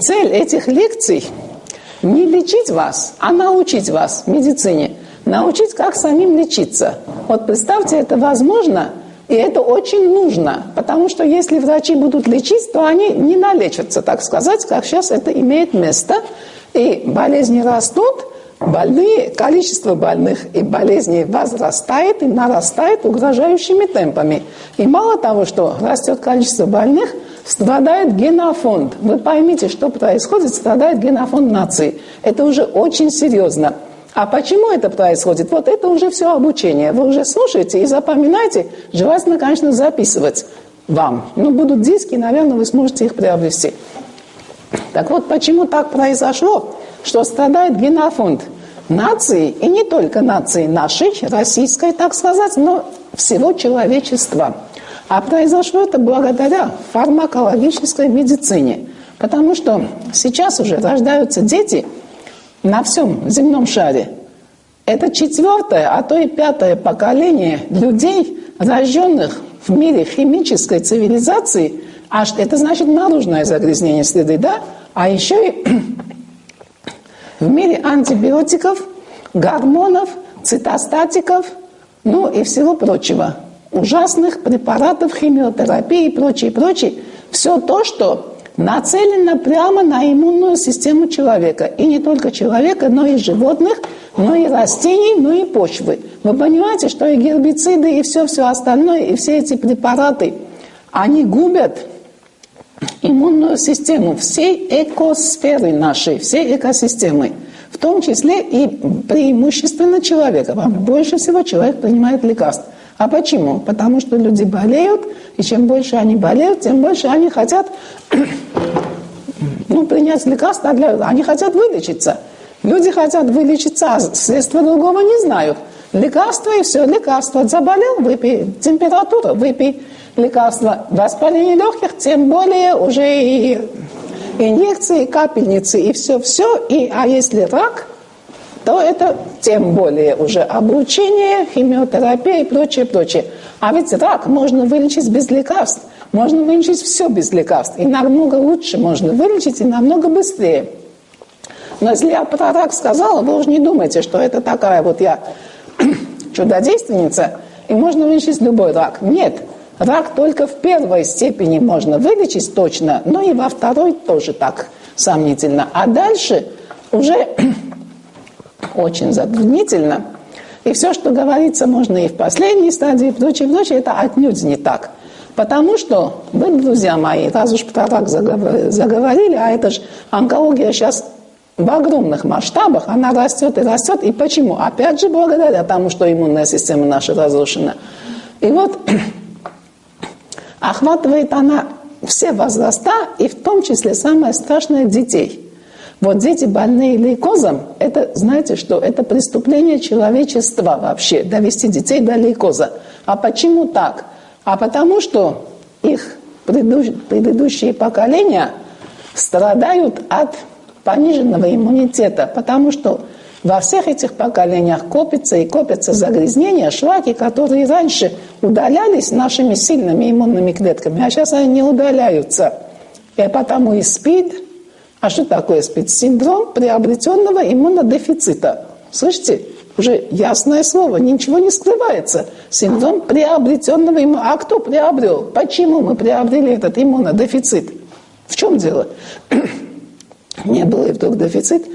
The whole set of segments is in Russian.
Цель этих лекций – не лечить вас, а научить вас медицине. Научить, как самим лечиться. Вот представьте, это возможно, и это очень нужно. Потому что если врачи будут лечить, то они не налечатся, так сказать, как сейчас это имеет место. И болезни растут, больные, количество больных и болезней возрастает и нарастает угрожающими темпами. И мало того, что растет количество больных, страдает генофонд. Вы поймите, что происходит, страдает генофонд нации. Это уже очень серьезно. А почему это происходит? Вот это уже все обучение. Вы уже слушаете и запоминаете. Желательно, конечно, записывать вам. Ну, будут диски, наверное, вы сможете их приобрести. Так вот, почему так произошло? что страдает генофонд нации, и не только нации нашей, российской, так сказать, но всего человечества. А произошло это благодаря фармакологической медицине. Потому что сейчас уже рождаются дети на всем земном шаре. Это четвертое, а то и пятое поколение людей, рожденных в мире химической цивилизации. А это значит наружное загрязнение среды, да? А еще и в мире антибиотиков, гормонов, цитостатиков, ну и всего прочего. Ужасных препаратов, химиотерапии и прочее, прочее. Все то, что нацелено прямо на иммунную систему человека. И не только человека, но и животных, но и растений, но и почвы. Вы понимаете, что и гербициды, и все-все остальное, и все эти препараты, они губят иммунную систему всей экосферы нашей, всей экосистемы, в том числе и преимущественно человека. Больше всего человек принимает лекарств. А почему? Потому что люди болеют, и чем больше они болеют, тем больше они хотят ну, принять лекарства, для... они хотят вылечиться. Люди хотят вылечиться, а средства другого не знают. Лекарства и все, лекарства. Заболел, выпей. Температура, выпей лекарства воспаления легких, тем более уже и инъекции, и капельницы, и все-все. И, а если рак, то это тем более уже облучение, химиотерапия и прочее, прочее. А ведь рак можно вылечить без лекарств. Можно вылечить все без лекарств. И намного лучше можно вылечить, и намного быстрее. Но если я про рак сказала, вы уже не думайте, что это такая вот я чудодейственница, и можно вылечить любой рак. Нет. Рак только в первой степени можно вылечить точно, но и во второй тоже так сомнительно. А дальше уже очень затруднительно. И все, что говорится, можно и в последней стадии, и прочее, прочее, это отнюдь не так. Потому что вы, друзья мои, раз уж про рак заговорили, а это же онкология сейчас в огромных масштабах, она растет и растет. И почему? Опять же, благодаря тому, что иммунная система наша разрушена. И вот охватывает она все возраста, и в том числе самое страшное – детей. Вот дети, больные лейкозом, это, знаете что, это преступление человечества вообще, довести детей до лейкоза. А почему так? А потому что их предыдущие поколения страдают от пониженного иммунитета, потому что во всех этих поколениях копятся и копятся загрязнения, шлаки, которые раньше удалялись нашими сильными иммунными клетками, а сейчас они не удаляются. И потому и СПИД, а что такое СПИД? Синдром приобретенного иммунодефицита. Слышите? Уже ясное слово, ничего не скрывается. Синдром приобретенного иммунодефицита. А кто приобрел? Почему мы приобрели этот иммунодефицит? В чем дело? Не было и вдруг дефицит.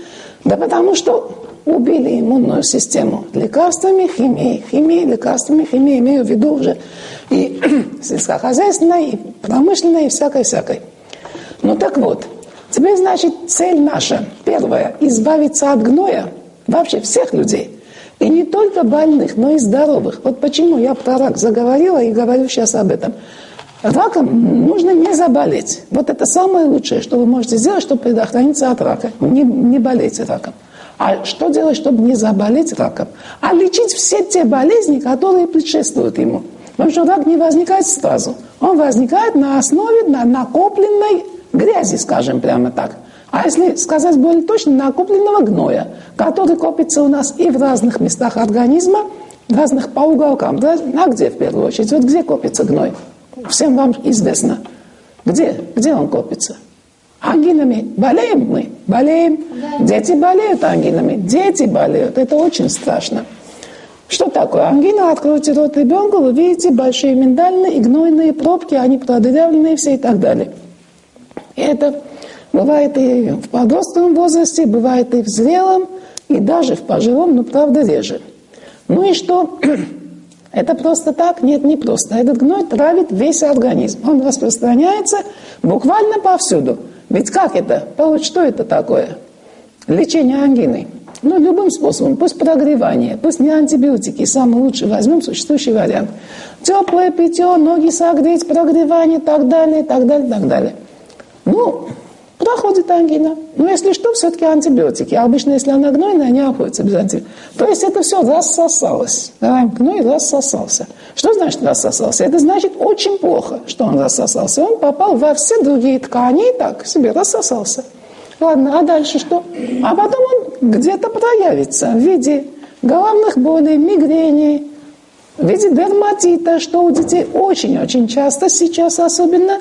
Да потому что убили иммунную систему лекарствами, химией. Химией, лекарствами, химией имею в виду уже и сельскохозяйственной, и промышленной, и всякой-всякой. Ну так вот, теперь, значит, цель наша, первая, избавиться от гноя вообще всех людей. И не только больных, но и здоровых. Вот почему я про рак заговорила и говорю сейчас об этом. Раком нужно не заболеть. Вот это самое лучшее, что вы можете сделать, чтобы предохраниться от рака. Не, не болейте раком. А что делать, чтобы не заболеть раком? А лечить все те болезни, которые предшествуют ему. Потому что рак не возникает сразу. Он возникает на основе на накопленной грязи, скажем прямо так. А если сказать более точно, накопленного гноя, который копится у нас и в разных местах организма, в разных по уголкам. А где в первую очередь? Вот где копится гной? Всем вам известно. Где? Где он копится? Ангинами болеем мы? Болеем. Дети болеют ангинами. Дети болеют. Это очень страшно. Что такое ангина? Откройте рот ребенку, вы видите большие миндальные и гнойные пробки, они продырявленные все и так далее. Это бывает и в подростковом возрасте, бывает и в зрелом, и даже в пожилом, но правда реже. Ну и что? Это просто так? Нет, не просто. Этот гной травит весь организм. Он распространяется буквально повсюду. Ведь как это? Что это такое? Лечение ангины. Ну, любым способом, пусть прогревание, пусть не антибиотики, самый лучший возьмем существующий вариант. Теплое питье, ноги согреть, прогревание и так далее, и так далее, и так далее. Ну, проходит ангина. Но если что, все-таки антибиотики. А обычно, если она гнойная, они обходятся без антибиотиков. То есть это все рассосалось. Да, гной рассосался. Что значит рассосался? Это значит очень плохо, что он рассосался. Он попал во все другие ткани и так себе рассосался. Ладно, а дальше что? А потом он где-то проявится в виде головных болей, мигрени, в виде дерматита, что у детей очень-очень часто сейчас особенно,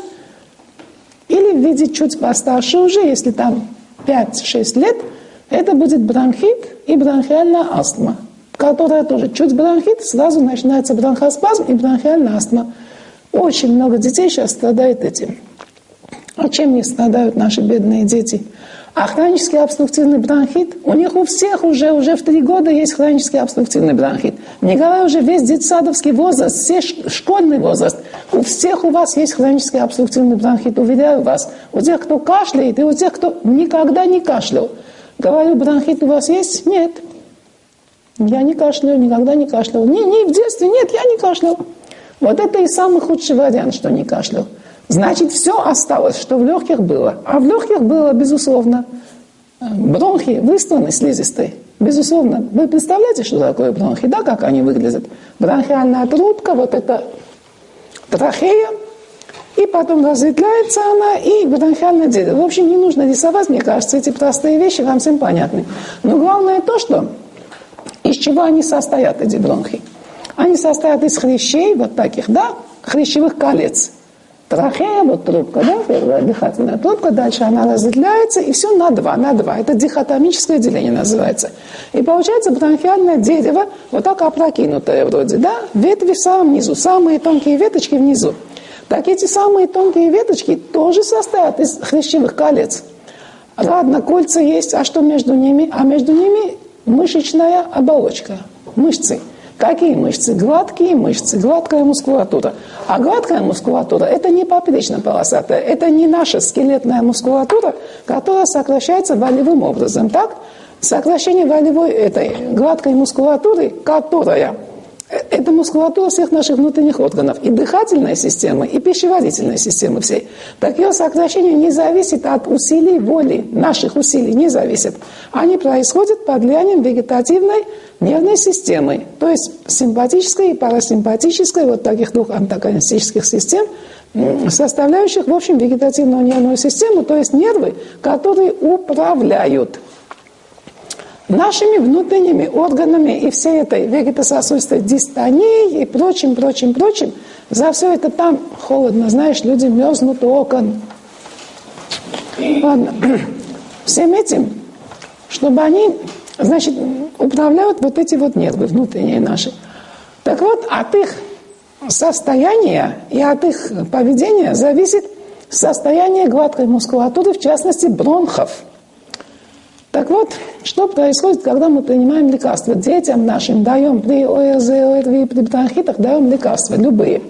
или в виде чуть постарше уже, если там 5-6 лет, это будет бронхит и бронхиальная астма, которая тоже чуть бронхит, сразу начинается бронхоспазм и бронхиальная астма. Очень много детей сейчас страдает этим. А чем не страдают наши бедные дети? А хронический обструктивный бронхит, у них у всех уже, уже в три года есть хронический обструктивный бронхит. Не говоря уже весь детсадовский возраст, все школьный возраст. У всех у вас есть хронический обструктивный бронхит, уверяю вас. У тех, кто кашляет, и у тех, кто никогда не кашлял. Говорю, бронхит у вас есть? Нет. Я не кашляю, никогда не кашлял. Не, не, в детстве нет, я не кашлял. Вот это и самый худший вариант, что не кашлял. Значит, все осталось, что в легких было. А в легких было, безусловно, бронхи высланы слизистой. Безусловно. Вы представляете, что такое бронхи? Да, как они выглядят? Бронхиальная трубка, вот это трахея, и потом разветвляется она, и бронхиальное дерево. В общем, не нужно рисовать, мне кажется, эти простые вещи вам всем понятны. Но главное то, что из чего они состоят, эти бронхи. Они состоят из хрящей, вот таких, да, хрящевых колец – трахея, вот трубка, да, первая дыхательная трубка, дальше она разделяется, и все на два, на два. Это дихотомическое деление называется. И получается бронхиальное дерево, вот так опрокинутое вроде, да, ветви в самом низу, самые тонкие веточки внизу. Так эти самые тонкие веточки тоже состоят из хрящевых колец. Ладно, кольца есть, а что между ними? А между ними мышечная оболочка, мышцы. Какие мышцы? Гладкие мышцы, гладкая мускулатура. А гладкая мускулатура – это не поперечно-полосатая, это не наша скелетная мускулатура, которая сокращается волевым образом. Так? Сокращение волевой этой гладкой мускулатуры, которая это мускулатура всех наших внутренних органов, и дыхательной системы, и пищеварительной системы всей. Так ее сокращение не зависит от усилий воли, наших усилий не зависит. Они происходят под влиянием вегетативной нервной системы, то есть симпатической и парасимпатической, вот таких двух антагонистических систем, составляющих, в общем, вегетативную нервную систему, то есть нервы, которые управляют нашими внутренними органами и всей этой вегетососудистой дистонией и прочим, прочим, прочим. За все это там холодно, знаешь, люди мерзнут окон. Ладно. Всем этим, чтобы они, значит, управляют вот эти вот нервы внутренние наши. Так вот, от их состояния и от их поведения зависит состояние гладкой мускулатуры, в частности, бронхов – так вот, что происходит, когда мы принимаем лекарства? Детям нашим даем при ОРЗ, ОРВИ, при бронхитах даем лекарства, любые.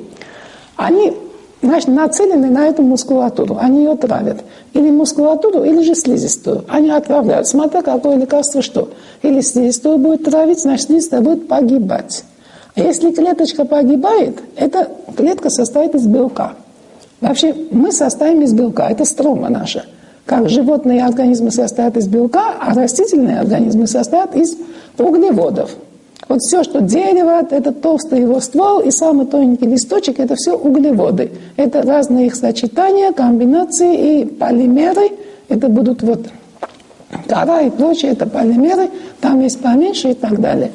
Они значит, нацелены на эту мускулатуру, они ее травят. Или мускулатуру, или же слизистую. Они отправляют, смотря какое лекарство что. Или слизистую будет травить, значит, слизистая будет погибать. А если клеточка погибает, эта клетка состоит из белка. Вообще мы состоим из белка, это строма наша – как животные организмы состоят из белка, а растительные организмы состоят из углеводов. Вот все, что дерево, это толстый его ствол и самый тоненький листочек, это все углеводы. Это разные их сочетания, комбинации и полимеры. Это будут вот кора и прочее, это полимеры, там есть поменьше и так далее.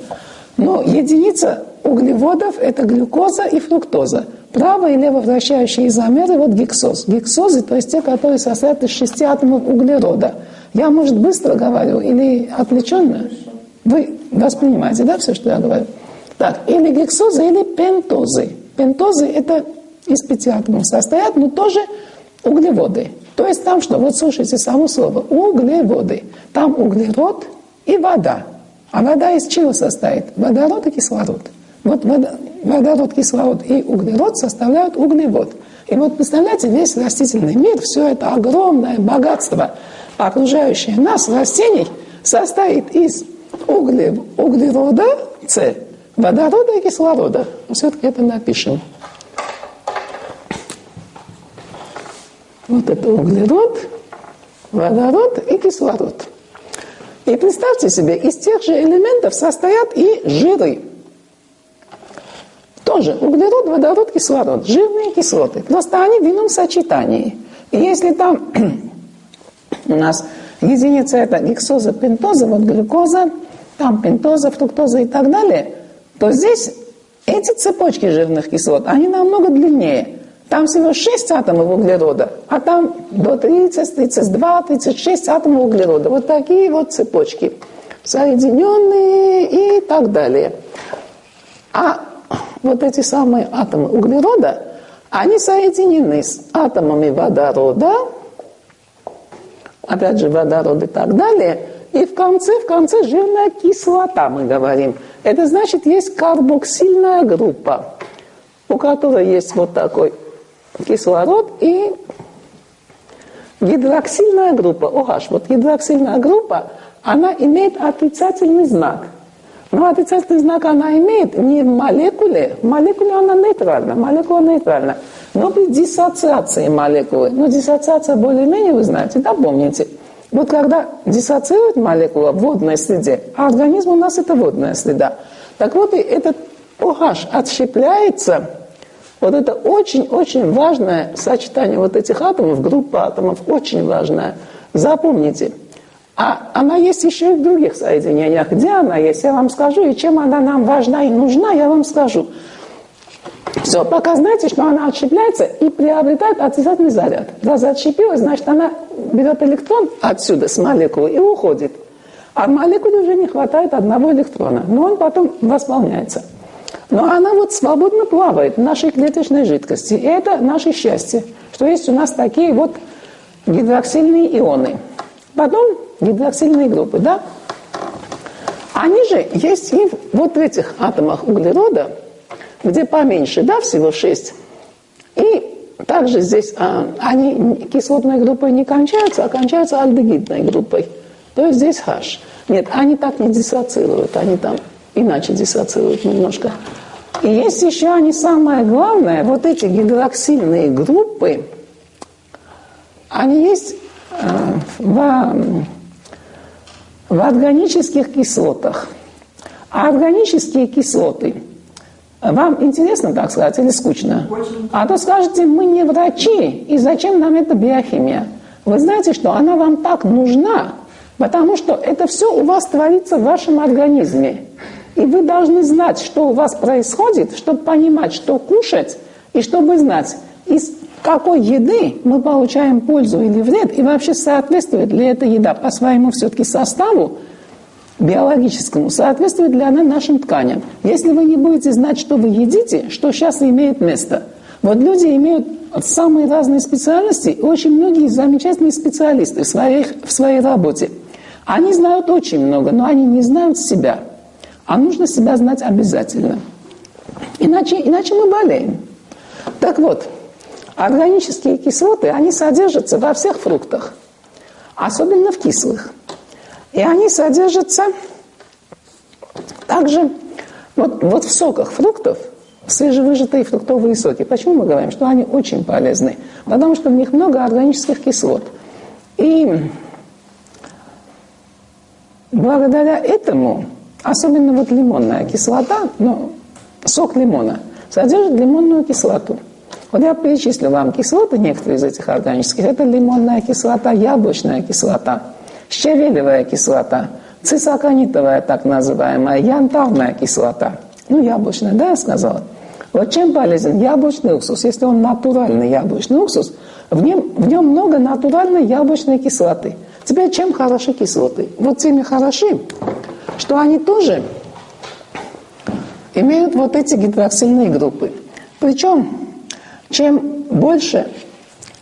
Но единица углеводов – это глюкоза и фруктоза. Право и лево вращающие изомеры, вот гексоз. Гексозы, то есть те, которые состоят из шести атомов углерода. Я, может, быстро говорю или отвлеченно? Вы воспринимаете, да, все, что я говорю? Так, или гексозы, или пентозы. Пентозы – это из пяти атомов состоят, но тоже углеводы. То есть там что? Вот слушайте само слово. Углеводы. Там углерод и вода. А вода из чего состоит? Водород и кислород. Вот водород, кислород и углерод составляют углевод. И вот представляете, весь растительный мир, все это огромное богатство, окружающее нас, растений, состоит из угле, углерода, С, водорода и кислорода. Все-таки это напишем. Вот это углерод, водород и кислород. И представьте себе, из тех же элементов состоят и жиры. Тоже углерод, водород, кислород. Жирные кислоты. Просто они в ином сочетании. И если там у нас единица это гексоза, пентоза, вот глюкоза, там пентоза, фруктоза и так далее, то здесь эти цепочки жирных кислот, они намного длиннее. Там всего 6 атомов углерода, а там до 30, 32, 36 атомов углерода. Вот такие вот цепочки, соединенные и так далее. А вот эти самые атомы углерода, они соединены с атомами водорода, опять же водород и так далее, и в конце, в конце жирная кислота, мы говорим. Это значит, есть карбоксильная группа, у которой есть вот такой кислород и гидроксильная группа, OH. Вот гидроксильная группа, она имеет отрицательный знак. Но отрицательный знак она имеет не в молекуле, в молекуле она нейтральна, молекула нейтральна, но при диссоциации молекулы. Но диссоциация более-менее вы знаете, да, помните. Вот когда диссоциирует молекула в водной среде, а организм у нас это водная среда, так вот и этот OH отщепляется, вот это очень-очень важное сочетание вот этих атомов, группа атомов, очень важное. Запомните – а она есть еще и в других соединениях. Где она есть, я вам скажу. И чем она нам важна и нужна, я вам скажу. Все, пока знаете, что она отщепляется и приобретает отрицательный заряд. Раз отщепилась, значит, она берет электрон отсюда, с молекулы, и уходит. А молекуле уже не хватает одного электрона, но он потом восполняется. Но она вот свободно плавает в нашей клеточной жидкости. И это наше счастье, что есть у нас такие вот гидроксильные ионы. Потом гидроксильные группы, да? Они же есть и вот в этих атомах углерода, где поменьше, да, всего 6. И также здесь а, они кислотной группой не кончаются, а кончаются альдегидной группой. То есть здесь H. Нет, они так не диссоциируют, они там иначе диссоциируют немножко. И есть еще они самое главное, вот эти гидроксильные группы, они есть э, в в органических кислотах. А органические кислоты, вам интересно, так сказать, или скучно? Очень. А то скажете, мы не врачи, и зачем нам эта биохимия? Вы знаете, что она вам так нужна, потому что это все у вас творится в вашем организме. И вы должны знать, что у вас происходит, чтобы понимать, что кушать, и чтобы знать, из какой еды мы получаем пользу или вред, и вообще соответствует ли эта еда по своему все-таки составу биологическому, соответствует ли она нашим тканям. Если вы не будете знать, что вы едите, что сейчас имеет место. Вот люди имеют самые разные специальности, и очень многие замечательные специалисты в своей, в своей работе. Они знают очень много, но они не знают себя. А нужно себя знать обязательно. Иначе, иначе мы болеем. Так вот, Органические кислоты, они содержатся во всех фруктах, особенно в кислых. И они содержатся также вот, вот в соках фруктов, свежевыжатые фруктовые соки. Почему мы говорим, что они очень полезны? Потому что в них много органических кислот. И благодаря этому, особенно вот лимонная кислота, ну, сок лимона, содержит лимонную кислоту – вот я перечислю вам кислоты, некоторые из этих органических. Это лимонная кислота, яблочная кислота, щавелевая кислота, цисоконитовая так называемая, янтарная кислота. Ну, яблочная, да, я сказала? Вот чем полезен яблочный уксус? Если он натуральный яблочный уксус, в нем, в нем много натуральной яблочной кислоты. Теперь чем хороши кислоты? Вот теми хороши, что они тоже имеют вот эти гидроксильные группы. Причем, чем больше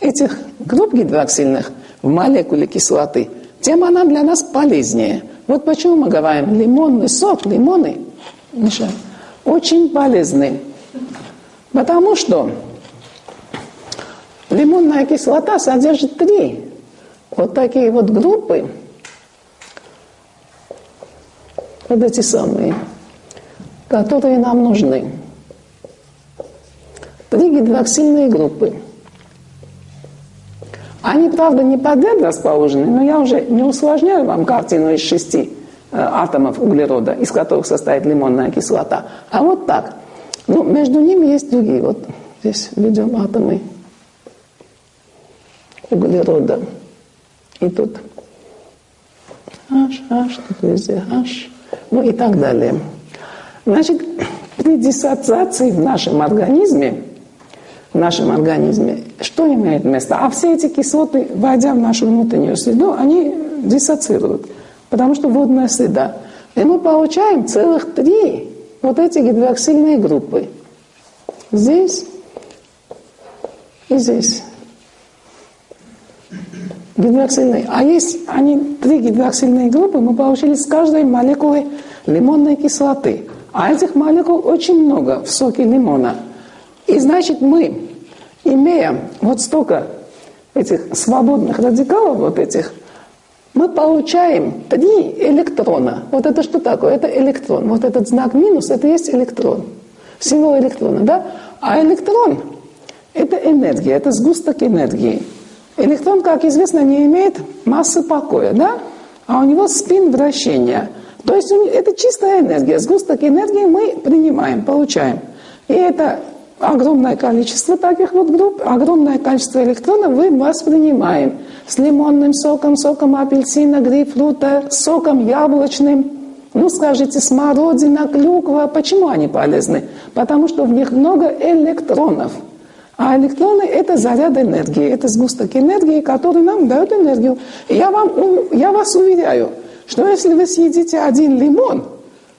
этих групп гидроксильных в молекуле кислоты, тем она для нас полезнее. Вот почему мы говорим, лимонный сок, лимоны, очень полезны. Потому что лимонная кислота содержит три вот такие вот группы, вот эти самые, которые нам нужны. Три гидроксильные группы. Они, правда, не подряд расположены, но я уже не усложняю вам картину из шести э, атомов углерода, из которых состоит лимонная кислота. А вот так. Ну, между ними есть другие. Вот здесь ведем атомы углерода. И тут H, H, тут везде H, ну и так далее. Значит, при диссоциации в нашем организме, в нашем организме, что имеет место? А все эти кислоты, войдя в нашу внутреннюю среду, они диссоциируют, потому что водная среда. И мы получаем целых три вот эти гидроксильные группы. Здесь и здесь. Гидроксильные. А есть они три гидроксильные группы, мы получили с каждой молекулой лимонной кислоты. А этих молекул очень много в соке лимона. И значит мы, имея вот столько этих свободных радикалов, вот этих, мы получаем три электрона. Вот это что такое? Это электрон. Вот этот знак минус, это есть электрон. Символ электрона, да? А электрон – это энергия, это сгусток энергии. Электрон, как известно, не имеет массы покоя, да? А у него спин вращения – то есть это чистая энергия. Сгусток энергии мы принимаем, получаем. И это огромное количество таких вот групп, огромное количество электронов мы воспринимаем. С лимонным соком, соком апельсина, грейпфрута, соком яблочным. Ну, скажите, смородина, клюква. Почему они полезны? Потому что в них много электронов. А электроны – это заряд энергии, это сгусток энергии, который нам дает энергию. я, вам, я вас уверяю – что если вы съедите один лимон,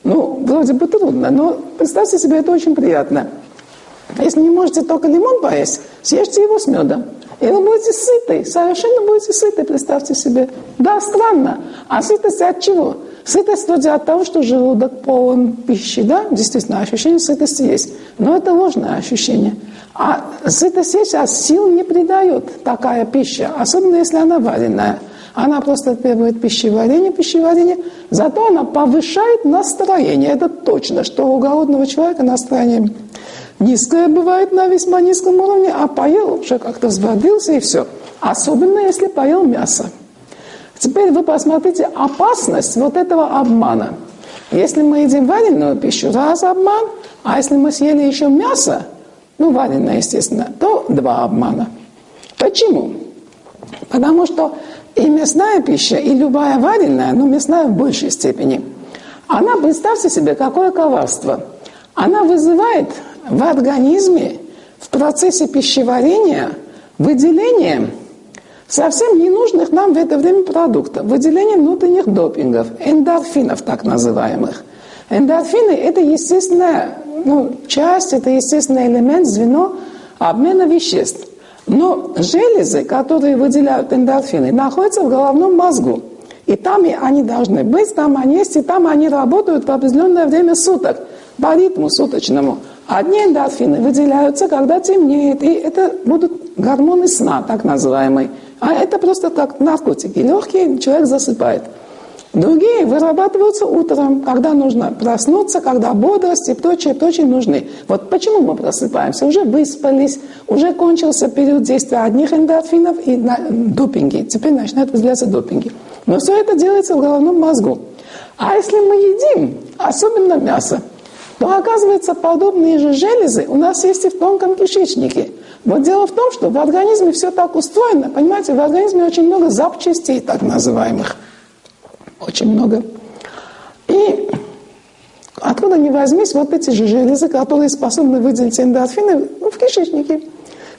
ну, вроде бы трудно, но представьте себе, это очень приятно. Если не можете только лимон поесть, съешьте его с медом. И вы будете сыты, совершенно будете сыты, представьте себе. Да, странно. А сытость от чего? Сытость вроде от того, что желудок полон пищи, да? Действительно, ощущение сытости есть. Но это ложное ощущение. А сытость есть, а сил не придает такая пища, особенно если она вареная. Она просто требует пищеварения, пищеварения, зато она повышает настроение. Это точно, что у голодного человека настроение низкое бывает на весьма низком уровне, а поел, уже как-то взбодрился и все. Особенно, если поел мясо. Теперь вы посмотрите опасность вот этого обмана. Если мы едим вареную пищу, раз обман, а если мы съели еще мясо, ну, вареное, естественно, то два обмана. Почему? Потому что и мясная пища, и любая вареная, но мясная в большей степени, она, представьте себе, какое коварство. Она вызывает в организме в процессе пищеварения выделение совсем ненужных нам в это время продуктов, выделение внутренних допингов, эндорфинов так называемых. Эндорфины – это естественная ну, часть, это естественный элемент, звено обмена веществ. Но железы, которые выделяют эндорфины, находятся в головном мозгу. И там и они должны быть, там они есть, и там они работают в определенное время суток, по ритму суточному. Одни эндорфины выделяются, когда темнеет, и это будут гормоны сна, так называемые. А это просто как наркотики. Легкие человек засыпает. Другие вырабатываются утром, когда нужно проснуться, когда бодрость и прочее, прочее нужны. Вот почему мы просыпаемся? Уже выспались, уже кончился период действия одних эндорфинов и допинги. Теперь начинают выделяться допинги. Но все это делается в головном мозгу. А если мы едим, особенно мясо, то оказывается подобные же железы у нас есть и в тонком кишечнике. Вот дело в том, что в организме все так устроено, понимаете, в организме очень много запчастей так называемых – очень много. И Откуда ни возьмись, вот эти же железы, которые способны выделить эндорфины ну, в кишечнике.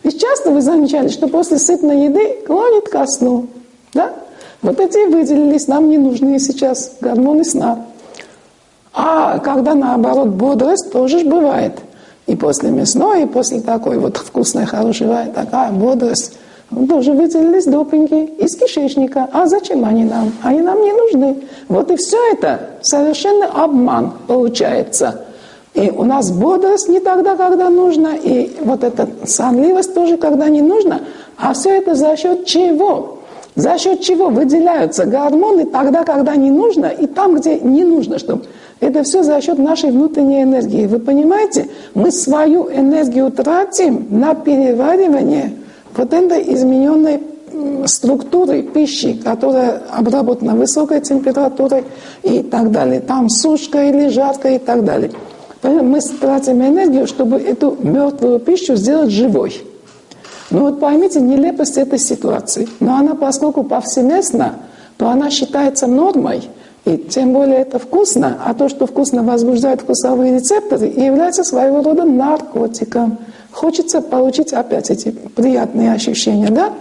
Ведь часто вы замечали, что после сытной еды клонит ко сну. Да? Вот эти выделились, нам не нужны сейчас гормоны сна. А когда наоборот бодрость, тоже бывает. И после мясной, и после такой вот вкусной, хорошей такая бодрость. Тоже выделились допинги из кишечника. А зачем они нам? Они нам не нужны. Вот и все это совершенно обман получается. И у нас бодрость не тогда, когда нужно, и вот эта сонливость тоже, когда не нужно. А все это за счет чего? За счет чего выделяются гормоны тогда, когда не нужно, и там, где не нужно, чтобы... Это все за счет нашей внутренней энергии. Вы понимаете? Мы свою энергию тратим на переваривание вот этой измененной структуры пищи, которая обработана высокой температурой и так далее. Там сушка или жарко и так далее. Мы тратим энергию, чтобы эту мертвую пищу сделать живой. Ну вот поймите нелепость этой ситуации. Но она, поскольку повсеместна, то она считается нормой, и тем более это вкусно, а то, что вкусно возбуждает вкусовые рецепторы, является своего рода наркотиком. Хочется получить опять эти приятные ощущения, да?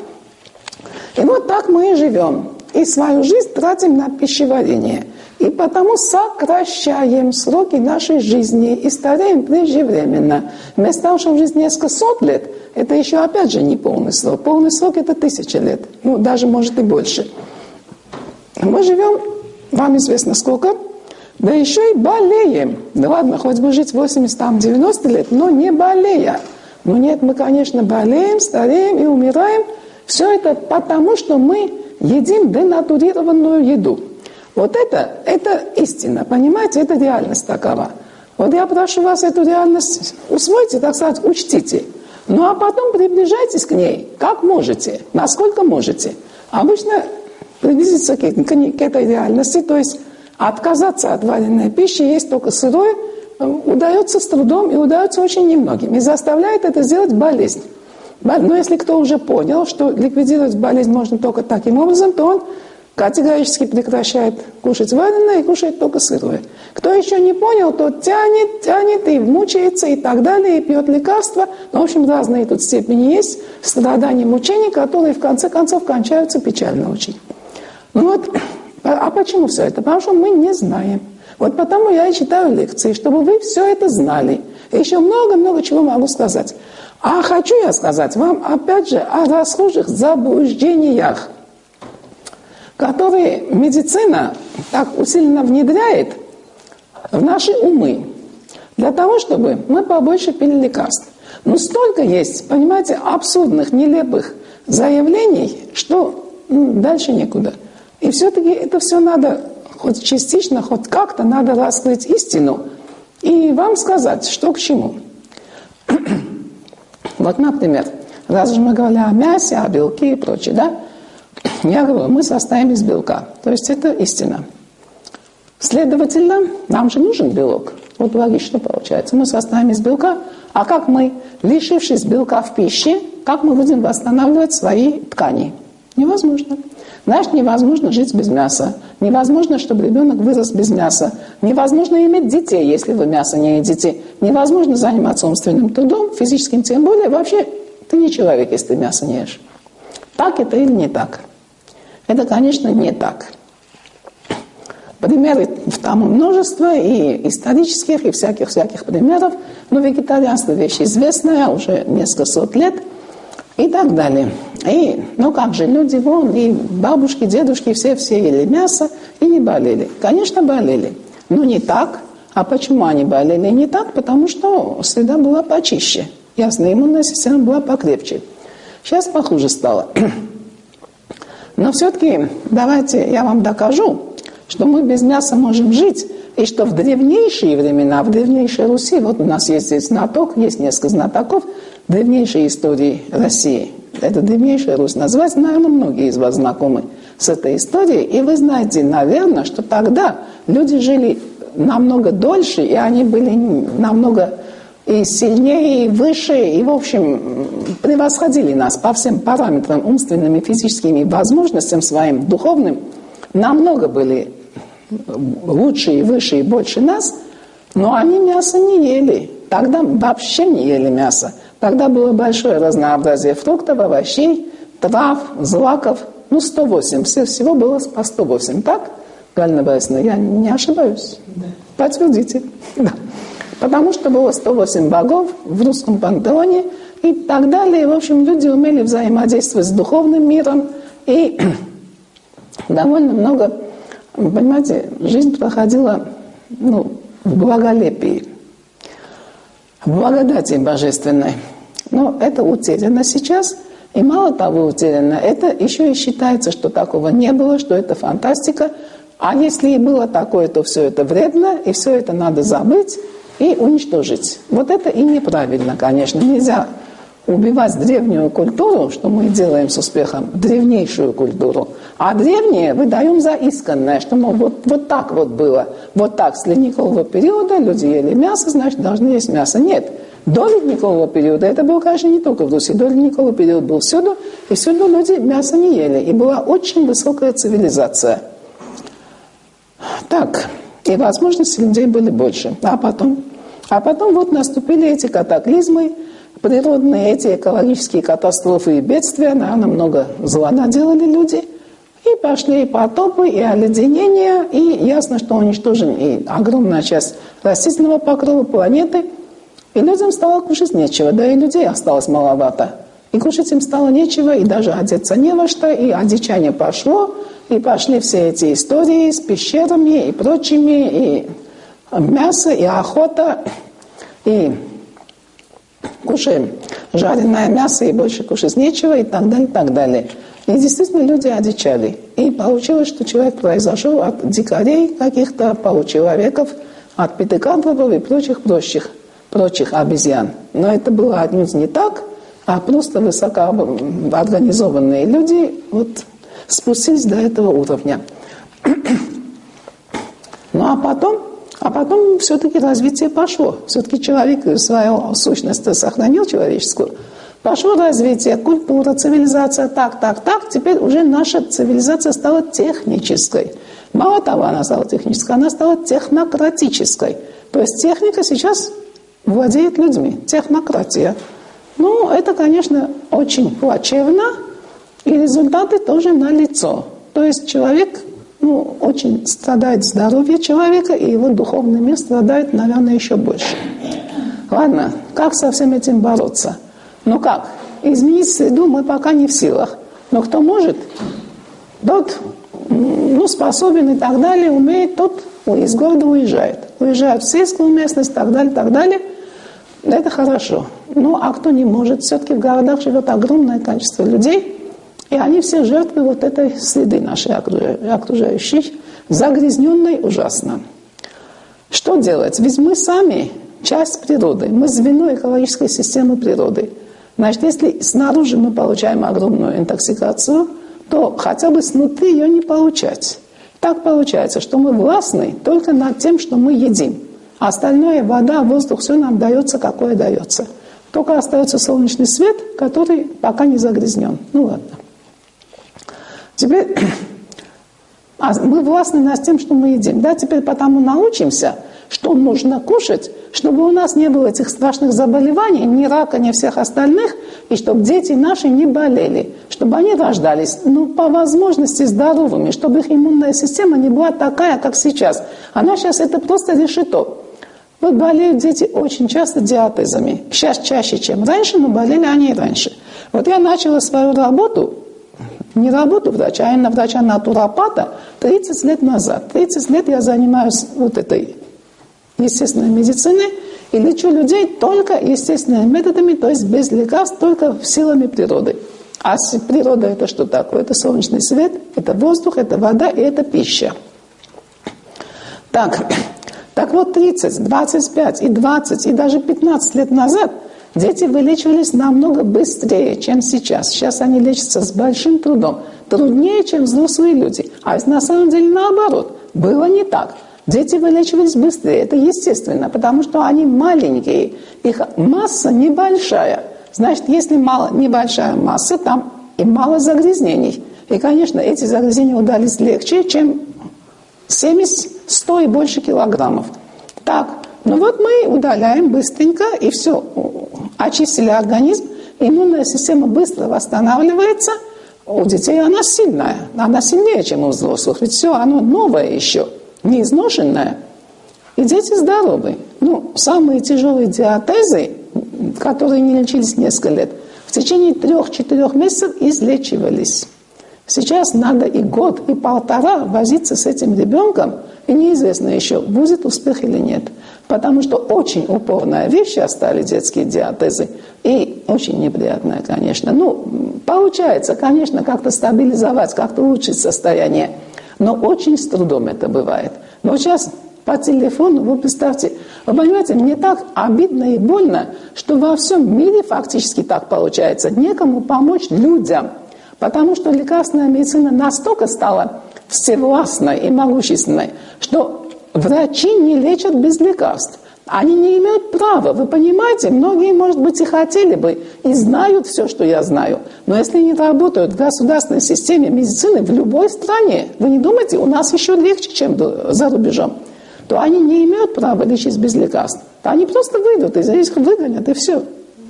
И вот так мы и живем. И свою жизнь тратим на пищеварение. И потому сокращаем сроки нашей жизни и стареем преждевременно. Вместо того, чтобы жить несколько сот лет, это еще опять же не полный срок. Полный срок это тысяча лет, ну даже может и больше. Мы живем, вам известно сколько, да еще и болеем. Да ладно, хоть бы жить 80, там, 90 лет, но не болея. Но нет, мы, конечно, болеем, стареем и умираем. Все это потому, что мы едим денатурированную еду. Вот это, это истина, понимаете, это реальность такова. Вот я прошу вас эту реальность усвойте, так сказать, учтите. Ну а потом приближайтесь к ней, как можете, насколько можете. Обычно приблизиться к, к, к этой реальности, то есть отказаться от вареной пищи, есть только сырое, удается с трудом и удается очень немногим. И заставляет это сделать болезнь. Но если кто уже понял, что ликвидировать болезнь можно только таким образом, то он категорически прекращает кушать вареное и кушает только сырое. Кто еще не понял, тот тянет, тянет и мучается и так далее, и пьет лекарства. Ну, в общем, разные тут степени есть страданий, мучений, которые в конце концов кончаются печально очень. Ну вот, а почему все это? Потому что мы не знаем. Вот потому я и читаю лекции, чтобы вы все это знали. Еще много-много чего могу сказать. А хочу я сказать вам, опять же, о расхожих заблуждениях, которые медицина так усиленно внедряет в наши умы, для того, чтобы мы побольше пили лекарств. Но столько есть, понимаете, абсурдных, нелепых заявлений, что дальше некуда. И все-таки это все надо хоть частично, хоть как-то надо раскрыть истину и вам сказать, что к чему. вот, например, раз же мы говорили о мясе, о белке и прочее, да? Я говорю, мы состоим из белка. То есть это истина. Следовательно, нам же нужен белок. Вот логично получается. Мы состоим из белка. А как мы, лишившись белка в пище, как мы будем восстанавливать свои ткани? Невозможно. Знаешь, невозможно жить без мяса. Невозможно, чтобы ребенок вырос без мяса. Невозможно иметь детей, если вы мясо не едите. Невозможно заниматься умственным трудом, физическим тем более. Вообще, ты не человек, если ты мясо не ешь. Так это или не так? Это, конечно, не так. Примеры там множество, и исторических, и всяких-всяких примеров. Но вегетарианство – вещь известная уже несколько сот лет – и так далее. И, ну как же, люди вон, и бабушки, дедушки, все-все ели мясо и не болели. Конечно, болели, но не так. А почему они болели не так? Потому что среда была почище. Ясно, иммунная система была покрепче. Сейчас похуже стало. Но все-таки давайте я вам докажу, что мы без мяса можем жить, и что в древнейшие времена, в древнейшей Руси, вот у нас есть здесь знаток, есть несколько знатоков, древнейшей истории России. Это древнейшая Русь. Назвать, наверное, многие из вас знакомы с этой историей. И вы знаете, наверное, что тогда люди жили намного дольше, и они были намного и сильнее, и выше, и, в общем, превосходили нас по всем параметрам умственным и физическим, и возможностям своим духовным, намного были лучше и выше и больше нас. Но они мясо не ели. Тогда вообще не ели мясо. Тогда было большое разнообразие фруктов, овощей, трав, злаков. Ну, 108. Все, всего было по 108. Так, Галина Борисовна, я не ошибаюсь? Да. Подтвердите. Да. Потому что было 108 богов в русском пантеоне и так далее. В общем, люди умели взаимодействовать с духовным миром. И довольно много, понимаете, жизнь проходила ну, в благолепии, в благодати божественной. Но это утеряно сейчас. И мало того утеряно, это еще и считается, что такого не было, что это фантастика. А если и было такое, то все это вредно, и все это надо забыть и уничтожить. Вот это и неправильно, конечно. Нельзя убивать древнюю культуру, что мы делаем с успехом, древнейшую культуру. А древнее выдаем за исконное, что мол, вот, вот так вот было. Вот так с ледникового периода люди ели мясо, значит, должны есть мясо. Нет. До ледникового периода, это было, конечно, не только в Руси, до ледникового периода был всюду, и всюду люди мясо не ели. И была очень высокая цивилизация. Так, и возможности людей были больше. А потом? А потом вот наступили эти катаклизмы, природные эти экологические катастрофы и бедствия, наверное, много зла наделали люди. Пошли потопы, и оледенения, и ясно, что уничтожен и огромная часть растительного покрова планеты. И людям стало кушать нечего, да и людей осталось маловато. И кушать им стало нечего, и даже одеться не во что, и одичание пошло, и пошли все эти истории с пещерами и прочими, и мясо, и охота, и кушаем жареное мясо и больше кушать нечего и так далее, и так далее. И действительно люди одичали. И получилось, что человек произошел от дикарей каких-то получеловеков, от пятикантропов и прочих прочих, прочих обезьян. Но это было отнюдь не так, а просто высокоорганизованные люди вот спустились до этого уровня. Ну а потом а потом все-таки развитие пошло. Все-таки человек свою сущность сохранил человеческую. Пошло развитие, культура, цивилизация, так, так, так. Теперь уже наша цивилизация стала технической. Мало того, она стала технической, она стала технократической. То есть техника сейчас владеет людьми, технократия. Ну, это, конечно, очень плачевно, и результаты тоже налицо. То есть человек ну, очень страдает здоровье человека, и его духовный мир страдает, наверное, еще больше. Ладно, как со всем этим бороться? Ну как? Изменить среду мы пока не в силах. Но кто может, тот ну, способен и так далее, умеет, тот из города уезжает. Уезжает в сельскую местность, так далее, так далее. Это хорошо. Ну, а кто не может? Все-таки в городах живет огромное количество людей – и они все жертвы вот этой среды нашей окружающей, загрязненной ужасно. Что делать? Ведь мы сами часть природы, мы звено экологической системы природы. Значит, если снаружи мы получаем огромную интоксикацию, то хотя бы снутри ее не получать. Так получается, что мы властны только над тем, что мы едим. А остальное, вода, воздух, все нам дается, какое дается. Только остается солнечный свет, который пока не загрязнен. Ну ладно. Теперь а мы властны над тем, что мы едим. Да, теперь потому научимся, что нужно кушать, чтобы у нас не было этих страшных заболеваний, ни рака, ни всех остальных, и чтобы дети наши не болели, чтобы они рождались, ну, по возможности здоровыми, чтобы их иммунная система не была такая, как сейчас. Она сейчас это просто решето. Вот болеют дети очень часто диатезами. Сейчас чаще, чем раньше, но болели они и раньше. Вот я начала свою работу не работу врача, а именно врача-натуропата 30 лет назад. 30 лет я занимаюсь вот этой естественной медициной и лечу людей только естественными методами, то есть без лекарств, только силами природы. А природа это что такое? Это солнечный свет, это воздух, это вода и это пища. Так, так вот 30, 25 и 20 и даже 15 лет назад – Дети вылечивались намного быстрее, чем сейчас. Сейчас они лечатся с большим трудом. Труднее, чем взрослые люди. А на самом деле наоборот. Было не так. Дети вылечивались быстрее. Это естественно, потому что они маленькие. Их масса небольшая. Значит, если мало, небольшая масса, там и мало загрязнений. И, конечно, эти загрязнения удались легче, чем 70, 100 и больше килограммов. Так, Ну вот мы удаляем быстренько, и все, очистили организм, иммунная система быстро восстанавливается. У детей она сильная, она сильнее, чем у взрослых, ведь все оно новое еще, не изношенное. И дети здоровы. Ну, самые тяжелые диатезы, которые не лечились несколько лет, в течение трех-четырех месяцев излечивались. Сейчас надо и год, и полтора возиться с этим ребенком, и неизвестно еще, будет успех или нет. Потому что очень упорная вещь стали детские диатезы. И очень неприятная, конечно. Ну, получается, конечно, как-то стабилизовать, как-то улучшить состояние. Но очень с трудом это бывает. Но сейчас по телефону, вы представьте, вы понимаете, мне так обидно и больно, что во всем мире фактически так получается. Некому помочь людям – Потому что лекарственная медицина настолько стала всевластной и могущественной, что врачи не лечат без лекарств. Они не имеют права, вы понимаете? Многие, может быть, и хотели бы, и знают все, что я знаю. Но если не работают в государственной системе медицины в любой стране, вы не думаете, у нас еще легче, чем за рубежом, то они не имеют права лечить без лекарств. Они просто выйдут, и за их выгонят, и все.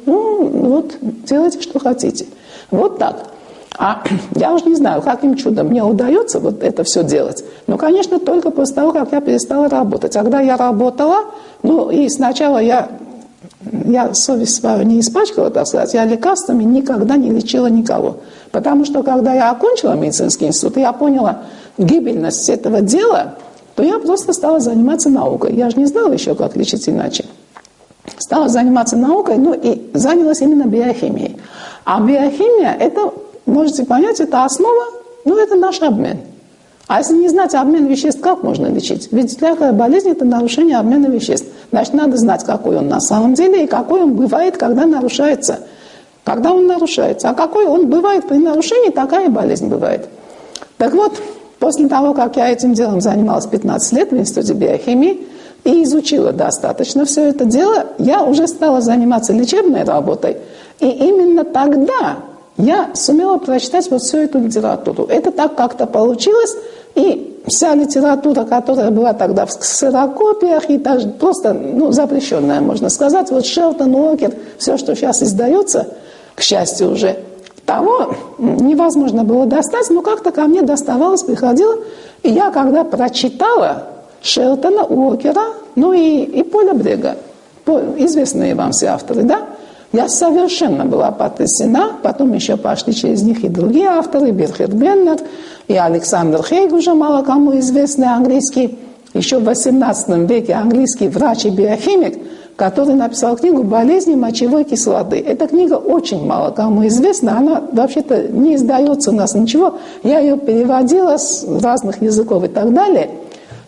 Ну, вот, делайте, что хотите. Вот так. А я уже не знаю, каким чудом мне удается вот это все делать. Ну, конечно, только после того, как я перестала работать. Когда я работала, ну, и сначала я, я совесть свою не испачкала, так сказать, я лекарствами никогда не лечила никого. Потому что, когда я окончила медицинский институт, я поняла гибельность этого дела, то я просто стала заниматься наукой. Я же не знала еще, как лечить иначе. Стала заниматься наукой, ну и занялась именно биохимией. А биохимия – это можете понять, это основа, ну, это наш обмен. А если не знать обмен веществ, как можно лечить? Ведь всякая болезнь – это нарушение обмена веществ. Значит, надо знать, какой он на самом деле и какой он бывает, когда нарушается. Когда он нарушается. А какой он бывает при нарушении, такая болезнь бывает. Так вот, после того, как я этим делом занималась 15 лет в Институте биохимии и изучила достаточно все это дело, я уже стала заниматься лечебной работой. И именно тогда я сумела прочитать вот всю эту литературу. Это так как-то получилось, и вся литература, которая была тогда в ксерокопиях, и даже просто ну, запрещенная, можно сказать, вот Шелтон, Уокер, все, что сейчас издается, к счастью уже, того невозможно было достать, но как-то ко мне доставалось, приходило. И я, когда прочитала Шелтона, Уокера, ну и, и Поля Брега, известные вам все авторы, да, я совершенно была потрясена. Потом еще пошли через них и другие авторы, Бирхет Беннер и Александр Хейг, уже мало кому известный английский, еще в XVIII веке английский врач и биохимик, который написал книгу «Болезни мочевой кислоты». Эта книга очень мало кому известна, она вообще-то не издается у нас ничего. Я ее переводила с разных языков и так далее.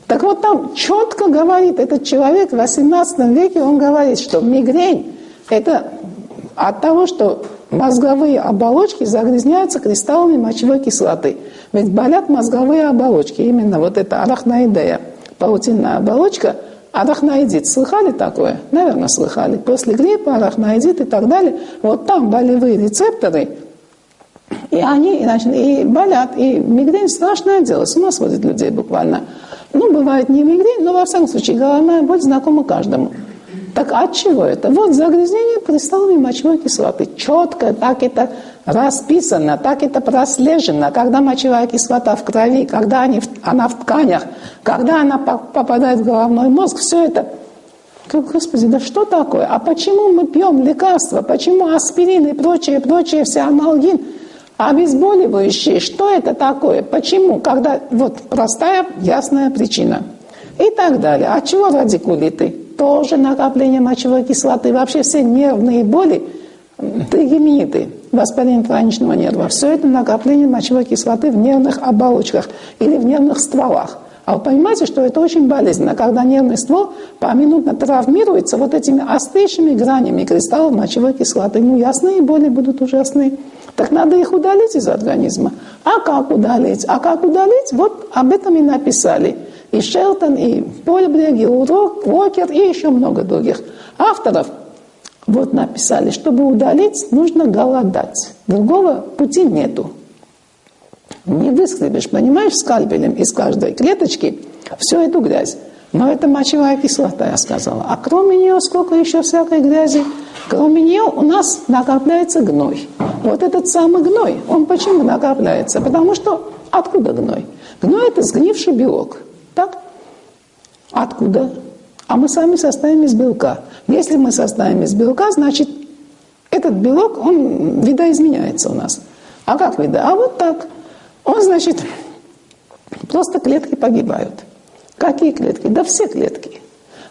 Так вот там четко говорит этот человек в XVIII веке, он говорит, что мигрень – это от того, что мозговые оболочки загрязняются кристаллами мочевой кислоты. Ведь болят мозговые оболочки, именно вот эта арахноидея, паутинная оболочка, арахноидит. Слыхали такое? Наверное, слыхали. После гриппа, арахноидит и так далее. Вот там болевые рецепторы, и они значит, и болят. И мигрень страшное дело, с ума сводит людей буквально. Ну, бывает не мигрень, но во всяком случае головная боль знакома каждому. Так от чего это? Вот загрязнение кристаллами мочевой кислоты. Четко так это расписано, так это прослежено. Когда мочевая кислота в крови, когда они, она в тканях, когда она попадает в головной мозг, все это Господи, да что такое? А почему мы пьем лекарства? Почему аспирин и прочее, прочее, все амалгин, обезболивающие? Что это такое? Почему? Когда вот простая, ясная причина. И так далее. От чего радикулиты? Тоже накопление мочевой кислоты, вообще все нервные боли, тригемиты, воспаление траничного нерва, все это накопление мочевой кислоты в нервных оболочках или в нервных стволах. А вы понимаете, что это очень болезненно, когда нервный ствол поминутно травмируется вот этими острейшими гранями кристаллов мочевой кислоты. Ну, ясные боли будут ужасные. Так надо их удалить из организма. А как удалить? А как удалить? Вот об этом и написали и Шелтон, и Польбрег, и Уокер, и еще много других авторов вот написали, чтобы удалить, нужно голодать. Другого пути нету. Не выскребешь, понимаешь, скальпелем из каждой клеточки всю эту грязь. Но это мочевая кислота, я сказала. А кроме нее сколько еще всякой грязи? Кроме нее у нас накапливается гной. Вот этот самый гной, он почему накапливается? Потому что откуда гной? Гной – это сгнивший белок. Так? Откуда? А мы сами состоим из белка. Если мы состоим из белка, значит, этот белок, он видоизменяется у нас. А как вида? А вот так. Он, значит, просто клетки погибают. Какие клетки? Да все клетки.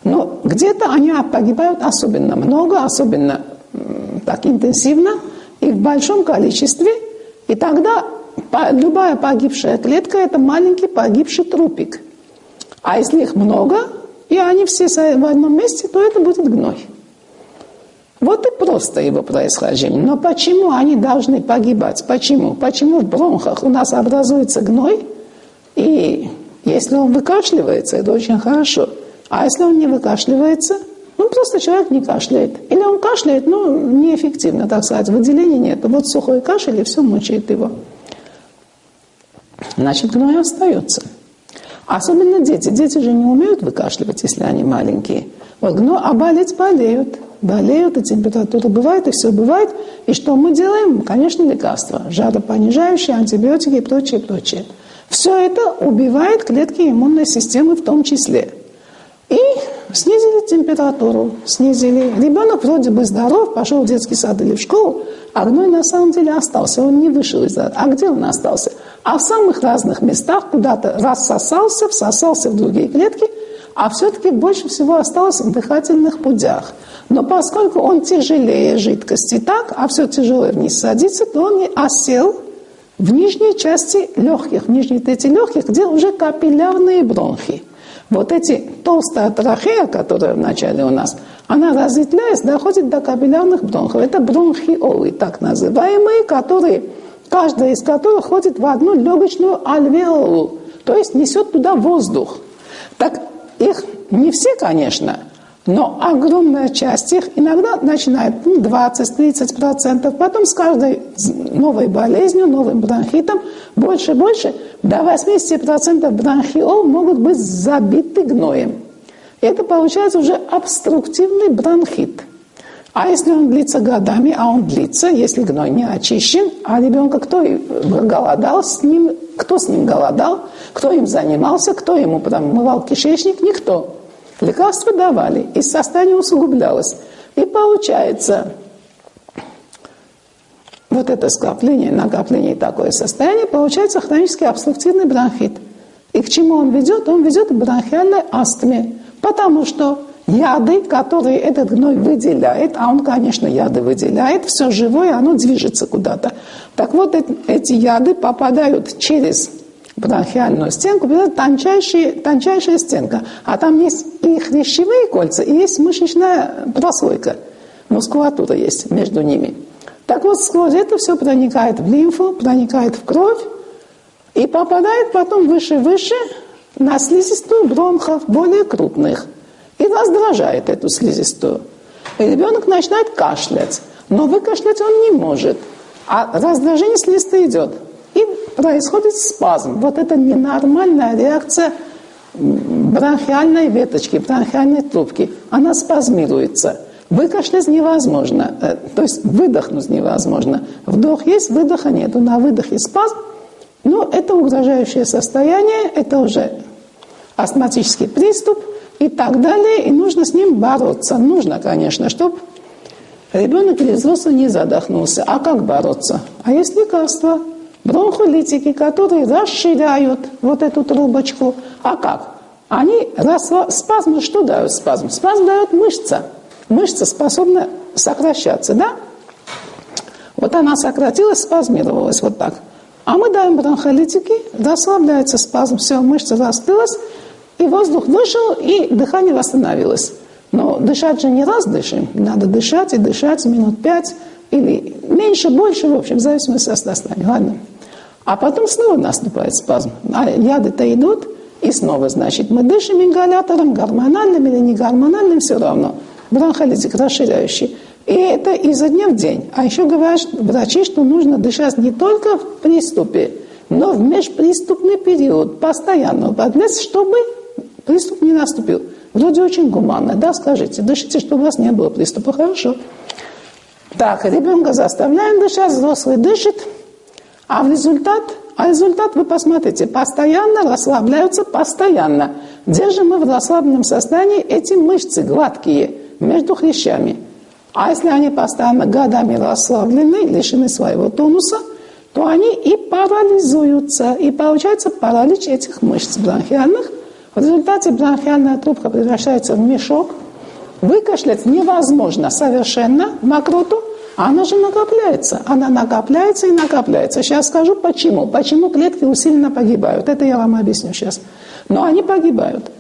Но где-то они погибают особенно много, особенно так интенсивно и в большом количестве. И тогда любая погибшая клетка – это маленький погибший трупик. А если их много, и они все в одном месте, то это будет гной. Вот и просто его происхождение. Но почему они должны погибать? Почему? Почему в бронхах у нас образуется гной? И если он выкашливается, это очень хорошо. А если он не выкашливается, ну просто человек не кашляет. Или он кашляет, но неэффективно, так сказать, выделения нет. Вот сухой кашель, и все мучает его. Значит, гной остается. Особенно дети. Дети же не умеют выкашливать, если они маленькие. Вот, но, а болеть болеют. Болеют, и температура бывает, и все бывает. И что мы делаем? Конечно, лекарства. Жаропонижающие, антибиотики и прочее, прочее. Все это убивает клетки иммунной системы в том числе. И снизили температуру, снизили. Ребенок вроде бы здоров, пошел в детский сад или в школу, а гной на самом деле остался, он не вышел из. А где он остался? А в самых разных местах куда-то рассосался, всосался в другие клетки, а все-таки больше всего осталось в дыхательных путях. Но поскольку он тяжелее жидкости так, а все тяжелое вниз садится, то он и осел в нижней части легких, в нижней трети легких, где уже капиллярные бронхи. Вот эти толстая трахея, которая в начале у нас, она разветвляясь, доходит до капиллярных бронхов. Это бронхиолы, так называемые, которые, каждая из которых ходит в одну легочную альвеолу, то есть несет туда воздух. Так их не все, конечно, но огромная часть их иногда начинает 20-30%, ну, потом с каждой новой болезнью, новым бронхитом больше и больше, до 80% бронхиол могут быть забиты гноем. Это получается уже обструктивный бронхит. А если он длится годами, а он длится, если гной не очищен, а ребенка кто голодал с ним, кто с ним голодал, кто им занимался, кто ему промывал кишечник, никто. Лекарства давали, и состояние усугублялось. И получается, вот это скопление, накопление и такое состояние, получается хронический обструктивный бронхит. И к чему он ведет? Он ведет к бронхиальной астме. Потому что яды, которые этот гной выделяет, а он, конечно, яды выделяет, все живое, оно движется куда-то. Так вот, эти яды попадают через бронхиальную стенку, тончайшая, тончайшая стенка. А там есть и хрящевые кольца, и есть мышечная прослойка. Мускулатура есть между ними. Так вот, сквозь это все проникает в лимфу, проникает в кровь и попадает потом выше-выше на слизистую бронхов, более крупных. И раздражает эту слизистую. И ребенок начинает кашлять. Но выкашлять он не может. А раздражение слизистой идет и происходит спазм. Вот это ненормальная реакция бронхиальной веточки, бронхиальной трубки. Она спазмируется. Выкашлять невозможно, э, то есть выдохнуть невозможно. Вдох есть, выдоха нет. На выдохе спазм, но это угрожающее состояние, это уже астматический приступ и так далее, и нужно с ним бороться. Нужно, конечно, чтобы ребенок или взрослый не задохнулся. А как бороться? А есть лекарства – бронхолитики, которые расширяют вот эту трубочку. А как? Они расла... спазм, что дают спазм? Спазм дает мышца. Мышца способна сокращаться, да? Вот она сократилась, спазмировалась вот так. А мы даем бронхолитики, расслабляется спазм, все, мышца раскрылась, и воздух вышел, и дыхание восстановилось. Но дышать же не раз дышим, надо дышать и дышать минут пять или меньше, больше, в общем, в зависимости от состояния. Ладно. А потом снова наступает спазм. А яды-то идут, и снова, значит, мы дышим ингалятором, гормональным или не гормональным, все равно. Бронхолитик расширяющий. И это изо дня в день. А еще говорят врачи, что нужно дышать не только в приступе, но в межприступный период, постоянно, чтобы Приступ не наступил. Вроде очень гуманно. Да, скажите, дышите, чтобы у вас не было приступа. Хорошо. Так, ребенка заставляем дышать, взрослый дышит, а в результат, а результат вы посмотрите, постоянно расслабляются, постоянно. Держим мы в расслабленном состоянии эти мышцы гладкие между хрящами. А если они постоянно годами расслаблены, лишены своего тонуса, то они и парализуются. И получается паралич этих мышц бронхиальных. В результате бронхиальная трубка превращается в мешок. Выкашлять невозможно совершенно мокроту, она же накопляется. Она накопляется и накопляется. Сейчас скажу почему. Почему клетки усиленно погибают. Это я вам объясню сейчас. Но они погибают.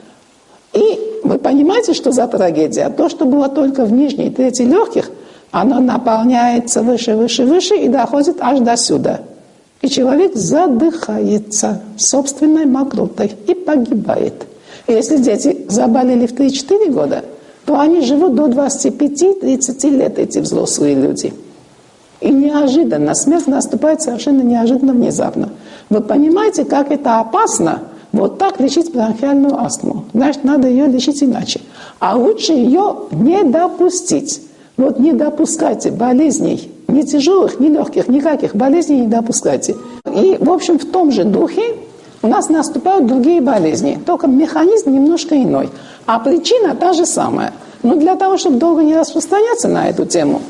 И вы понимаете, что за трагедия? То, что было только в нижней трети легких, оно наполняется выше, выше, выше и доходит аж до сюда. И человек задыхается собственной мокротой и погибает. Если дети заболели в 3-4 года – то они живут до 25-30 лет, эти взрослые люди. И неожиданно, смерть наступает совершенно неожиданно, внезапно. Вы понимаете, как это опасно вот так лечить бронхиальную астму? Значит, надо ее лечить иначе. А лучше ее не допустить. Вот не допускайте болезней, ни тяжелых, ни легких, никаких болезней не допускайте. И, в общем, в том же духе у нас наступают другие болезни, только механизм немножко иной. А причина та же самая. Но для того, чтобы долго не распространяться на эту тему,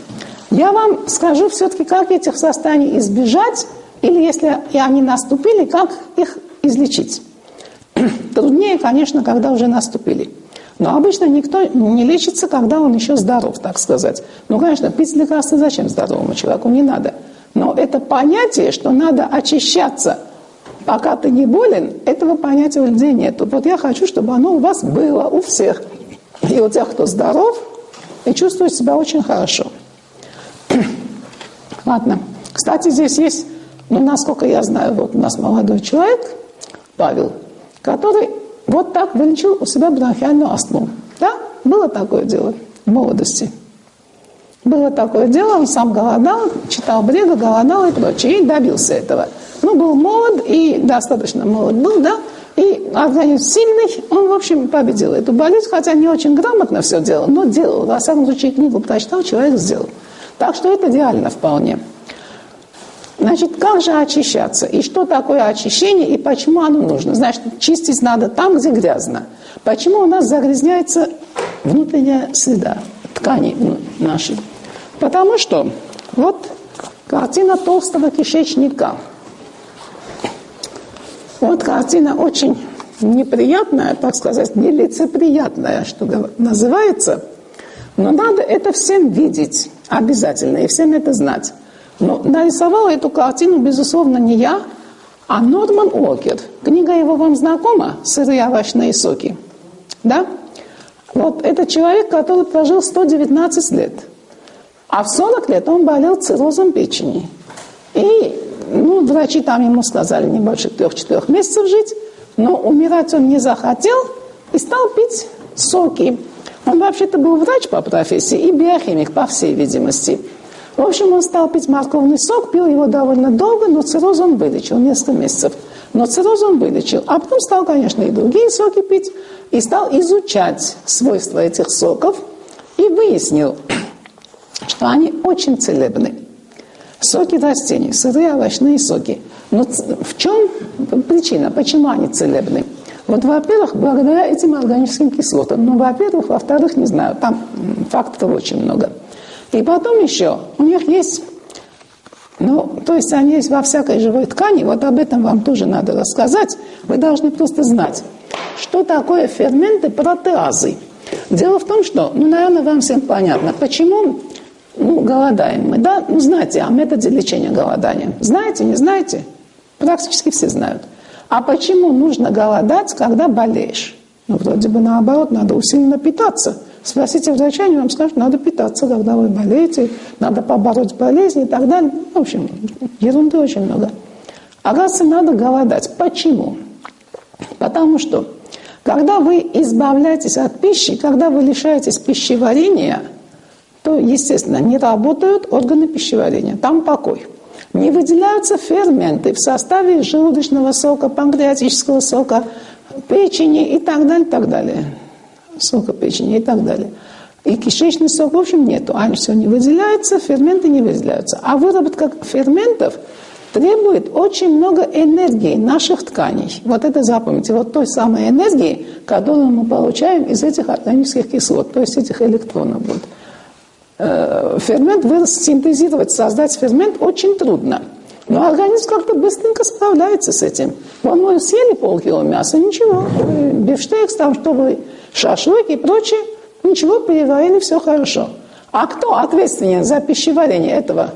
я вам скажу все-таки, как этих состояний избежать, или если они наступили, как их излечить. Труднее, конечно, когда уже наступили. Но обычно никто не лечится, когда он еще здоров, так сказать. Ну, конечно, пить лекарства зачем здоровому человеку? Не надо. Но это понятие, что надо очищаться – Пока ты не болен, этого понятия у людей нет. Вот я хочу, чтобы оно у вас было, у всех. И у тех, кто здоров и чувствует себя очень хорошо. Ладно. Кстати, здесь есть, ну, насколько я знаю, вот у нас молодой человек, Павел, который вот так вылечил у себя бронхиальную астму. Да? Было такое дело в молодости. Было такое дело, он сам голодал, читал бреда, голодал и прочее, и добился этого – ну, был молод и достаточно молод был, да, и организм сильный, он, в общем, победил эту болезнь, хотя не очень грамотно все делал, но делал. Во всяком случае, книгу прочитал, человек сделал. Так что это идеально вполне. Значит, как же очищаться? И что такое очищение, и почему оно нужно? Значит, чистить надо там, где грязно. Почему у нас загрязняется внутренняя среда, ткани нашей? Потому что вот картина толстого кишечника – вот картина очень неприятная, так сказать, нелицеприятная, что называется. Но надо это всем видеть обязательно и всем это знать. Но нарисовала эту картину, безусловно, не я, а Норман Уокер. Книга его вам знакома «Сырые овощные соки». Да? Вот это человек, который прожил 119 лет. А в 40 лет он болел циррозом печени. И ну, врачи там ему сказали не больше трех-четырех месяцев жить, но умирать он не захотел и стал пить соки. Он вообще-то был врач по профессии и биохимик, по всей видимости. В общем, он стал пить морковный сок, пил его довольно долго, но цирроз он вылечил, несколько месяцев. Но цирроз он вылечил. А потом стал, конечно, и другие соки пить, и стал изучать свойства этих соков, и выяснил, что они очень целебны. Соки растений, сырые овощные соки. Но в чем причина, почему они целебны? Вот, во-первых, благодаря этим органическим кислотам. Ну, во-первых, во-вторых, не знаю, там фактов очень много. И потом еще у них есть, ну, то есть они есть во всякой живой ткани, вот об этом вам тоже надо рассказать. Вы должны просто знать, что такое ферменты протеазы. Дело в том, что, ну, наверное, вам всем понятно, почему ну, голодаем мы, да? Ну, знаете о методе лечения голодания. Знаете, не знаете? Практически все знают. А почему нужно голодать, когда болеешь? Ну, вроде бы наоборот, надо усиленно питаться. Спросите врача, они вам скажут, надо питаться, когда вы болеете, надо побороть болезни и так далее. В общем, ерунды очень много. Оказывается, надо голодать. Почему? Потому что, когда вы избавляетесь от пищи, когда вы лишаетесь пищеварения – то, естественно, не работают органы пищеварения, там покой. Не выделяются ферменты в составе желудочного сока, панкреатического сока, печени и так далее, так далее. Сока печени и так далее. И кишечный сок, в общем, нету. Они все не выделяются, ферменты не выделяются. А выработка ферментов требует очень много энергии наших тканей. Вот это запомните, вот той самой энергии, которую мы получаем из этих органических кислот, то есть этих электронов. Вот. Э, фермент синтезировать, создать фермент очень трудно. Но организм как-то быстренько справляется с этим. Вон мы съели полкило мяса, ничего, бифштекс, там, чтобы шашлык и прочее, ничего, переварили, все хорошо. А кто ответственен за пищеварение этого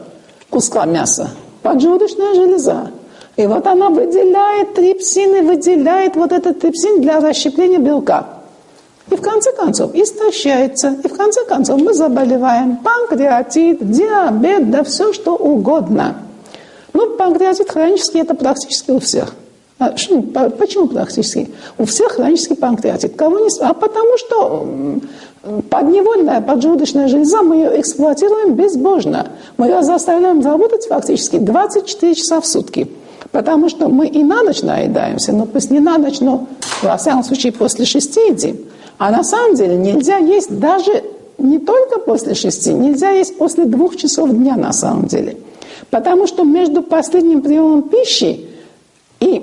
куска мяса? Поджелудочная железа. И вот она выделяет трипсин и выделяет вот этот трипсин для расщепления белка. И в конце концов истощается. И в конце концов мы заболеваем. Панкреатит, диабет, да все что угодно. Ну, панкреатит хронический это практически у всех. А, что, почему практически? У всех хронический панкреатит. Кого не... А потому что подневольная поджелудочная железа, мы ее эксплуатируем безбожно. Мы ее заставляем работать фактически 24 часа в сутки. Потому что мы и на ночь наедаемся, но пусть не на ночь, но во всяком случае после шести едим. А на самом деле нельзя есть даже не только после шести, нельзя есть после двух часов дня на самом деле. Потому что между последним приемом пищи и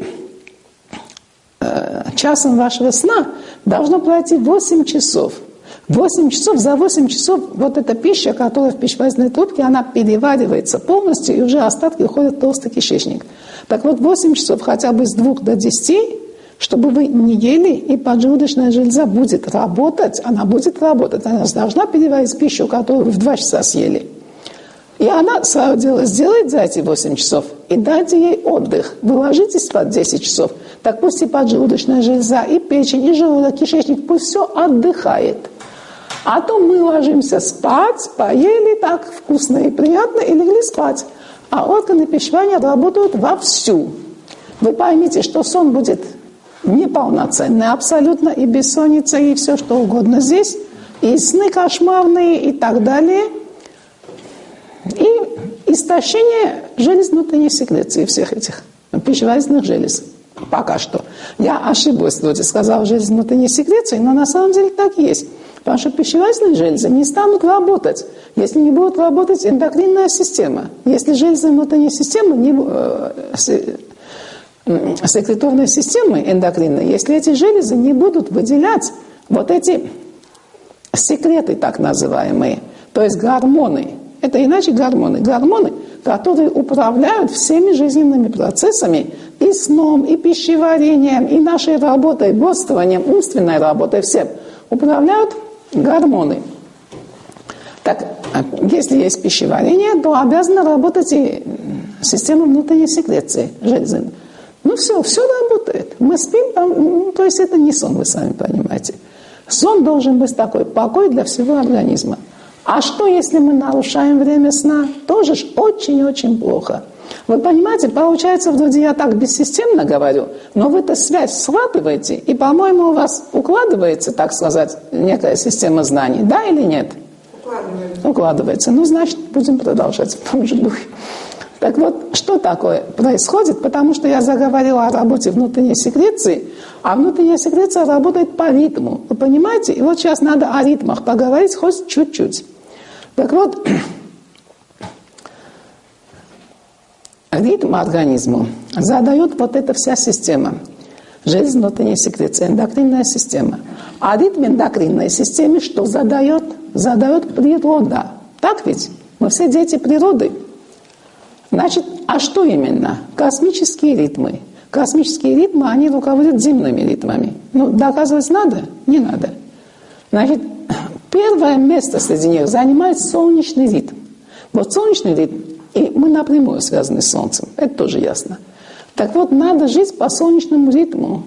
часом вашего сна должно пройти 8 часов. 8 часов, за 8 часов вот эта пища, которая в пищеварительной трубке, она переваривается полностью, и уже остатки уходят в толстый кишечник. Так вот, 8 часов хотя бы с 2 до 10, чтобы вы не ели, и поджелудочная железа будет работать, она будет работать, она должна переварить пищу, которую вы в 2 часа съели. И она свое дело сделает за эти 8 часов и дайте ей отдых. Вы ложитесь спать 10 часов, так пусть и поджелудочная железа, и печень, и желудок, кишечник, пусть все отдыхает. А то мы ложимся спать, поели так вкусно и приятно и легли спать. А органы пищевания работают вовсю. Вы поймите, что сон будет неполноценный абсолютно, и бессонница, и все что угодно здесь, и сны кошмарные, и так далее – и истощение желез внутренней секреции всех этих пищеварительных желез. Пока что. Я ошиблась, вроде сказала железы внутренней секреции, но на самом деле так есть. Потому что пищеварительные железы не станут работать, если не будет работать эндокринная система. Если железы внутренней системы не, э, секреторной системы эндокринной, если эти железы не будут выделять вот эти секреты так называемые, то есть гормоны, это иначе гормоны. Гормоны, которые управляют всеми жизненными процессами, и сном, и пищеварением, и нашей работой, бодствованием, умственной работой, всем. Управляют гормоны. Так, если есть пищеварение, то обязана работать и система внутренней секреции железы. Ну все, все работает. Мы спим, ну, то есть это не сон, вы сами понимаете. Сон должен быть такой покой для всего организма. А что, если мы нарушаем время сна? Тоже ж очень-очень плохо. Вы понимаете, получается, вроде я так бессистемно говорю, но вы эту связь схватываете, и, по-моему, у вас укладывается, так сказать, некая система знаний, да или нет? Укладывается. Укладывается. Ну, значит, будем продолжать в том же духе. Так вот, что такое происходит? Потому что я заговорила о работе внутренней секреции, а внутренняя секреция работает по ритму. Вы понимаете? И вот сейчас надо о ритмах поговорить хоть чуть-чуть. Так вот, ритм организму задает вот эта вся система. Внутренней секреции, эндокринная система. А ритм эндокринной системе что задает? Задает природа. Так ведь? Мы все дети природы. Значит, а что именно? Космические ритмы. Космические ритмы, они руководят земными ритмами. Ну, доказывать надо? Не надо. Значит, Первое место среди них занимает солнечный ритм. Вот солнечный ритм, и мы напрямую связаны с Солнцем, это тоже ясно. Так вот, надо жить по солнечному ритму.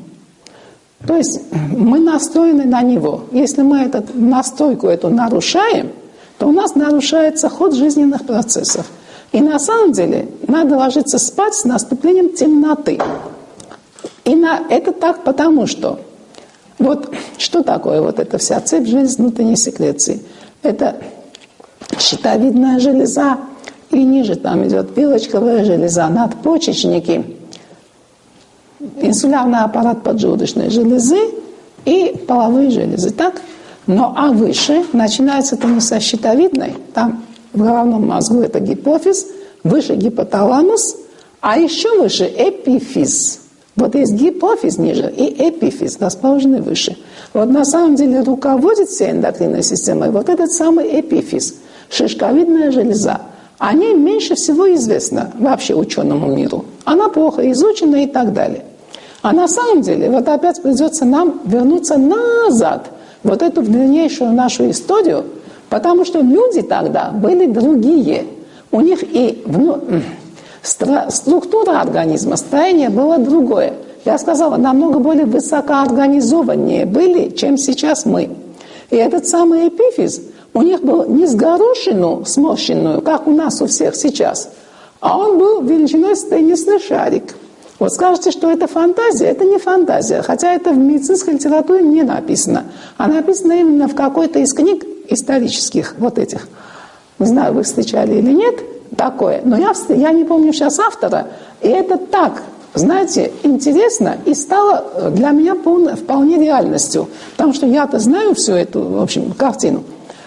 То есть мы настроены на него. Если мы эту настройку эту нарушаем, то у нас нарушается ход жизненных процессов. И на самом деле надо ложиться спать с наступлением темноты. И на, это так потому, что вот что такое вот эта вся цепь желез внутренней секреции? Это щитовидная железа, и ниже там идет пилочковая железа, надпочечники. инсулярный аппарат поджелудочной железы и половые железы, так? Но а выше начинается не со щитовидной, там в головном мозгу это гипофиз, выше гипоталамус, а еще выше эпифиз. Вот есть гипофиз ниже и эпифиз, расположенный выше. Вот на самом деле руководит всей эндокринной системой вот этот самый эпифиз, шишковидная железа. О ней меньше всего известно вообще ученому миру. Она плохо изучена и так далее. А на самом деле, вот опять придется нам вернуться назад, вот эту длиннейшую нашу историю, потому что люди тогда были другие. У них и структура организма, строение было другое. Я сказала, намного более высокоорганизованнее были, чем сейчас мы. И этот самый эпифиз, у них был не с горошину сморщенную, как у нас у всех сейчас, а он был величиной с теннисный шарик. Вот скажете, что это фантазия, это не фантазия, хотя это в медицинской литературе не написано, а написано именно в какой-то из книг исторических, вот этих. Не знаю, вы встречали или нет такое, но я, я не помню сейчас автора, и это так, знаете, интересно и стало для меня полно, вполне реальностью, потому что я-то знаю всю эту, в общем, картину.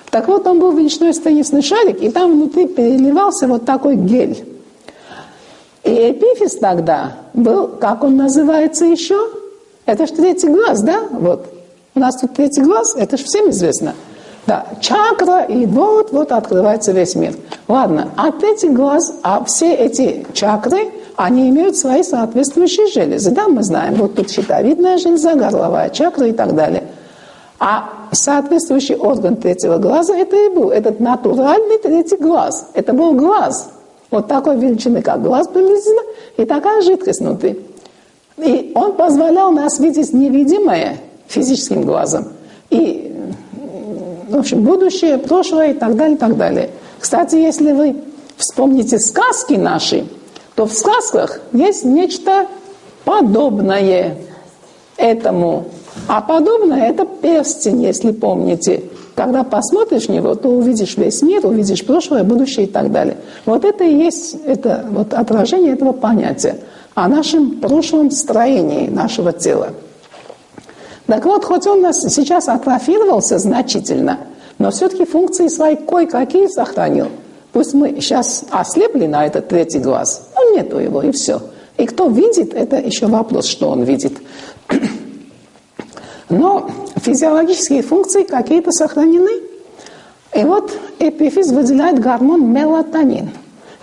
Так вот, он был величиной с шарик, и там внутри переливался вот такой гель. И эпифиз тогда был, как он называется еще? Это же третий глаз, да? Вот. У нас тут третий глаз, это же всем известно. Да, чакра, и вот-вот открывается весь мир. Ладно, а третий глаз, а все эти чакры, они имеют свои соответствующие железы. Да, мы знаем, вот тут щитовидная железа, горловая чакра и так далее. А соответствующий орган третьего глаза это и был, этот натуральный третий глаз. Это был глаз – вот такой величины, как глаз приблизительно, и такая жидкость внутри. И он позволял нас видеть невидимое физическим глазом. И, в общем, будущее, прошлое и так далее, и так далее. Кстати, если вы вспомните сказки наши, то в сказках есть нечто подобное этому. А подобное – это перстень, если помните. Когда посмотришь в него, то увидишь весь мир, увидишь прошлое, будущее и так далее. Вот это и есть это, вот отражение этого понятия о нашем прошлом строении нашего тела. Так вот, хоть он нас сейчас атрофировался значительно, но все-таки функции свои кое-какие сохранил. Пусть мы сейчас ослепли на этот третий глаз, но нету его, и все. И кто видит, это еще вопрос, что он видит. Но физиологические функции какие-то сохранены. И вот эпифиз выделяет гормон мелатонин.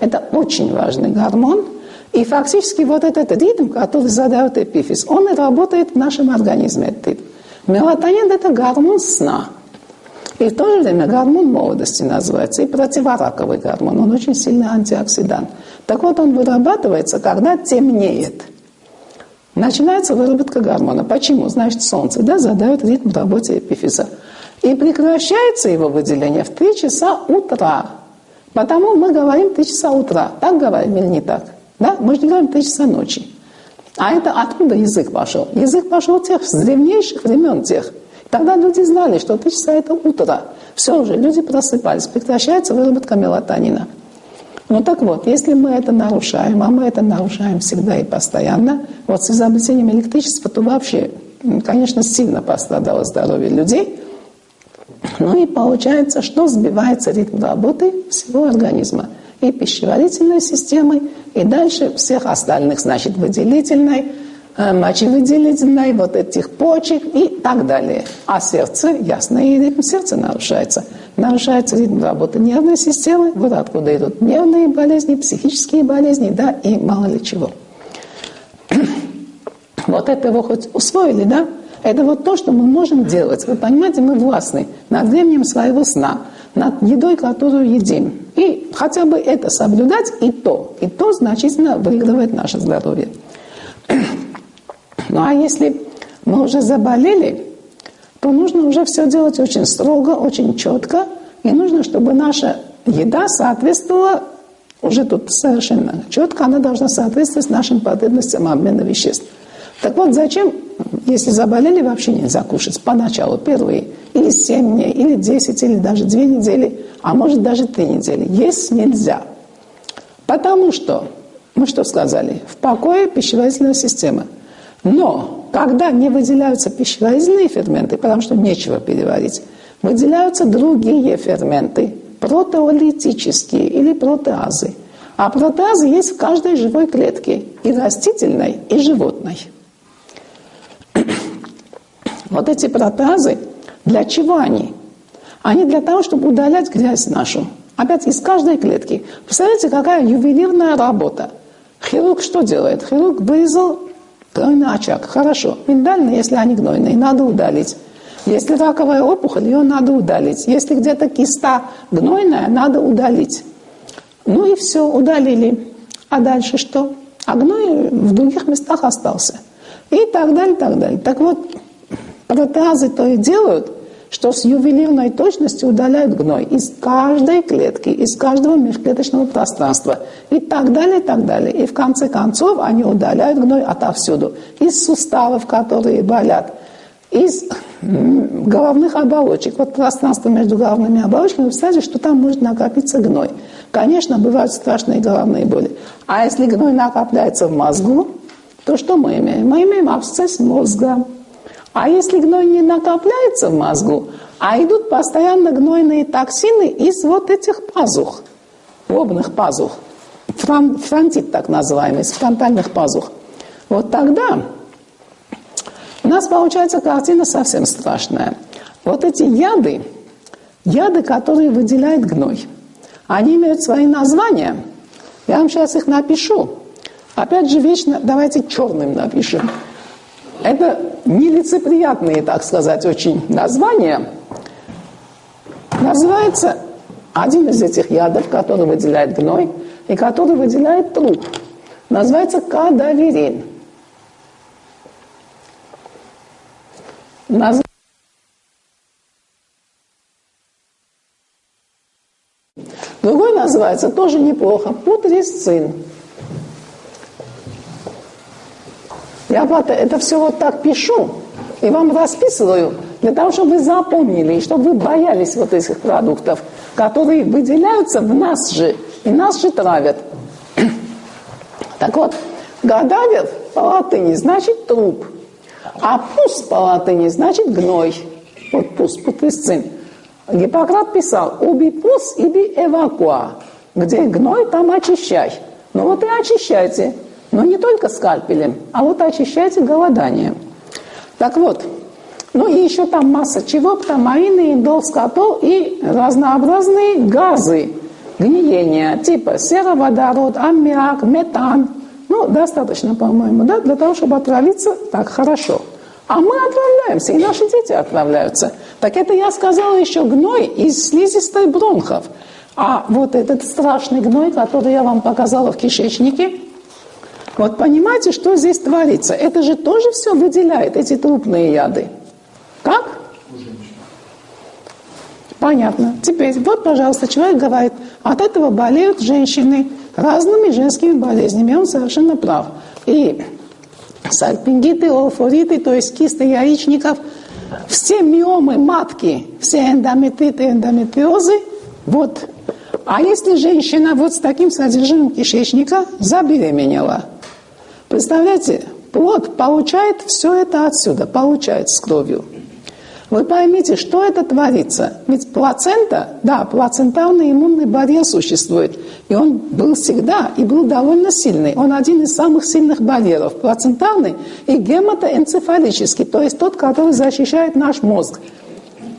Это очень важный гормон. И фактически вот этот ритм, который задает эпифиз, он работает в нашем организме. Этот ритм. Мелатонин – это гормон сна. И в то же время гормон молодости называется, и противораковый гормон. Он очень сильный антиоксидант. Так вот, он вырабатывается, когда темнеет – Начинается выработка гормона. Почему? Значит, солнце да, задает ритм работе эпифиза. И прекращается его выделение в 3 часа утра. Потому мы говорим 3 часа утра. Так говорим или не так? Да? Мы же говорим 3 часа ночи. А это откуда язык пошел? Язык пошел тех, с древнейших времен тех. Тогда люди знали, что 3 часа это утро. Все уже, люди просыпались. Прекращается выработка мелатонина. Ну так вот, если мы это нарушаем, а мы это нарушаем всегда и постоянно, вот с изобретением электричества, то вообще, конечно, сильно пострадало здоровье людей. Ну и получается, что сбивается ритм работы всего организма. И пищеварительной системы, и дальше всех остальных, значит, выделительной, мочевыделительной, вот этих почек и так далее. А сердце, ясно, и ритм сердца нарушается. Нарушается ритм работы нервной системы, вот откуда идут нервные болезни, психические болезни, да, и мало ли чего. Вот это вы хоть усвоили, да? Это вот то, что мы можем делать. Вы понимаете, мы властны над временем своего сна, над едой, которую едим. И хотя бы это соблюдать, и то, и то значительно выигрывает наше здоровье. Ну а если мы уже заболели, то нужно уже все делать очень строго, очень четко. И нужно, чтобы наша еда соответствовала, уже тут совершенно четко, она должна соответствовать нашим потребностям обмена веществ. Так вот, зачем, если заболели, вообще нельзя кушать поначалу, первые, или 7 дней, или 10, или даже 2 недели, а может даже 3 недели. Есть нельзя. Потому что, мы что сказали, в покое пищеварительная система – Но когда не выделяются пищеварительные ферменты, потому что нечего переварить, выделяются другие ферменты, протеолитические или протеазы. А протеазы есть в каждой живой клетке, и растительной, и животной. Вот эти протеазы, для чего они? Они для того, чтобы удалять грязь нашу. Опять из каждой клетки. Представляете, какая ювелирная работа. Хирург что делает? Хирург вырезал гнойный очаг. Хорошо. Миндальные, если они гнойные, надо удалить. Если раковая опухоль, ее надо удалить. Если где-то киста гнойная, надо удалить. Ну и все, удалили. А дальше что? А гной в других местах остался. И так далее, так далее. Так вот, протеазы то и делают, что с ювелирной точностью удаляют гной из каждой клетки, из каждого межклеточного пространства и так далее, и так далее. И в конце концов они удаляют гной отовсюду. Из суставов, которые болят, из головных оболочек. Вот пространство между головными оболочками, вы представляете, что там может накопиться гной. Конечно, бывают страшные головные боли. А если гной накопляется в мозгу, то что мы имеем? Мы имеем абсцесс мозга. А если гной не накопляется в мозгу, а идут постоянно гнойные токсины из вот этих пазух, лобных пазух, фронтит так называемый, из фронтальных пазух, вот тогда у нас получается картина совсем страшная. Вот эти яды, яды, которые выделяет гной, они имеют свои названия. Я вам сейчас их напишу. Опять же, вечно давайте черным напишем. Это нелицеприятные, так сказать, очень названия. Называется один из этих ядов, который выделяет гной и который выделяет труп. Называется кадаверин. Наз... Другой называется тоже неплохо путрисцин. Я это все вот так пишу и вам расписываю для того, чтобы вы запомнили, и чтобы вы боялись вот этих продуктов, которые выделяются в нас же, и нас же травят. Так вот, гадавер по латыни значит труп – а пус по латыни значит гной. Вот пус, путысцин. Гиппократ писал, уби пус, иби эвакуа. Где гной, там очищай. Ну вот и очищайте. Но не только скальпелем, а вот очищайте голоданием. Так вот, ну и еще там масса чего, птамаины, индол, скотол и разнообразные газы гниения, типа сероводород, аммиак, метан – ну, достаточно, по-моему, да, для того, чтобы отравиться так хорошо. А мы отравляемся, и наши дети отравляются. Так это я сказала еще гной из слизистой бронхов. А вот этот страшный гной, который я вам показала в кишечнике, вот понимаете, что здесь творится? Это же тоже все выделяет, эти трупные яды. Как? Понятно. Теперь, вот, пожалуйста, человек говорит, от этого болеют женщины разными женскими болезнями. Он совершенно прав. И сальпингиты, олфориты, то есть кисты яичников, все миомы матки, все эндометриты, эндометриозы, вот. А если женщина вот с таким содержимым кишечника забеременела, представляете, плод получает все это отсюда, получает с кровью. Вы поймите, что это творится. Ведь плацента, да, плацентарный иммунный барьер существует. И он был всегда, и был довольно сильный. Он один из самых сильных барьеров. Плацентарный и гематоэнцефалический, то есть тот, который защищает наш мозг.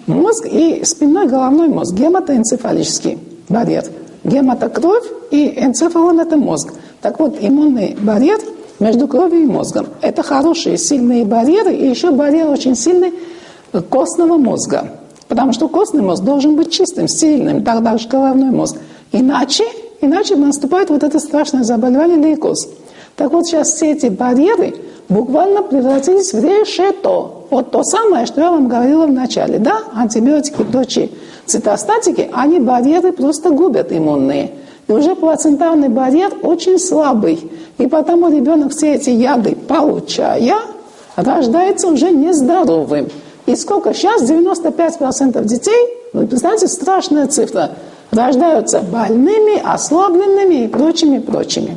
Мозг и спинной головной мозг, гематоэнцефалический барьер. Гемата – кровь, и энцефалон – это мозг. Так вот, иммунный барьер между кровью и мозгом. Это хорошие, сильные барьеры, и еще барьер очень сильный – костного мозга. Потому что костный мозг должен быть чистым, стерильным, тогда же головной мозг. Иначе, иначе наступает вот это страшное заболевание лейкоз. Так вот сейчас все эти барьеры буквально превратились в решето. Вот то самое, что я вам говорила в начале. Да, антибиотики и прочие цитостатики, они барьеры просто губят иммунные. И уже плацентарный барьер очень слабый. И потому ребенок все эти яды получая, рождается уже нездоровым. И сколько? Сейчас 95% детей, вы представляете, страшная цифра, рождаются больными, ослабленными и прочими, прочими.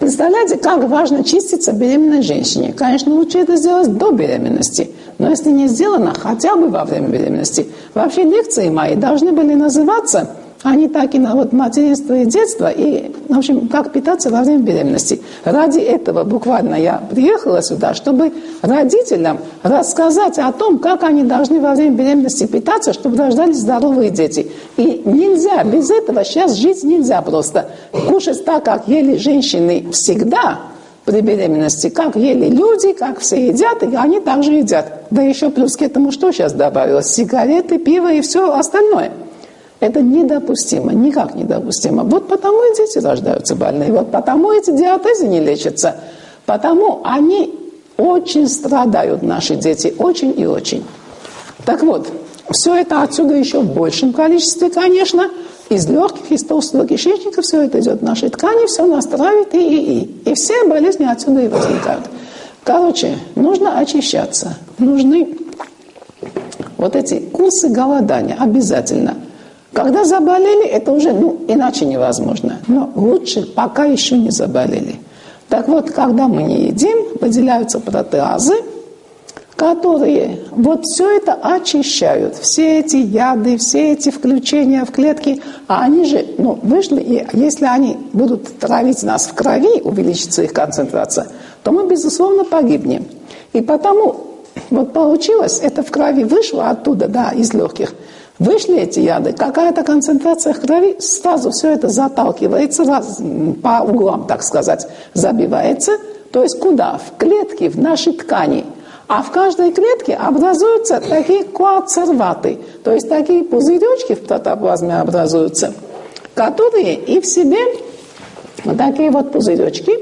Представляете, как важно чиститься беременной женщине. Конечно, лучше это сделать до беременности. Но если не сделано, хотя бы во время беременности. Вообще лекции мои должны были называться они так и на вот материнство и детство, и, в общем, как питаться во время беременности. Ради этого буквально я приехала сюда, чтобы родителям рассказать о том, как они должны во время беременности питаться, чтобы рождались здоровые дети. И нельзя, без этого сейчас жить нельзя просто. Кушать так, как ели женщины всегда, при беременности, как ели люди, как все едят, и они также едят. Да еще плюс к этому что сейчас добавилось? Сигареты, пиво и все остальное – это недопустимо, никак недопустимо. Вот потому и дети рождаются больные, вот потому эти диатезы не лечатся, потому они очень страдают, наши дети, очень и очень. Так вот, все это отсюда еще в большем количестве, конечно, из легких, из толстого кишечника все это идет в наши ткани, все настраивает и, и, и. И все болезни отсюда и возникают. Короче, нужно очищаться. Нужны вот эти курсы голодания обязательно – когда заболели, это уже ну, иначе невозможно. Но лучше, пока еще не заболели. Так вот, когда мы не едим, выделяются протеазы, которые вот все это очищают. Все эти яды, все эти включения в клетки, а они же ну, вышли, и если они будут травить нас в крови, увеличится их концентрация, то мы, безусловно, погибнем. И потому вот получилось, это в крови вышло оттуда, да, из легких – Вышли эти яды, какая-то концентрация крови, сразу все это заталкивается раз, по углам, так сказать, забивается. То есть куда? В клетки, в наши ткани. А в каждой клетке образуются такие коацерваты, то есть такие пузыречки в протоплазме образуются, которые и в себе вот такие вот пузыречки,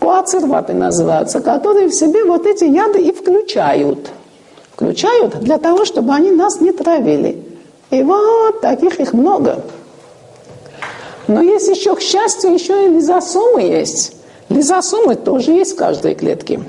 коацерваты называются, которые в себе вот эти яды и включают. Включают для того, чтобы они нас не травили. И вот таких их много. Но есть еще, к счастью, еще и лизосомы есть. Лизосомы тоже есть в каждой клетке.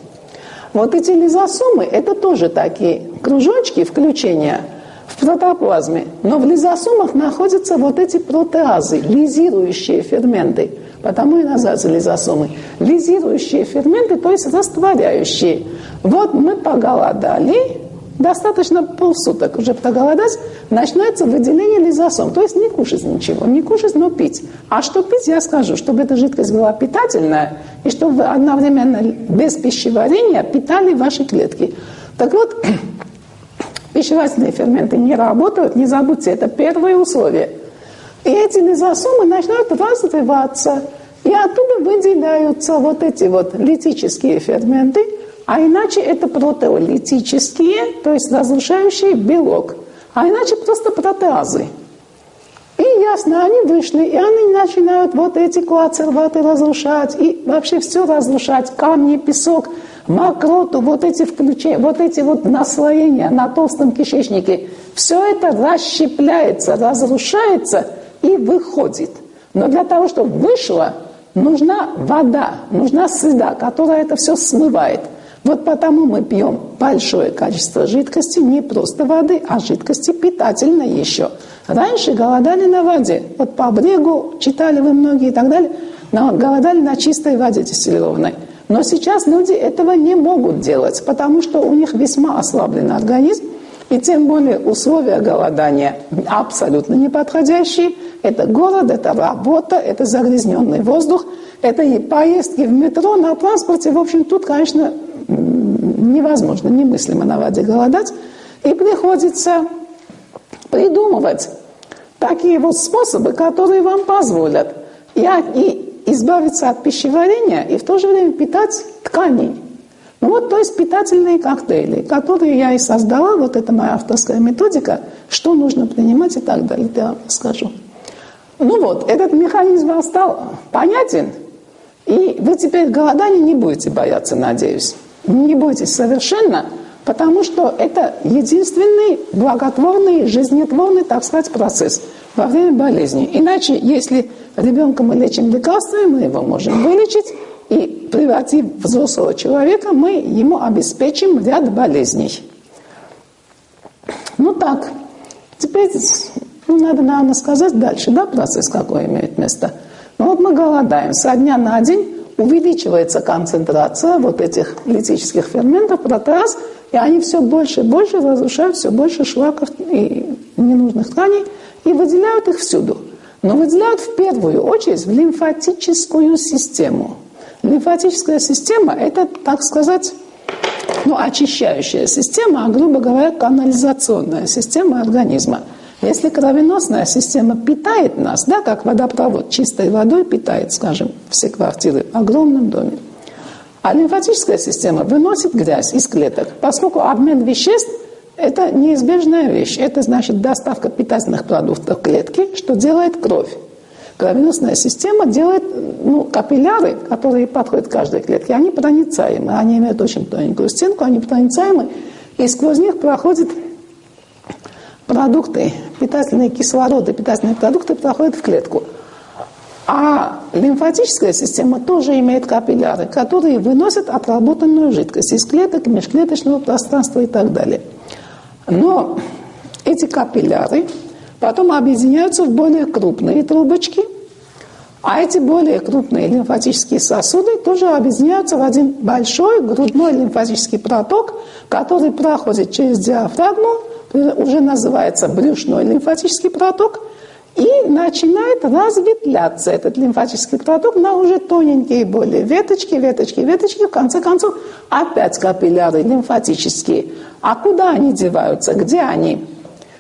Вот эти лизосомы, это тоже такие кружочки включения в протоплазме. Но в лизосомах находятся вот эти протеазы, лизирующие ферменты. Потому и называются лизосомы. Лизирующие ферменты, то есть растворяющие. Вот мы поголодали, достаточно полсуток уже проголодать, начинается выделение лизосом. То есть не кушать ничего, не кушать, но пить. А что пить, я скажу, чтобы эта жидкость была питательная, и чтобы вы одновременно без пищеварения питали ваши клетки. Так вот, пищеварительные ферменты не работают, не забудьте, это первое условие. И эти лизосомы начинают развиваться, и оттуда выделяются вот эти вот литические ферменты – а иначе это протеолитические, то есть разрушающие белок. А иначе просто протеазы. И ясно, они вышли, и они начинают вот эти коацерваты разрушать, и вообще все разрушать, камни, песок, мокроту, вот эти включения, вот эти вот наслоения на толстом кишечнике. Все это расщепляется, разрушается и выходит. Но для того, чтобы вышло, нужна вода, нужна среда, которая это все смывает – вот потому мы пьем большое количество жидкости, не просто воды, а жидкости питательной еще. Раньше голодали на воде. Вот по брегу читали вы многие и так далее. Но голодали на чистой воде дистиллированной. Но сейчас люди этого не могут делать, потому что у них весьма ослаблен организм, и тем более условия голодания абсолютно неподходящие. Это голод, это работа, это загрязненный воздух, это и поездки в метро, на транспорте. В общем, тут, конечно, невозможно, немыслимо на воде голодать. И приходится придумывать такие вот способы, которые вам позволят и, и избавиться от пищеварения, и в то же время питать ткани. Ну вот, то есть питательные коктейли, которые я и создала, вот это моя авторская методика, что нужно принимать и так далее, я вам скажу. Ну вот, этот механизм стал понятен, и вы теперь голодания не будете бояться, надеюсь. Не бойтесь совершенно, потому что это единственный благотворный, жизнетворный, так сказать, процесс во время болезни. Иначе, если ребенка мы лечим лекарствами, мы его можем вылечить, и превратив взрослого человека, мы ему обеспечим ряд болезней. Ну так, теперь ну, надо, наверное, сказать дальше, да, процесс какой имеет место. Ну вот мы голодаем со дня на день, увеличивается концентрация вот этих литических ферментов, протеаз, и они все больше и больше разрушают все больше шлаков и ненужных тканей и выделяют их всюду. Но выделяют в первую очередь в лимфатическую систему. Лимфатическая система – это, так сказать, ну, очищающая система, а, грубо говоря, канализационная система организма. Если кровеносная система питает нас, да, как водопровод чистой водой питает, скажем, все квартиры в огромном доме, а лимфатическая система выносит грязь из клеток, поскольку обмен веществ – это неизбежная вещь. Это значит доставка питательных продуктов клетки, что делает кровь. Кровеносная система делает ну, капилляры, которые подходят каждой клетке, они проницаемы. Они имеют очень тоненькую стенку, они проницаемы, и сквозь них проходят продукты, питательные кислороды, питательные продукты проходят в клетку. А лимфатическая система тоже имеет капилляры, которые выносят отработанную жидкость из клеток, межклеточного пространства и так далее. Но эти капилляры Потом объединяются в более крупные трубочки, а эти более крупные лимфатические сосуды тоже объединяются в один большой грудной лимфатический проток, который проходит через диафрагму, уже называется брюшной лимфатический проток, и начинает разветвляться этот лимфатический проток на уже тоненькие более веточки, веточки, веточки. В конце концов, опять капилляры лимфатические. А куда они деваются? Где они?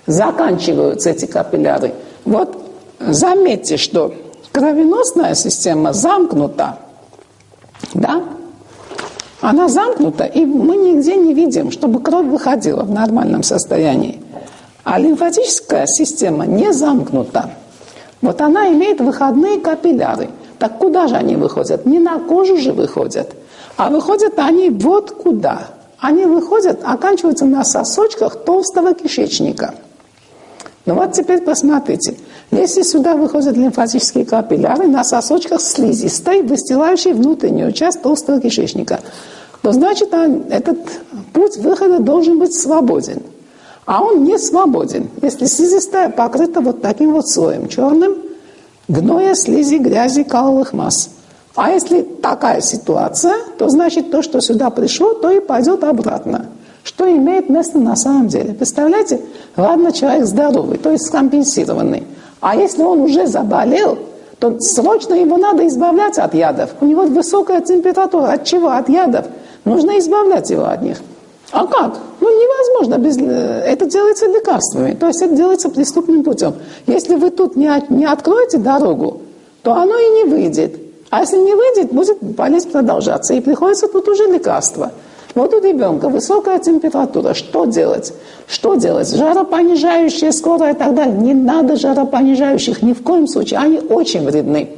заканчиваются эти капилляры. Вот заметьте, что кровеносная система замкнута, да? Она замкнута, и мы нигде не видим, чтобы кровь выходила в нормальном состоянии. А лимфатическая система не замкнута. Вот она имеет выходные капилляры. Так куда же они выходят? Не на кожу же выходят, а выходят они вот куда. Они выходят, оканчиваются на сосочках толстого кишечника – ну вот теперь посмотрите. Если сюда выходят лимфатические капилляры на сосочках слизистой, выстилающей внутреннюю часть толстого кишечника, то значит этот путь выхода должен быть свободен. А он не свободен, если слизистая покрыта вот таким вот слоем черным, гноя, слизи, грязи, каловых масс. А если такая ситуация, то значит то, что сюда пришло, то и пойдет обратно что имеет место на самом деле. Представляете, ладно, человек здоровый, то есть скомпенсированный. А если он уже заболел, то срочно его надо избавлять от ядов. У него высокая температура. От чего? От ядов. Нужно избавлять его от них. А как? Ну, невозможно. Без... Э, это делается лекарствами. То есть это делается преступным путем. Если вы тут не, от... не откроете дорогу, то оно и не выйдет. А если не выйдет, будет болезнь продолжаться. И приходится тут уже лекарство. Вот у ребенка высокая температура. Что делать? Что делать? Жаропонижающие скорая и так далее. Не надо жаропонижающих ни в коем случае. Они очень вредны.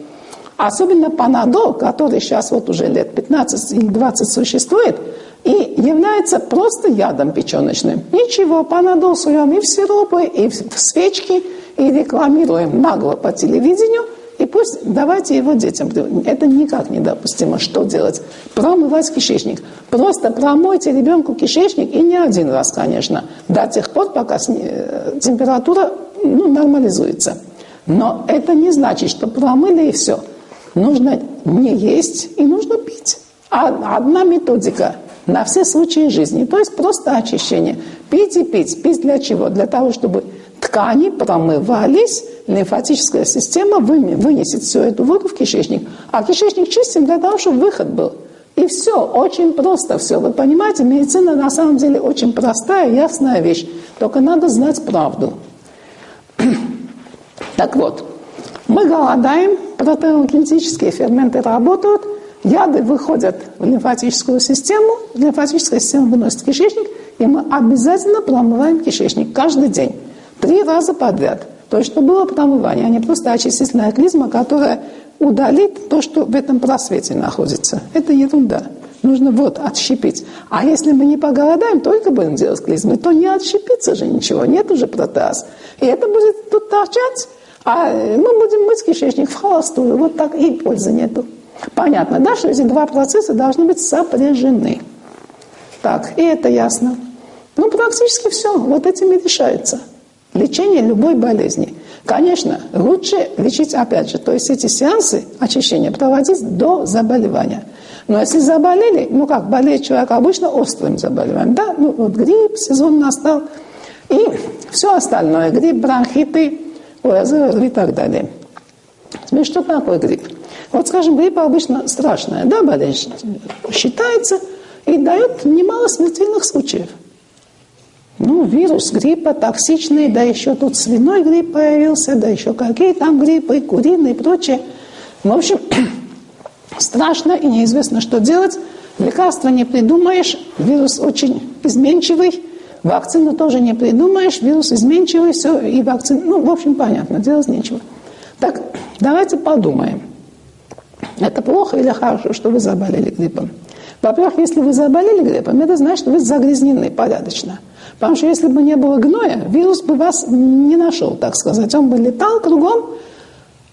Особенно панадол, который сейчас вот уже лет 15 или 20 существует, и является просто ядом печеночным. Ничего, панадол суем и в сиропы, и в свечки, и рекламируем нагло по телевидению – и пусть давайте его детям. Это никак недопустимо. Что делать? Промывать кишечник. Просто промойте ребенку кишечник, и не один раз, конечно, до тех пор, пока э, температура ну, нормализуется. Но это не значит, что промыли и все. Нужно не есть и нужно пить. А одна методика на все случаи жизни. То есть просто очищение. Пить и пить. Пить для чего? Для того, чтобы ткани промывались, лимфатическая система вынесет всю эту воду в кишечник. А кишечник чистим для того, чтобы выход был. И все, очень просто все. Вы понимаете, медицина на самом деле очень простая, ясная вещь. Только надо знать правду. Так вот, мы голодаем, протеогенетические ферменты работают, яды выходят в лимфатическую систему, лимфатическая система выносит кишечник, и мы обязательно промываем кишечник каждый день. Три раза подряд. То есть, что было промывание, а не просто очистительная клизма, которая удалит то, что в этом просвете находится. Это ерунда. Нужно вот отщепить. А если мы не поголодаем, только будем делать клизмы, то не отщепится же ничего, нет уже протеаз. И это будет тут торчать, а мы будем мыть кишечник в холостую. Вот так и пользы нету. Понятно, да, что эти два процесса должны быть сопряжены. Так, и это ясно. Ну, практически все. Вот этим и решается. Лечение любой болезни. Конечно, лучше лечить опять же, то есть эти сеансы очищения проводить до заболевания. Но если заболели, ну как, болеет человек обычно острым заболеванием, да, ну вот грипп, сезон настал, и все остальное, грипп, бронхиты, ОРЗ и так далее. Теперь что такое грипп? Вот, скажем, грипп обычно страшная, да, болезнь считается и дает немало смертельных случаев. Ну, вирус гриппа токсичный, да еще тут свиной грипп появился, да еще какие там гриппы, куриные и прочее. В общем, страшно и неизвестно, что делать. Лекарства не придумаешь, вирус очень изменчивый, вакцину тоже не придумаешь, вирус изменчивый, все, и вакцина, ну, в общем, понятно, делать нечего. Так, давайте подумаем. Это плохо или хорошо, что вы заболели гриппом? Во-первых, если вы заболели гриппом, это значит, что вы загрязнены порядочно. Потому что если бы не было гноя, вирус бы вас не нашел, так сказать. Он бы летал кругом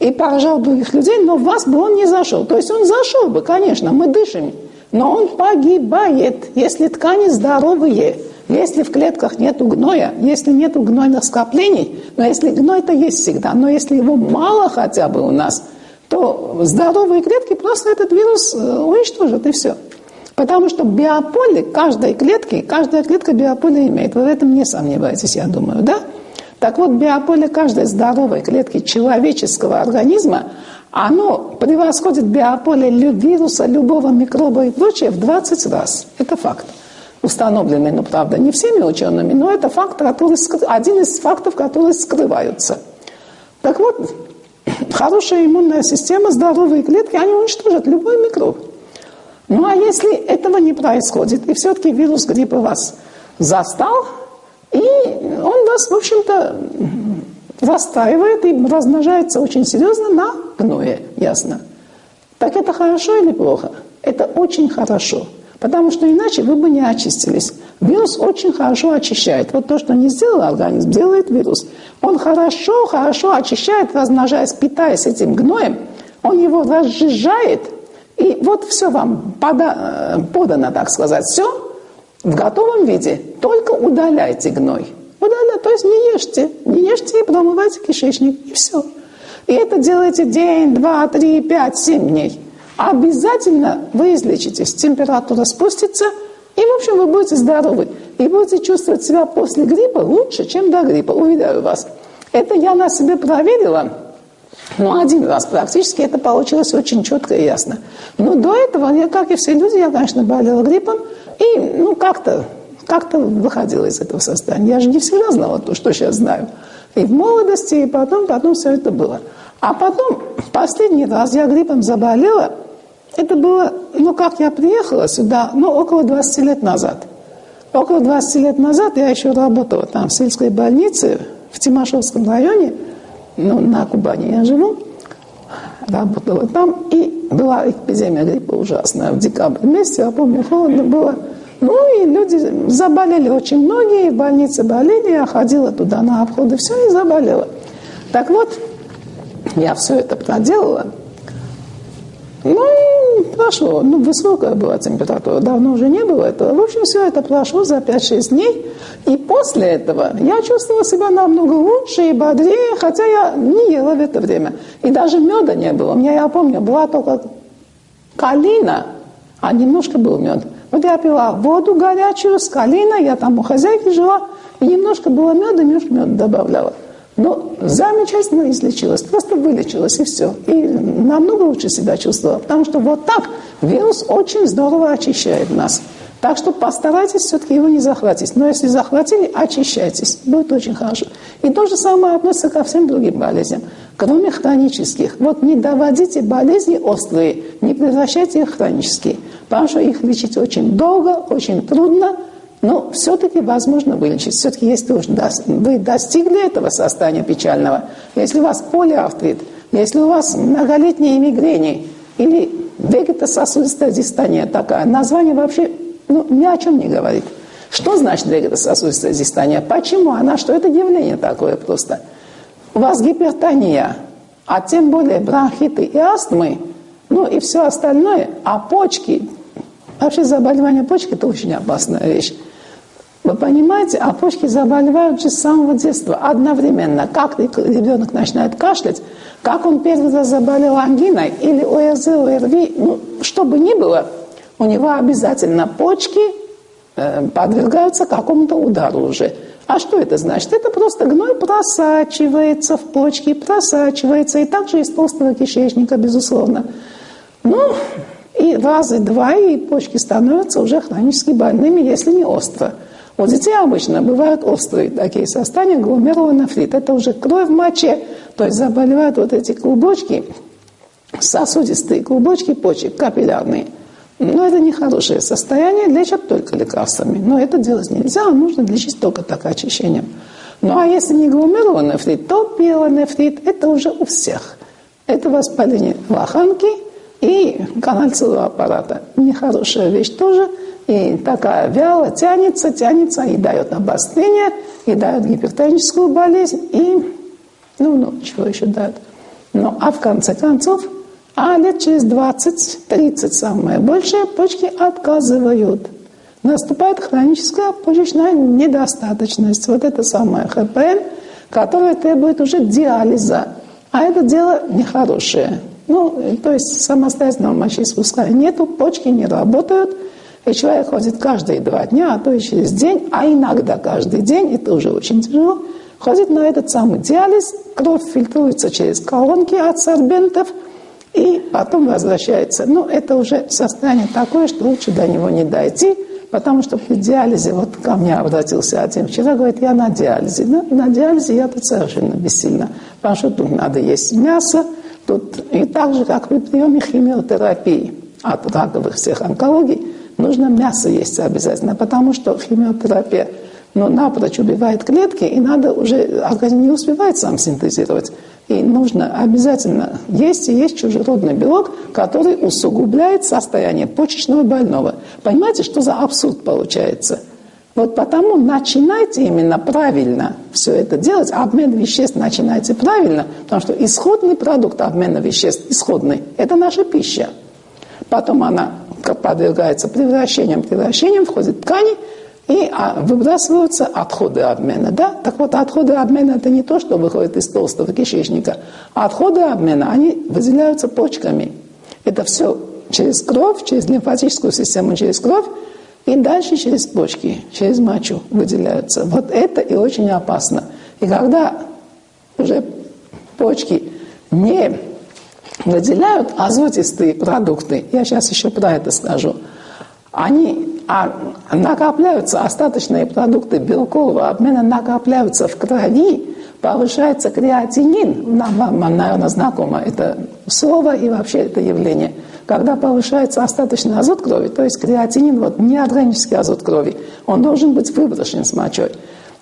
и поражал других людей, но в вас бы он не зашел. То есть он зашел бы, конечно, мы дышим, но он погибает, если ткани здоровые, если в клетках нет гноя, если нет гнойных скоплений, но если гной-то есть всегда, но если его мало хотя бы у нас, то здоровые клетки просто этот вирус э, уничтожат, и все. Потому что биополе каждой клетки, каждая клетка биополе имеет. Вы в этом не сомневаетесь, я думаю, да? Так вот, биополе каждой здоровой клетки человеческого организма, оно превосходит биополе вируса, любого микроба и прочее в 20 раз. Это факт установленный, ну, правда, не всеми учеными, но это факт, который, один из фактов, которые скрываются. Так вот, хорошая иммунная система, здоровые клетки, они уничтожат любой микроб. Ну а если этого не происходит, и все-таки вирус гриппа вас застал, и он вас, в общем-то, расстраивает и размножается очень серьезно на гное, ясно. Так это хорошо или плохо? Это очень хорошо, потому что иначе вы бы не очистились. Вирус очень хорошо очищает. Вот то, что не сделал организм, делает вирус. Он хорошо, хорошо очищает, размножаясь, питаясь этим гноем. Он его разжижает – и вот все вам пода, подано, так сказать, все в готовом виде. Только удаляйте гной. Удаляйте, то есть не ешьте. Не ешьте и промывайте кишечник. И все. И это делайте день, два, три, пять, семь дней. Обязательно вы излечитесь. Температура спустится, и, в общем, вы будете здоровы. И будете чувствовать себя после гриппа лучше, чем до гриппа, уверяю вас. Это я на себе проверила. Ну, один раз практически это получилось очень четко и ясно. Но до этого, я, как и все люди, я, конечно, болела гриппом и, ну, как-то как-то выходила из этого состояния. Я же не всегда знала то, что сейчас знаю. И в молодости, и потом, потом все это было. А потом, последний раз я гриппом заболела, это было, ну, как я приехала сюда, ну, около 20 лет назад. Около 20 лет назад я еще работала там в сельской больнице в Тимашевском районе – ну, на Кубани я живу, работала там, и была эпидемия гриппа ужасная в декабре месяце, я помню, холодно было. Ну и люди заболели очень многие, в больнице болели, я ходила туда на обходы, все, и заболела. Так вот, я все это проделала. Ну и прошло, ну высокая была температура, давно уже не было этого. В общем, все это прошло за 5-6 дней. И после этого я чувствовала себя намного лучше и бодрее, хотя я не ела в это время. И даже меда не было. У меня, я помню, была только калина, а немножко был мед. Вот я пила воду горячую с калиной, я там у хозяйки жила, и немножко было меда, немножко меда добавляла. Но замечательно излечилась, просто вылечилась и все. И намного лучше себя чувствовала, потому что вот так вирус очень здорово очищает нас. Так что постарайтесь все-таки его не захватить. Но если захватили, очищайтесь. Будет очень хорошо. И то же самое относится ко всем другим болезням, кроме хронических. Вот не доводите болезни острые, не превращайте их в хронические. Потому что их лечить очень долго, очень трудно, но все-таки возможно вылечить. Все-таки если вы достигли этого состояния печального, если у вас полиартрит, если у вас многолетние мигрени или вегетососудистая дистония такая, название вообще ну, ни о чем не говорит. Что значит вегетососудистая дистония? Почему она? Что это явление такое просто? У вас гипертония, а тем более бронхиты и астмы, ну и все остальное, а почки, вообще заболевание почки – это очень опасная вещь. Вы понимаете, а почки заболевают же с самого детства, одновременно. Как ребенок начинает кашлять, как он первый раз заболел ангиной или ОРЗ, ОРВИ, ну, что бы ни было, у него обязательно почки э, подвергаются какому-то удару уже. А что это значит? Это просто гной просачивается в почки, просачивается, и также из толстого кишечника, безусловно. Ну, и раза два, и почки становятся уже хронически больными, если не остро. У детей обычно бывают острые такие состояния, гломерулонефрит. Это уже кровь в моче, то есть заболевают вот эти клубочки, сосудистые клубочки почек, капиллярные. Но это нехорошее состояние, лечат только лекарствами. Но это делать нельзя, а нужно лечить только так очищением. Ну а если не гломерулонефрит, то пилонефрит – это уже у всех. Это воспаление лоханки и канальцевого аппарата. Нехорошая вещь тоже – и такая вяло тянется, тянется, и дает обострение, и дает гипертоническую болезнь, и, ну, ну, чего еще дает. Ну, а в конце концов, а лет через 20-30 самое большее, почки отказывают. Наступает хроническая почечная недостаточность. Вот это самое ХПН, которое требует уже диализа. А это дело нехорошее. Ну, то есть самостоятельного мочеиспускания нету, почки не работают – и человек ходит каждые два дня, а то и через день, а иногда каждый день, это уже очень тяжело, ходит на этот самый диализ, кровь фильтруется через колонки от сорбентов, и потом возвращается. Ну, это уже состояние такое, что лучше до него не дойти, потому что при диализе, вот ко мне обратился один вчера, говорит, я на диализе. Ну, на диализе я тут совершенно бессильно, потому что тут надо есть мясо, тут и так же, как при приеме химиотерапии от раковых всех онкологий, нужно мясо есть обязательно, потому что химиотерапия ну, напрочь убивает клетки, и надо уже, организм не успевает сам синтезировать. И нужно обязательно есть и есть чужеродный белок, который усугубляет состояние почечного больного. Понимаете, что за абсурд получается? Вот потому начинайте именно правильно все это делать. Обмен веществ начинайте правильно, потому что исходный продукт обмена веществ, исходный, это наша пища. Потом она подвергается превращениям, превращениям, входит ткани, и а, выбрасываются отходы обмена. Да? Так вот, отходы обмена – это не то, что выходит из толстого кишечника. Отходы обмена, они выделяются почками. Это все через кровь, через лимфатическую систему, через кровь, и дальше через почки, через мочу выделяются. Вот это и очень опасно. И когда уже почки не выделяют азотистые продукты, я сейчас еще про это скажу, они а, накапливаются, остаточные продукты белкового обмена накапливаются в крови, повышается креатинин, нам, вам, наверное, знакомо это слово и вообще это явление. Когда повышается остаточный азот крови, то есть креатинин, вот неорганический азот крови, он должен быть выброшен с мочой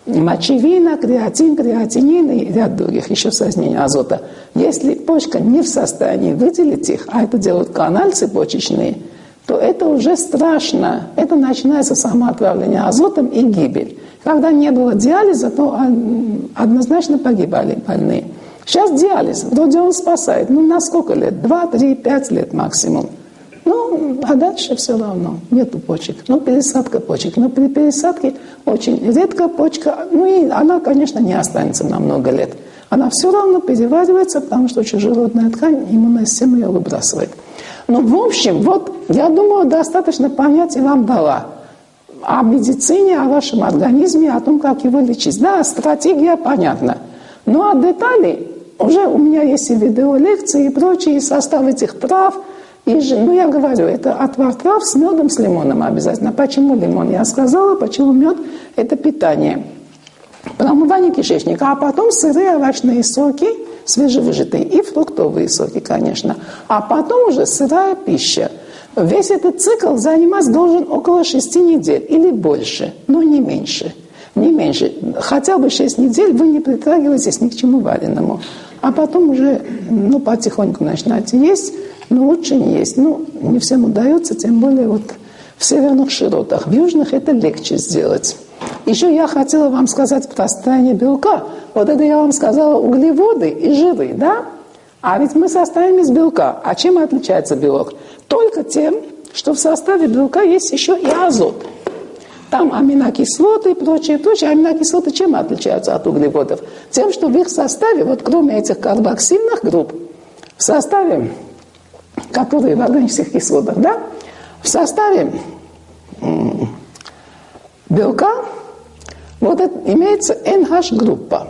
мочевина, креатин, креатинин и ряд других еще соединений азота. Если почка не в состоянии выделить их, а это делают канальцы почечные, то это уже страшно. Это начинается самоотравление азотом и гибель. Когда не было диализа, то однозначно погибали больные. Сейчас диализ, вроде он спасает. Ну, на сколько лет? Два, три, пять лет максимум. Ну, а дальше все равно нету почек. Ну, пересадка почек. Но при пересадке очень редко почка, ну и она, конечно, не останется на много лет. Она все равно переваривается, потому что чужеродная ткань, иммунная система ее выбрасывает. Ну, в общем, вот, я думаю, достаточно понятий вам дала о медицине, о вашем организме, о том, как его лечить. Да, стратегия понятна. Ну, а детали уже у меня есть и видеолекции, и прочие, и состав этих трав – и ну я говорю, это отвар трав с медом, с лимоном обязательно. Почему лимон? Я сказала, почему мед – это питание. Промывание кишечника, а потом сырые овощные соки, свежевыжатые, и фруктовые соки, конечно. А потом уже сырая пища. Весь этот цикл занимать должен около 6 недель или больше, но не меньше. Не меньше. Хотя бы 6 недель вы не притрагиваетесь ни к чему вареному. А потом уже ну, потихоньку начинаете есть, но лучше не есть. Ну, не всем удается, тем более вот в северных широтах. В южных это легче сделать. Еще я хотела вам сказать про состояние белка. Вот это я вам сказала углеводы и жиры, да? А ведь мы состоим из белка. А чем отличается белок? Только тем, что в составе белка есть еще и азот. Там аминокислоты и прочее, прочее. Аминокислоты чем отличаются от углеводов? Тем, что в их составе, вот кроме этих карбоксильных групп, в составе, которые в органических кислотах, да, в составе белка вот это, имеется NH-группа.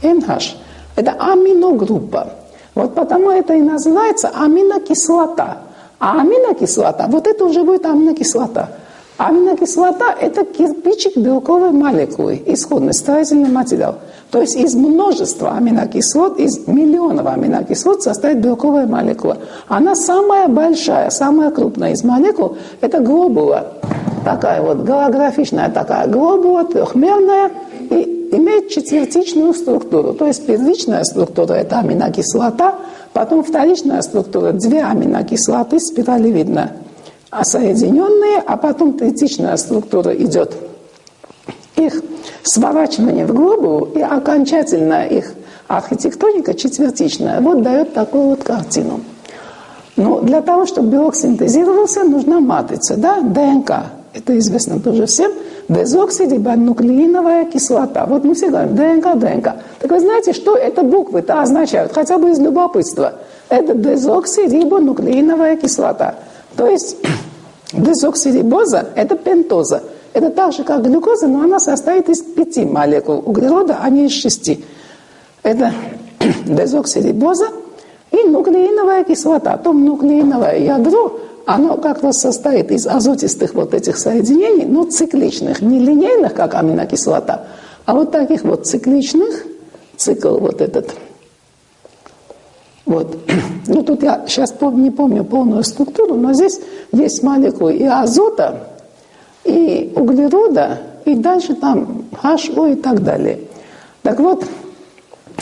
NH – это аминогруппа. Вот потому это и называется аминокислота. А аминокислота, вот это уже будет аминокислота. Аминокислота – это кирпичик белковой молекулы, исходный строительный материал. То есть из множества аминокислот, из миллионов аминокислот состоит белковая молекула. Она самая большая, самая крупная из молекул – это глобула. Такая вот голографичная такая глобула, трехмерная, и имеет четвертичную структуру. То есть первичная структура – это аминокислота, потом вторичная структура – две аминокислоты спиралевидно соединенные, а потом третичная структура идет их сворачивание в глобулу и окончательно их архитектоника четвертичная. Вот дает такую вот картину. Но для того, чтобы белок синтезировался, нужна матрица, да, ДНК. Это известно тоже всем. Дезоксирибонуклеиновая кислота. Вот мы все говорим ДНК, ДНК. Так вы знаете, что это буквы-то означают? Хотя бы из любопытства. Это дезоксирибонуклеиновая кислота. То есть дезоксирибоза – это пентоза. Это так же, как глюкоза, но она состоит из пяти молекул углерода, а не из шести. Это дезоксирибоза и нуклеиновая кислота. То нуклеиновое ядро, оно как раз состоит из азотистых вот этих соединений, но цикличных, не линейных, как аминокислота, а вот таких вот цикличных, цикл вот этот – вот. Ну, тут я сейчас не помню полную структуру, но здесь есть молекулы и азота, и углерода, и дальше там HO и так далее. Так вот,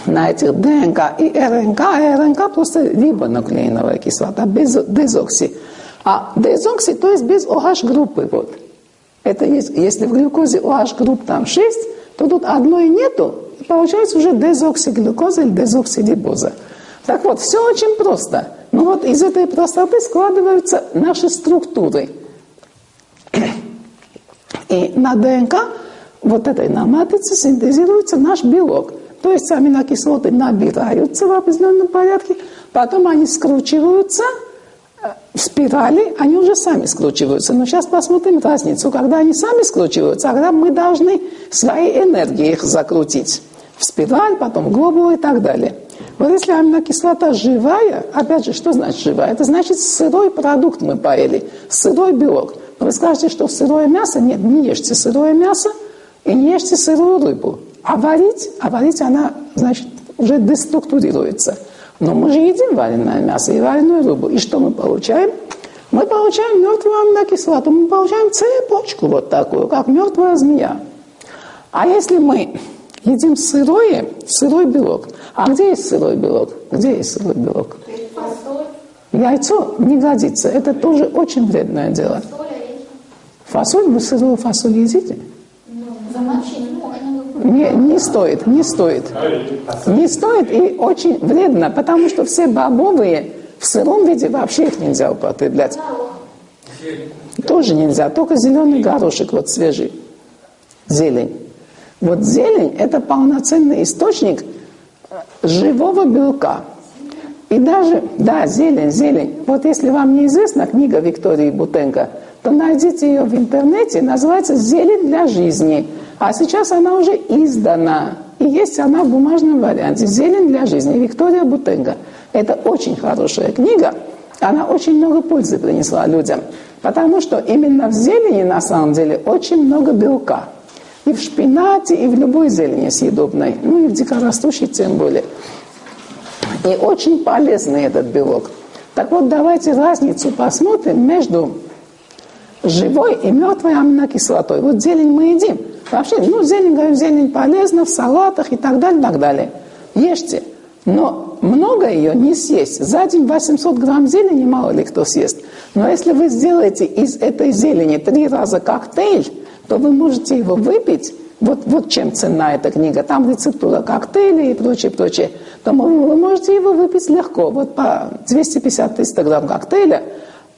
на этих ДНК и РНК, а РНК просто рибонуклеиновая кислота, без дезокси. А дезокси, то есть без OH группы. Вот. Это есть, если в глюкозе OH групп там 6, то тут одной нету, и получается уже дезоксиглюкоза или дезоксирибоза. Так вот, все очень просто. Но вот из этой простоты складываются наши структуры. И на ДНК, вот этой на матрице, синтезируется наш белок. То есть аминокислоты набираются в определенном порядке, потом они скручиваются э, в спирали, они уже сами скручиваются. Но сейчас посмотрим разницу. Когда они сами скручиваются, тогда мы должны своей энергией их закрутить в спираль, потом в глобулу и так далее. Вот если аминокислота живая, опять же, что значит живая? Это значит сырой продукт мы поели, сырой белок. Но вы скажете, что сырое мясо? Нет, не ешьте сырое мясо и не ешьте сырую рыбу. А варить, а варить она, значит, уже деструктурируется. Но мы же едим вареное мясо и вареную рыбу. И что мы получаем? Мы получаем мертвую аминокислоту, мы получаем цепочку вот такую, как мертвая змея. А если мы едим сырое, сырой белок, а где есть сырой белок? Где есть сырой белок? Яйцо не годится. Это тоже очень вредное дело. Фасоль? Вы сырую фасоль едите? Не, не стоит, не стоит. Не стоит и очень вредно, потому что все бобовые в сыром виде вообще их нельзя употреблять. Тоже нельзя, только зеленый горошек вот свежий. Зелень. Вот зелень – это полноценный источник – живого белка. И даже, да, зелень, зелень. Вот если вам неизвестна книга Виктории Бутенко, то найдите ее в интернете, называется «Зелень для жизни». А сейчас она уже издана. И есть она в бумажном варианте «Зелень для жизни» Виктория Бутенко. Это очень хорошая книга. Она очень много пользы принесла людям. Потому что именно в зелени на самом деле очень много белка. И в шпинате, и в любой зелени съедобной. Ну и в дикорастущей тем более. И очень полезный этот белок. Так вот, давайте разницу посмотрим между живой и мертвой аминокислотой. Вот зелень мы едим. Вообще, ну, зелень, говорю, зелень полезна в салатах и так далее, так далее. Ешьте. Но много ее не съесть. За день 800 грамм зелени мало ли кто съест. Но если вы сделаете из этой зелени три раза коктейль, то вы можете его выпить, вот, вот чем ценна эта книга, там рецептура коктейли и прочее, прочее, то вы можете его выпить легко, вот по 250-300 грамм коктейля,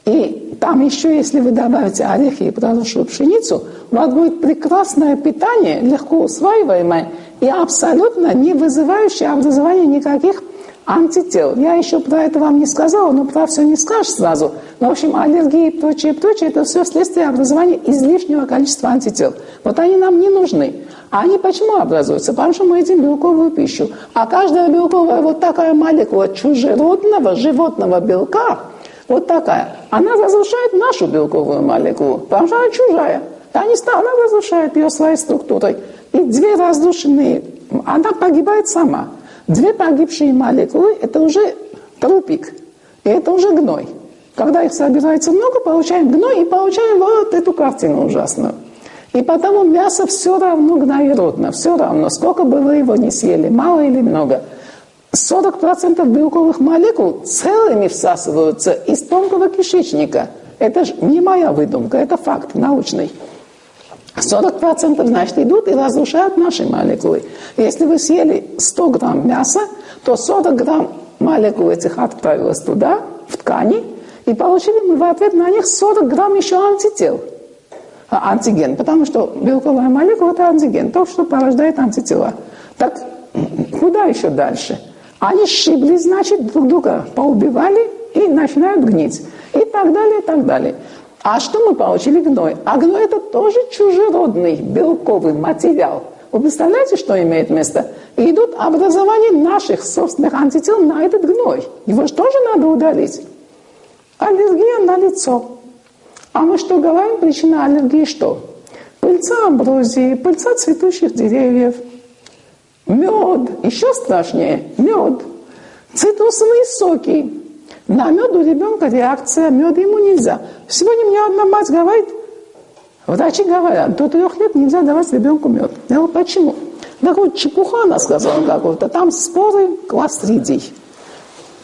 И там еще, если вы добавите орехи и проросшую пшеницу, у вас будет прекрасное питание, легко усваиваемое и абсолютно не вызывающее образование никаких антител. Я еще про это вам не сказала, но про все не скажешь сразу. Но, в общем, аллергии и прочее, прочее, это все следствие образования излишнего количества антител. Вот они нам не нужны. А они почему образуются? Потому что мы едим белковую пищу. А каждая белковая вот такая молекула чужеродного животного белка, вот такая, она разрушает нашу белковую молекулу, потому что она чужая. Они, она разрушает ее своей структурой. И две разрушенные, она погибает сама. Две погибшие молекулы – это уже трупик, и это уже гной. Когда их собирается много, получаем гной и получаем вот эту картину ужасную. И потому мясо все равно гноеродно, все равно, сколько бы вы его не съели, мало или много. 40% белковых молекул целыми всасываются из тонкого кишечника. Это же не моя выдумка, это факт научный. 40% значит идут и разрушают наши молекулы. Если вы съели 100 грамм мяса, то 40 грамм молекул этих отправилось туда, в ткани, и получили мы в ответ на них 40 грамм еще антител. А, антиген, потому что белковая молекула – это антиген, то, что порождает антитела. Так куда еще дальше? Они сшибли, значит, друг друга поубивали и начинают гнить. И так далее, и так далее. А что мы получили гной? А гной это тоже чужеродный белковый материал. Вы представляете, что имеет место? Идут образование наших собственных антител на этот гной. Его же тоже надо удалить. Аллергия на лицо. А мы что говорим? Причина аллергии что? Пыльца амброзии, пыльца цветущих деревьев, мед, еще страшнее, мед, цитрусовые соки, на мед у ребенка реакция, мед ему нельзя. Сегодня мне одна мать говорит, врачи говорят, до трех лет нельзя давать ребенку мед. Я говорю, почему? Так вот, чепуха она сказала какую-то, там споры кластридий.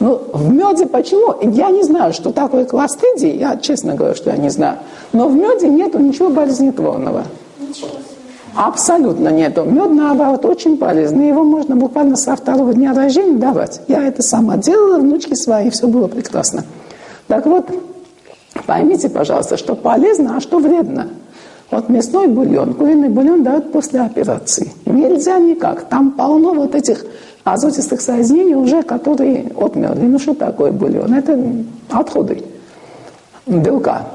Ну, в меде почему? Я не знаю, что такое кластридий, я честно говорю, что я не знаю. Но в меде нету ничего болезнетворного. Ничего Абсолютно нету. Мед, наоборот, очень полезный. Его можно буквально со второго дня рождения давать. Я это сама делала, внучки свои, все было прекрасно. Так вот, поймите, пожалуйста, что полезно, а что вредно. Вот мясной бульон, куриный бульон дают после операции. Нельзя никак. Там полно вот этих азотистых соединений уже, которые отмерли. Ну что такое бульон? Это отходы белка.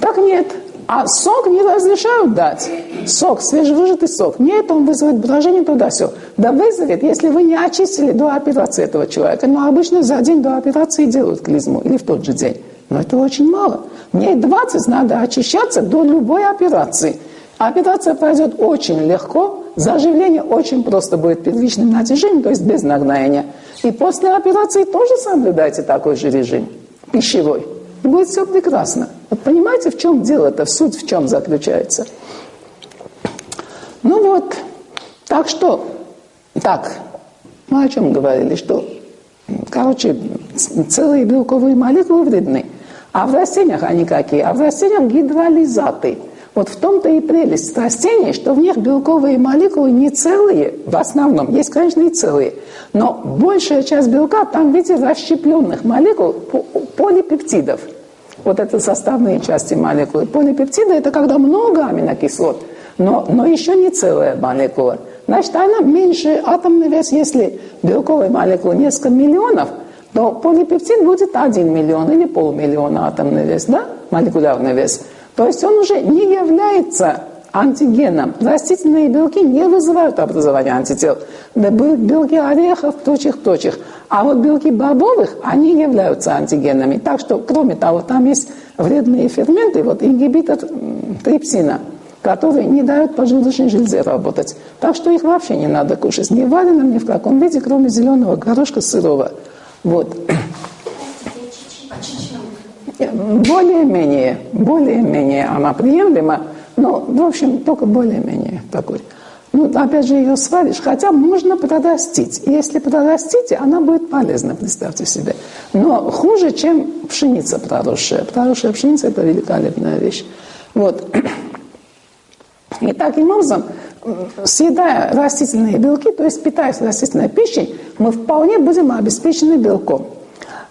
Так нет, а сок не разрешают дать. Сок, свежевыжатый сок. Нет, он вызывает брожение туда все. Да вызовет, если вы не очистили до операции этого человека. Но обычно за день до операции делают клизму или в тот же день. Но это очень мало. Мне 20 надо очищаться до любой операции. Операция пройдет очень легко, заживление очень просто будет первичным натяжением, то есть без нагноения. И после операции тоже соблюдайте такой же режим пищевой. И будет все прекрасно. Вот понимаете, в чем дело-то, суть в чем заключается? Ну вот, так что, так, мы о чем говорили, что, короче, целые белковые молекулы вредны. А в растениях они какие? А в растениях гидролизаты. Вот в том-то и прелесть растений, что в них белковые молекулы не целые, в основном, есть, конечно, и целые, но большая часть белка там в виде расщепленных молекул полипептидов – вот это составные части молекулы. Полипептиды – это когда много аминокислот, но, но еще не целая молекула. Значит, она меньше атомный вес. Если белковой молекулы несколько миллионов, то полипептид будет 1 миллион или полмиллиона атомный вес, да, молекулярный вес. То есть он уже не является антигеном. Растительные белки не вызывают образование антител. Белки орехов, прочих. А вот белки бобовых, они являются антигенами. Так что, кроме того, там есть вредные ферменты, вот ингибитор трипсина, который не дает поджелудочной железе работать. Так что их вообще не надо кушать ни в вареном, ни в каком виде, кроме зеленого горошка сырого. Вот. Более-менее, более-менее она приемлема, но, в общем, только более-менее такой. Ну, опять же, ее сваришь, хотя можно подрастить. Если подрастите, она будет полезна, представьте себе. Но хуже, чем пшеница проросшая. Проросшая пшеница – это великолепная вещь. Вот. И таким образом, съедая растительные белки, то есть питаясь растительной пищей, мы вполне будем обеспечены белком.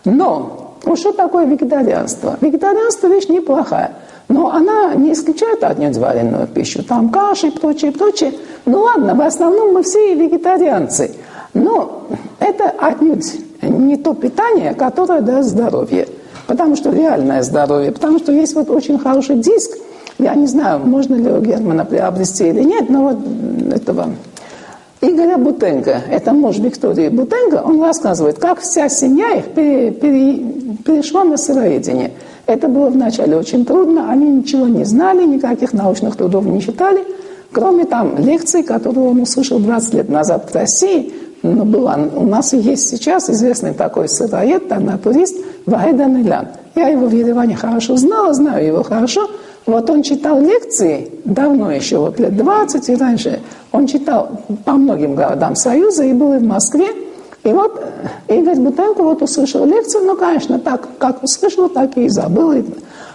Но Вот что такое вегетарианство? Вегетарианство вещь неплохая. Но она не исключает отнюдь вареную пищу. Там каши и прочее, прочее. Ну ладно, в основном мы все вегетарианцы. Но это отнюдь не то питание, которое даст здоровье. Потому что реальное здоровье. Потому что есть вот очень хороший диск. Я не знаю, можно ли у Германа приобрести или нет, но вот этого Игоря Бутенко, это муж Виктории Бутенко, он рассказывает, как вся семья их пере, пере, перешла на сыроедение. Это было вначале очень трудно, они ничего не знали, никаких научных трудов не читали, кроме там лекций, которые он услышал 20 лет назад в России, но была, у нас есть сейчас известный такой сыроед, натурист Ваидан Илян. Я его в Ереване хорошо знала, знаю его хорошо. Вот он читал лекции давно еще, вот лет 20 и раньше. Он читал по многим городам Союза и был и в Москве. И вот Игорь Бутенко вот услышал лекцию, ну, конечно, так, как услышал, так и забыл.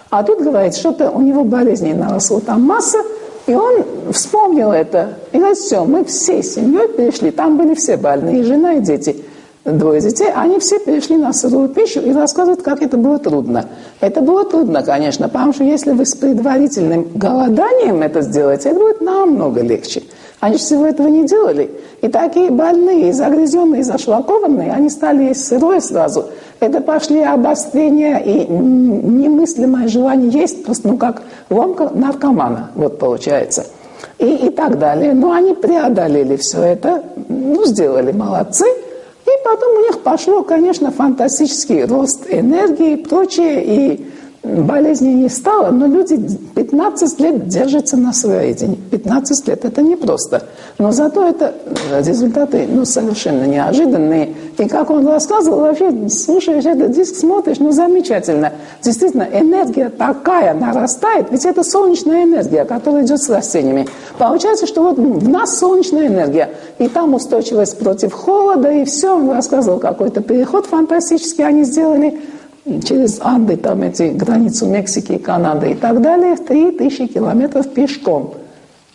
А тут, говорит, что-то у него болезней наросло там масса, и он вспомнил это. И говорит, все, мы всей семьей перешли, там были все больные, и жена, и дети – двое детей, они все перешли на сырую пищу и рассказывают, как это было трудно. Это было трудно, конечно, потому что если вы с предварительным голоданием это сделаете, это будет намного легче. Они всего этого не делали. И такие больные, загрязненные, зашлакованные, они стали есть сырое сразу. Это пошли обострения и немыслимое желание есть, просто ну как ломка наркомана, вот получается. И, и так далее. Но они преодолели все это, ну, сделали, молодцы – потом у них пошло, конечно, фантастический рост энергии и прочее, и болезни не стало, но люди 15 лет держатся на своедении. 15 лет – это непросто. Но зато это результаты ну, совершенно неожиданные. И как он рассказывал, вообще слушаешь этот диск, смотришь, ну замечательно. Действительно, энергия такая нарастает, ведь это солнечная энергия, которая идет с растениями. Получается, что вот в нас солнечная энергия, и там устойчивость против холода, и все. Он рассказывал какой-то переход фантастический они сделали – через Анды, там эти границу Мексики и Канады и так далее, в 3000 километров пешком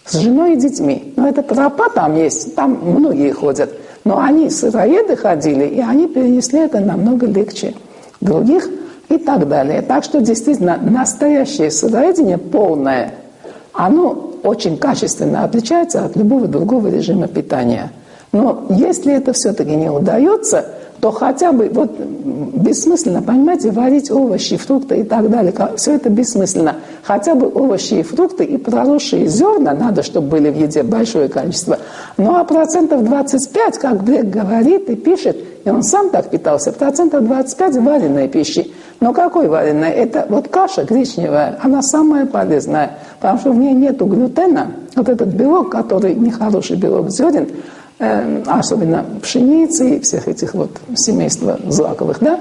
с женой и детьми. Но это тропа там есть, там многие ходят. Но они сыроеды ходили, и они перенесли это намного легче других и так далее. Так что действительно настоящее сыроедение полное, оно очень качественно отличается от любого другого режима питания. Но если это все-таки не удается, то хотя бы, вот бессмысленно, понимаете, варить овощи, фрукты и так далее, все это бессмысленно. Хотя бы овощи и фрукты и проросшие зерна надо, чтобы были в еде большое количество. Ну а процентов 25, как Блек говорит и пишет, и он сам так питался, процентов 25 вареной пищи. Но какой вареной? Это вот каша гречневая, она самая полезная, потому что в ней нет глютена, вот этот белок, который нехороший белок зерен, особенно пшеницы и всех этих вот семейства злаковых, да.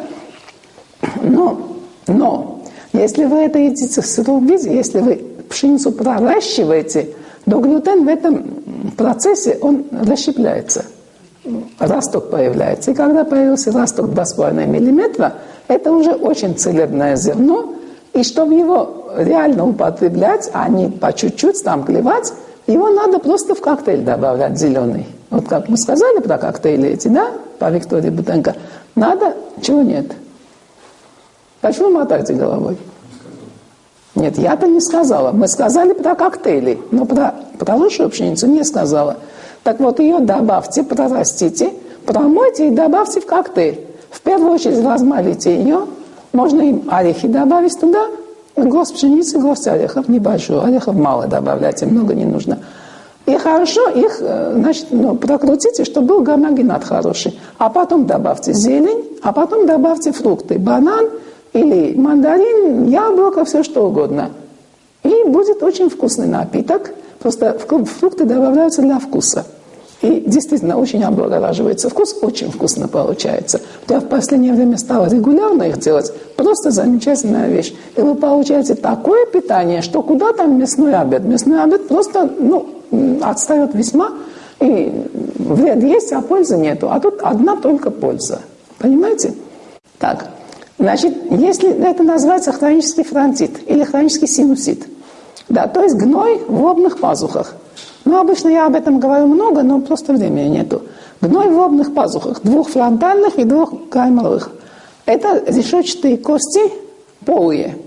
Но, но если вы это едите в сыром виде, если вы пшеницу проращиваете, то глютен в этом процессе, он расщепляется. Росток появляется. И когда появился росток 2,5 мм, это уже очень целебное зерно. И чтобы его реально употреблять, а не по чуть-чуть там клевать, его надо просто в коктейль добавлять зеленый. Вот как мы сказали про коктейли эти, да, по Виктории Бутенко, надо, чего нет? Почему мотаете головой? Нет, я-то не сказала. Мы сказали про коктейли, но про, про пшеницу не сказала. Так вот, ее добавьте, прорастите, промойте и добавьте в коктейль. В первую очередь размалите ее, можно им орехи добавить туда, горсть пшеницы, горсть орехов, небольшую, орехов мало добавляйте, много не нужно. И хорошо их, э, значит, ну, прокрутите, чтобы был гомогенат хороший. А потом добавьте зелень, а потом добавьте фрукты. Банан или мандарин, яблоко, все что угодно. И будет очень вкусный напиток. Просто фрукты добавляются для вкуса. И действительно очень облагораживается вкус, очень вкусно получается. Я в последнее время стала регулярно их делать. Просто замечательная вещь. И вы получаете такое питание, что куда там мясной обед? Мясной обед просто, ну, отстает весьма, и вред есть, а пользы нету. А тут одна только польза. Понимаете? Так, значит, если это называется хронический фронтит или хронический синусит, да, то есть гной в лобных пазухах. Ну, обычно я об этом говорю много, но просто времени нету. Гной в лобных пазухах, двух фронтальных и двух гайморовых. Это решетчатые кости полые.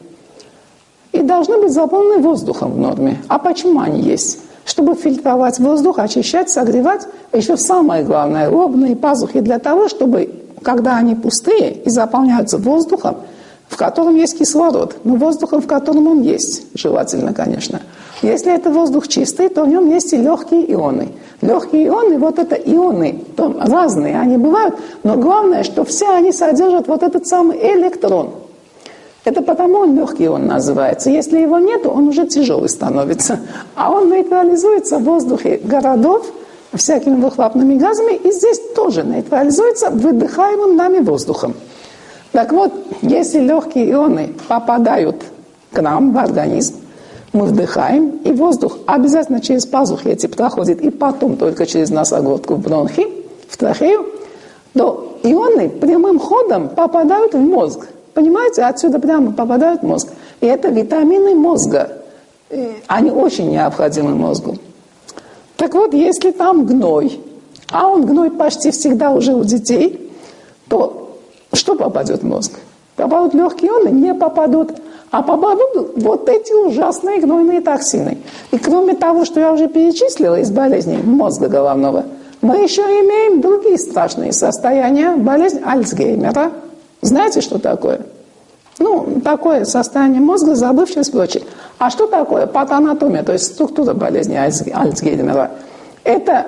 И должны быть заполнены воздухом в норме. А почему они есть? Чтобы фильтровать воздух, очищать, согревать. А еще самое главное, лобные пазухи для того, чтобы, когда они пустые и заполняются воздухом, в котором есть кислород, но воздухом, в котором он есть, желательно, конечно. Если это воздух чистый, то в нем есть и легкие ионы. Легкие ионы, вот это ионы, там разные они бывают, но главное, что все они содержат вот этот самый электрон. Это потому он легкий он называется. Если его нет, он уже тяжелый становится. А он нейтрализуется в воздухе городов всякими выхлопными газами, и здесь тоже нейтрализуется выдыхаемым нами воздухом. Так вот, если легкие ионы попадают к нам в организм, мы вдыхаем, и воздух обязательно через пазухи эти проходит, и потом только через носоглотку в бронхи, в трахею, то ионы прямым ходом попадают в мозг. Понимаете, отсюда прямо попадают в мозг. И это витамины мозга. Они очень необходимы мозгу. Так вот, если там гной, а он гной почти всегда уже у детей, то что попадет в мозг? Попадут легкие ионы? Не попадут. А попадут вот эти ужасные гнойные токсины. И кроме того, что я уже перечислила из болезней мозга головного, мы еще имеем другие страшные состояния. Болезнь Альцгеймера. Знаете, что такое? Ну, такое состояние мозга, забывчивость и прочее. А что такое патанатомия, то есть структура болезни Альцгеймера? Это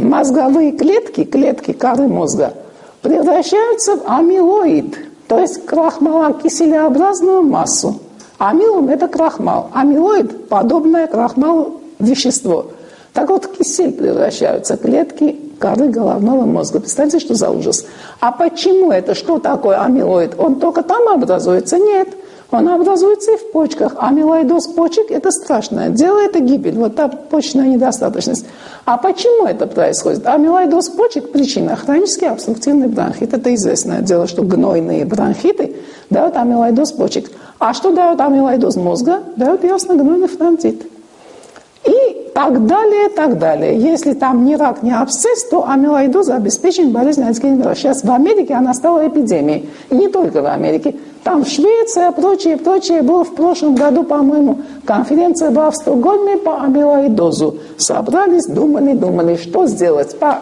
мозговые клетки, клетки коры мозга, превращаются в амилоид – то есть крахмалокиселеобразную массу. Амилум – это крахмал. Амилоид – подобное крахмалу вещество. Так вот, в кисель превращаются клетки коры головного мозга. Представьте, что за ужас. А почему это? Что такое амилоид? Он только там образуется? Нет. Он образуется и в почках. Амилоидоз почек – это страшное дело, это гибель. Вот та почечная недостаточность. А почему это происходит? Амилоидоз почек – причина хронический обструктивный бронхит. Это известное дело, что гнойные бронхиты дают амилоидоз почек. А что дает амилоидоз мозга? Дает ясно-гнойный фронтит. И так далее, так далее. Если там не рак, не абсцесс, то амилоидоз обеспечен болезнь Альцгеймера. Сейчас в Америке она стала эпидемией. И не только в Америке. Там Швеция, прочее, прочее. Было в прошлом году, по-моему, конференция была в Стокгольме по амилоидозу. Собрались, думали, думали, что сделать по,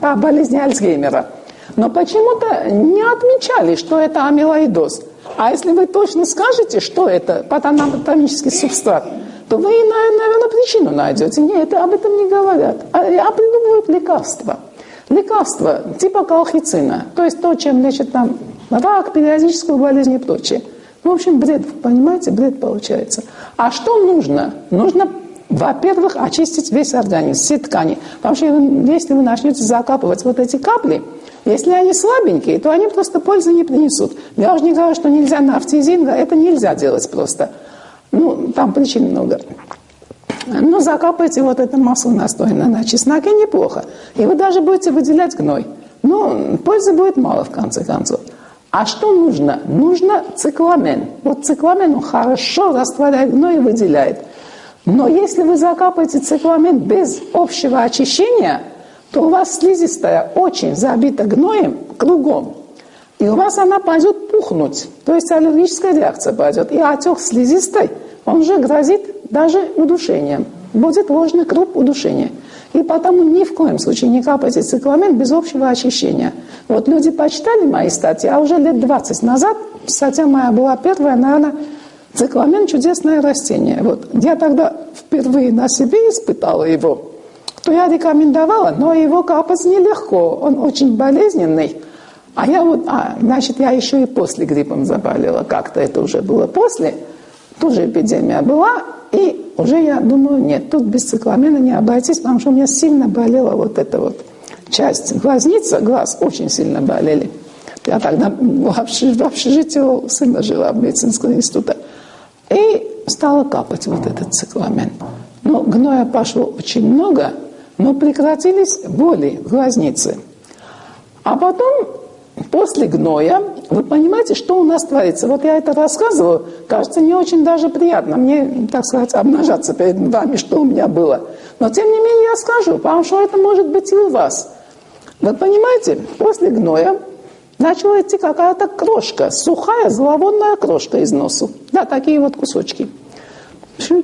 по болезни Альцгеймера. Но почему-то не отмечали, что это амилоидоз. А если вы точно скажете, что это патанатомический субстрат, то вы, наверное, причину найдете. Нет, об этом не говорят. А, а придумывают лекарства. Лекарства типа колхицина, то есть то, чем лечат там рак, периодическую болезнь и прочее. Ну, в общем, бред, понимаете, бред получается. А что нужно? Нужно, во-первых, очистить весь организм, все ткани. Потому что если вы начнете закапывать вот эти капли, если они слабенькие, то они просто пользы не принесут. Я уже не говорю, что нельзя нафтизинга, это нельзя делать просто. Ну, там причин много. Ну, закапайте вот это масло настойное на чесноке, неплохо. И вы даже будете выделять гной. Но пользы будет мало, в конце концов. А что нужно? Нужно цикламен. Вот цикламен он хорошо растворяет гной и выделяет. Но если вы закапаете цикламен без общего очищения, то у вас слизистая очень забита гноем кругом. И у вас она пойдет пухнуть. То есть аллергическая реакция пойдет. И отек слизистой, он же грозит даже удушением. Будет ложный круг удушения. И потому ни в коем случае не капайте цикламен без общего очищения. Вот люди почитали мои статьи, а уже лет 20 назад, статья моя была первая, наверное, цикламен – чудесное растение. Вот я тогда впервые на себе испытала его, то я рекомендовала, но его капать нелегко, он очень болезненный. А я вот, а, значит, я еще и после гриппом заболела, как-то это уже было после, тоже эпидемия была, и уже я думаю, нет, тут без цикламена не обойтись, потому что у меня сильно болела вот эта вот часть. Глазница, глаз очень сильно болели. Я тогда в общежитии у сына жила в медицинском институте. И стала капать вот этот цикламен. Но гноя пошло очень много, но прекратились боли в глазнице. А потом после гноя, вы понимаете, что у нас творится? Вот я это рассказываю, кажется, не очень даже приятно мне, так сказать, обнажаться перед вами, что у меня было. Но тем не менее я скажу, потому что это может быть и у вас. Вы понимаете, после гноя начала идти какая-то крошка, сухая зловонная крошка из носу. Да, такие вот кусочки.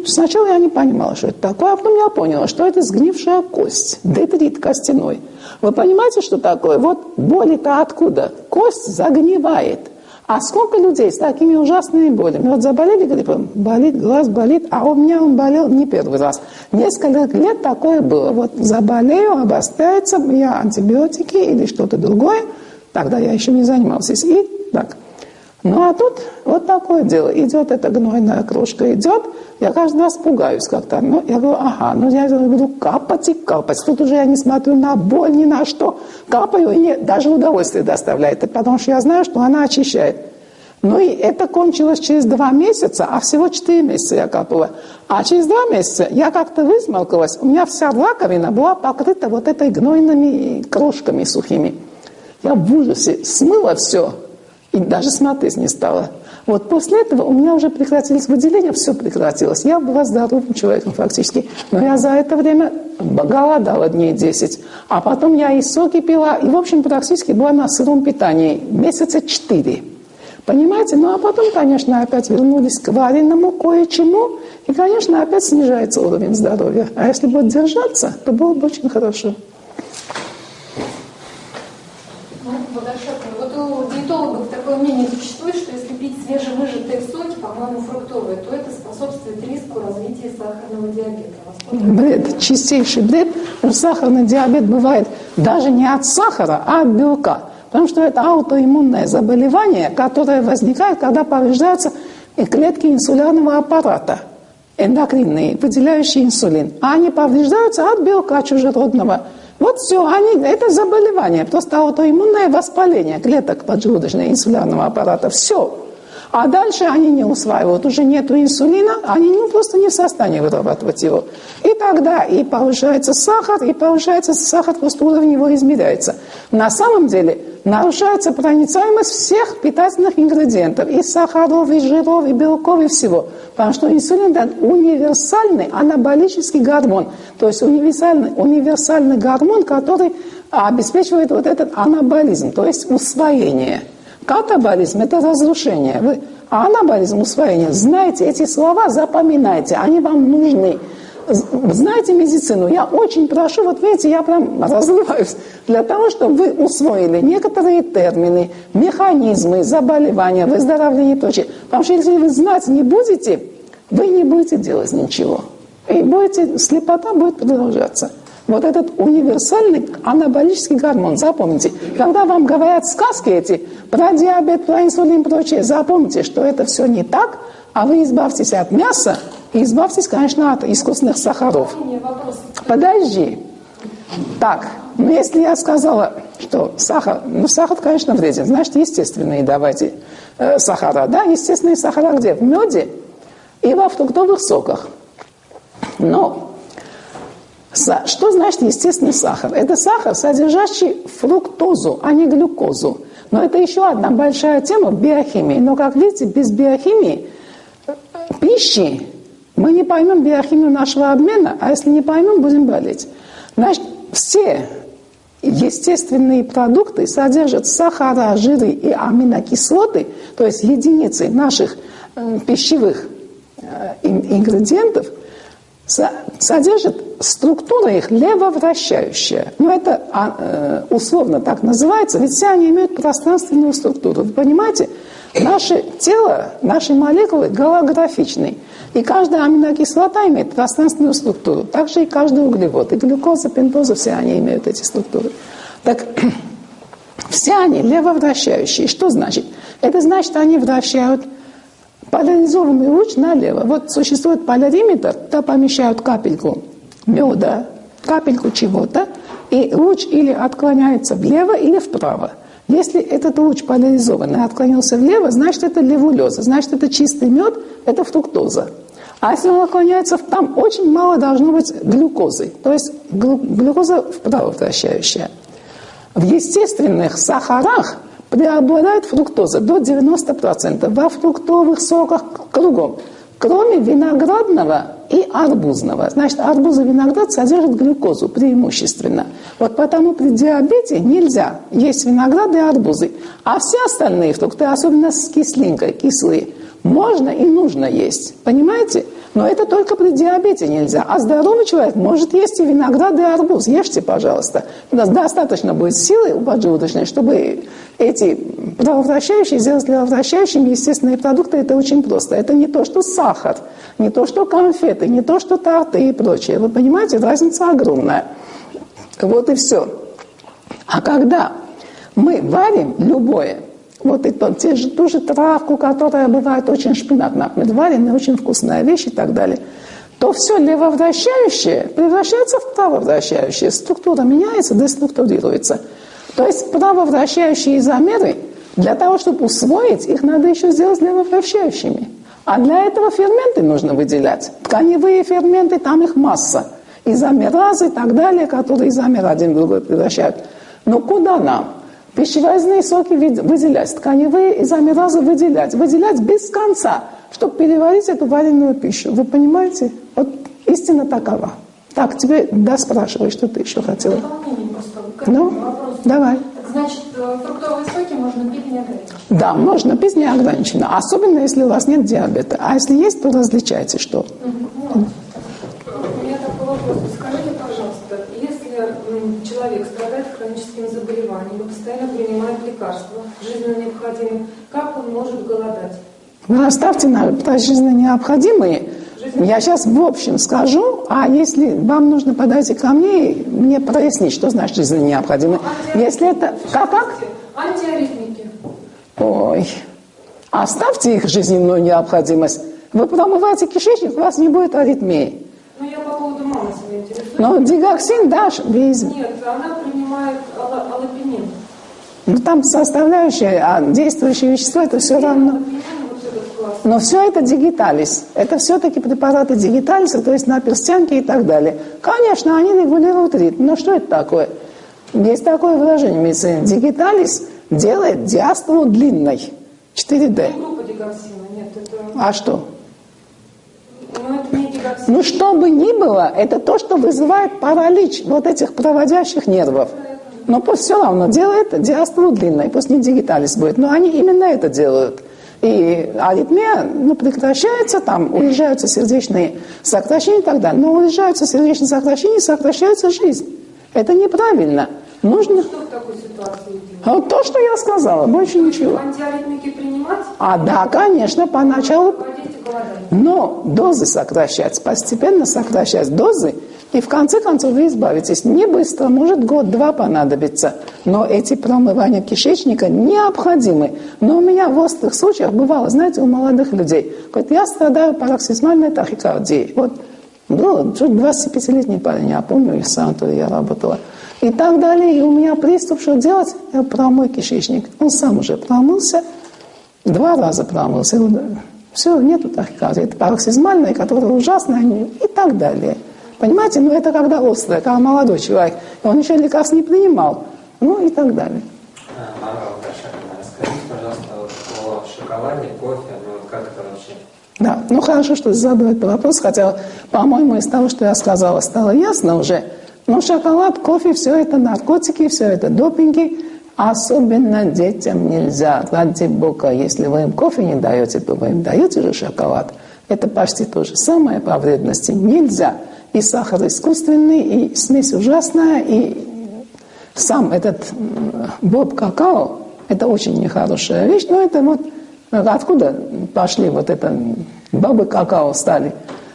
Сначала я не понимала, что это такое, а потом я поняла, что это сгнившая кость, детрит костяной. Вы понимаете, что такое? Вот боли-то откуда? Кость загнивает. А сколько людей с такими ужасными болями? Вот заболели гриппом, болит, глаз болит, а у меня он болел не первый раз. Несколько лет такое было. Вот заболею, обостряется, я антибиотики или что-то другое. Тогда я еще не занимался. И так. Ну а тут вот такое дело. Идет эта гнойная крошка, идет. Я каждый раз пугаюсь как-то. Ну, я говорю, ага, ну я буду капать и капать. Тут уже я не смотрю на боль, ни на что. Капаю, и даже удовольствие доставляет. Потому что я знаю, что она очищает. Ну и это кончилось через два месяца, а всего четыре месяца я капала. А через два месяца я как-то высмолкалась. У меня вся раковина была покрыта вот этой гнойными крошками сухими. Я в ужасе смыла все и даже смотреть не стала. Вот после этого у меня уже прекратились выделения, все прекратилось. Я была здоровым человеком фактически. Но я за это время голодала дней 10. А потом я и соки пила, и, в общем, практически была на сыром питании месяца 4. Понимаете? Ну, а потом, конечно, опять вернулись к вареному кое-чему, и, конечно, опять снижается уровень здоровья. А если будет держаться, то было бы очень хорошо. мнение существует, что если пить свежевыжатые соки, по-моему, фруктовые, то это способствует риску развития сахарного диабета. Бред, чистейший бред. Сахарный диабет бывает даже не от сахара, а от белка. Потому что это аутоиммунное заболевание, которое возникает, когда повреждаются клетки инсулярного аппарата, эндокринные, выделяющие инсулин. А они повреждаются от белка чужеродного. Вот все, они, это заболевание, просто аутоиммунное воспаление клеток поджелудочно-инсулярного аппарата. Все. А дальше они не усваивают, уже нет инсулина, они ну, просто не в состоянии вырабатывать его. И тогда и повышается сахар, и повышается сахар, просто уровень его измеряется. На самом деле нарушается проницаемость всех питательных ингредиентов, и сахаров, и жиров, и белков, и всего. Потому что инсулин – это универсальный анаболический гормон, то есть универсальный, универсальный гормон, который обеспечивает вот этот анаболизм, то есть усвоение – Катаболизм – это разрушение. Вы, анаболизм – усвоение. Знаете эти слова, запоминайте, они вам нужны. Знаете медицину, я очень прошу, вот видите, я прям разрываюсь, для того, чтобы вы усвоили некоторые термины, механизмы заболевания, выздоровления и прочее. Потому что если вы знать не будете, вы не будете делать ничего. И будете, слепота будет продолжаться. Вот этот универсальный анаболический гормон, запомните. Когда вам говорят сказки эти про диабет, про инсулин и прочее, запомните, что это все не так, а вы избавьтесь от мяса и избавьтесь, конечно, от искусственных сахаров. Подожди. Так, ну если я сказала, что сахар, ну сахар, конечно, вреден, значит, естественные давайте э, сахара, да, естественные сахара где? В меде и во фруктовых соках. Но что значит естественный сахар? Это сахар, содержащий фруктозу, а не глюкозу. Но это еще одна большая тема биохимии. Но, как видите, без биохимии пищи мы не поймем биохимию нашего обмена, а если не поймем, будем болеть. Значит, все естественные продукты содержат сахара, жиры и аминокислоты, то есть единицы наших э, пищевых э, ингредиентов – содержит структура их левовращающая. Ну, это а, э, условно так называется, ведь все они имеют пространственную структуру. Вы понимаете, наше тело, наши молекулы голографичны. И каждая аминокислота имеет пространственную структуру. Также и каждый углевод. И глюкоза, пентоза, все они имеют эти структуры. Так все они левовращающие. Что значит? Это значит, они вращают поляризованный луч налево. Вот существует полариметр, туда помещают капельку меда, капельку чего-то, и луч или отклоняется влево, или вправо. Если этот луч поляризованный отклонился влево, значит это левулеза, значит это чистый мед, это фруктоза. А если он отклоняется, там очень мало должно быть глюкозы, то есть глюкоза вправо вращающая. В естественных сахарах преобладает фруктоза до 90%. Во фруктовых соках кругом. Кроме виноградного и арбузного. Значит, арбуз и виноград содержат глюкозу преимущественно. Вот потому при диабете нельзя есть виноград и арбузы. А все остальные фрукты, особенно с кислинкой, кислые, можно и нужно есть. Понимаете? Но это только при диабете нельзя. А здоровый человек может есть и виноград, и арбуз. Ешьте, пожалуйста. У нас достаточно будет силы у поджелудочной, чтобы эти крововращающие сделать крововращающими естественные продукты. Это очень просто. Это не то, что сахар, не то, что конфеты, не то, что торты и прочее. Вы понимаете, разница огромная. Вот и все. А когда мы варим любое, вот и то, те же, ту же травку, которая бывает очень шпинат, например, вареная, очень вкусная вещь и так далее, то все левовращающее превращается в правовращающее. Структура меняется, деструктурируется. То есть правовращающие изомеры, для того, чтобы усвоить, их надо еще сделать левовращающими. А для этого ферменты нужно выделять. Тканевые ферменты, там их масса. Изомеразы и так далее, которые изомер один в другой превращают. Но куда нам? Пищеварительные соки выделять, тканевые изомеразы выделять. Выделять без конца, чтобы переварить эту вареную пищу. Вы понимаете? Вот истина такова. Так, тебе да, спрашивай, что ты еще хотела. Ну, давай. Так, значит, э, фруктовые соки можно пить неограниченно? Да, можно пить неограниченно. Особенно, если у вас нет диабета. А если есть, то различайте, что. Угу. У меня такой вопрос. Скажите, человек страдает хроническим заболеванием постоянно принимает лекарства, жизненно необходимые, как он может голодать? Вы оставьте на жизненно необходимые. Я сейчас в общем скажу, а если вам нужно, подойти ко мне и мне прояснить, что значит жизненно необходимые. Ну, если это... Как, как? Антиаритмики. Ой, оставьте их жизненную необходимость. Вы промываете кишечник, у вас не будет аритмии. Ну, я по поводу Но дигоксин дашь весь... Нет, она принимает аллопенин. Ну, там составляющая, а действующее вещество, это все равно... Но все это дигиталис. Это все-таки препараты дигиталиса, то есть на перстянке и так далее. Конечно, они регулируют ритм. Но что это такое? Есть такое выражение в медицине. Дигиталис делает диастолу длинной. 4D. А что? Ну, ну, что бы ни было, это то, что вызывает паралич вот этих проводящих нервов. Но пусть все равно делает диастолу длинной, пусть не дигиталис будет. Но они именно это делают. И аритмия ну, прекращается, там уезжаются сердечные сокращения и так далее. Но уезжаются сердечные сокращения, сокращается жизнь. Это неправильно. Нужно... Что в такой ситуации делать? Вот то, что я сказала, больше ничего. А да, конечно, поначалу. Но дозы сокращать, постепенно сокращать дозы, и в конце концов вы избавитесь. Не быстро, может год-два понадобится. Но эти промывания кишечника необходимы. Но у меня в острых случаях бывало, знаете, у молодых людей. Говорит, я страдаю пароксизмальной тахикардией. Вот был 25-летний парень, я помню, в санатории я работала. И так далее. И у меня приступ, что делать? Я промой кишечник. Он сам уже промылся, два раза промылся. Все, нету тахикардии. Это пароксизмальная, которая ужасная, и так далее. Понимаете, ну это когда острое, когда молодой человек, он еще лекарств не принимал, ну и так далее. Марва расскажите, пожалуйста, о шоколаде, кофе, ну как это вообще? Да, ну хорошо, что задавать вопрос, хотя, по-моему, из того, что я сказала, стало ясно уже. Но шоколад, кофе, все это наркотики, все это допинги, особенно детям нельзя. Ради бога, если вы им кофе не даете, то вы им даете же шоколад. Это почти то же самое по вредности. Нельзя и сахар искусственный, и смесь ужасная, и сам этот боб какао, это очень нехорошая вещь, но это вот откуда пошли вот это бобы какао стали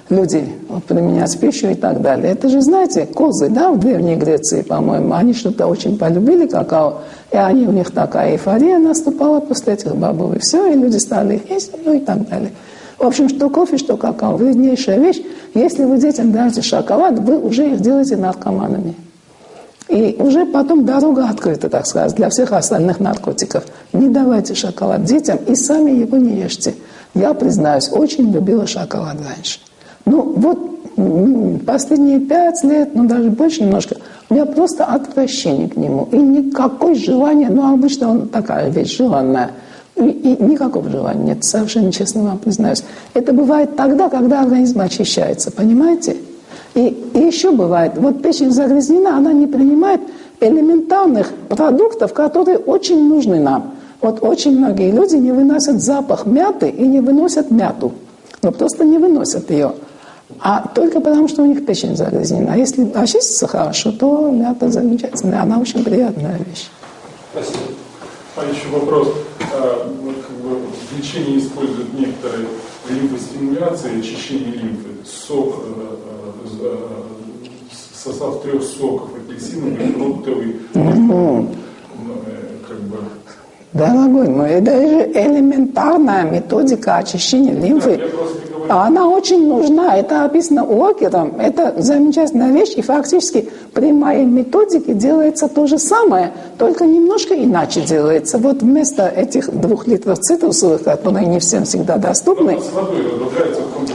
люди применять пищу и так далее. Это же, знаете, козы, да, в Древней Греции, по-моему, они что-то очень полюбили какао, и они, у них такая эйфория наступала после этих бобов, и все, и люди стали их есть, ну и так далее. В общем, что кофе, что какао, вреднейшая вещь. Если вы детям даете шоколад, вы уже их делаете наркоманами. И уже потом дорога открыта, так сказать, для всех остальных наркотиков. Не давайте шоколад детям и сами его не ешьте. Я, признаюсь, очень любила шоколад раньше. Ну, вот последние пять лет, ну даже больше немножко, у меня просто отвращение к нему. И никакой желания, ну обычно он такая вещь желанная – И, и никакого желания нет, совершенно честно вам признаюсь. Это бывает тогда, когда организм очищается, понимаете? И, и еще бывает, вот печень загрязнена, она не принимает элементарных продуктов, которые очень нужны нам. Вот очень многие люди не выносят запах мяты и не выносят мяту. Но просто не выносят ее. А только потому, что у них печень загрязнена. А если очиститься хорошо, то мята замечательная. Она очень приятная вещь. Спасибо. А еще вопрос. А, вот как бы в лечении используют некоторые лимфостимуляции, очищение лимфы. Сок, э, э, э, состав трех соков, апельсиновый, фруктовый, как бы Дорогой мой, это же элементарная методика очищения лимфы. А Она очень нужна, это описано Уокером, это замечательная вещь, и фактически при моей методике делается то же самое, только немножко иначе делается. Вот вместо этих двух литров цитрусовых, которые не всем всегда доступны,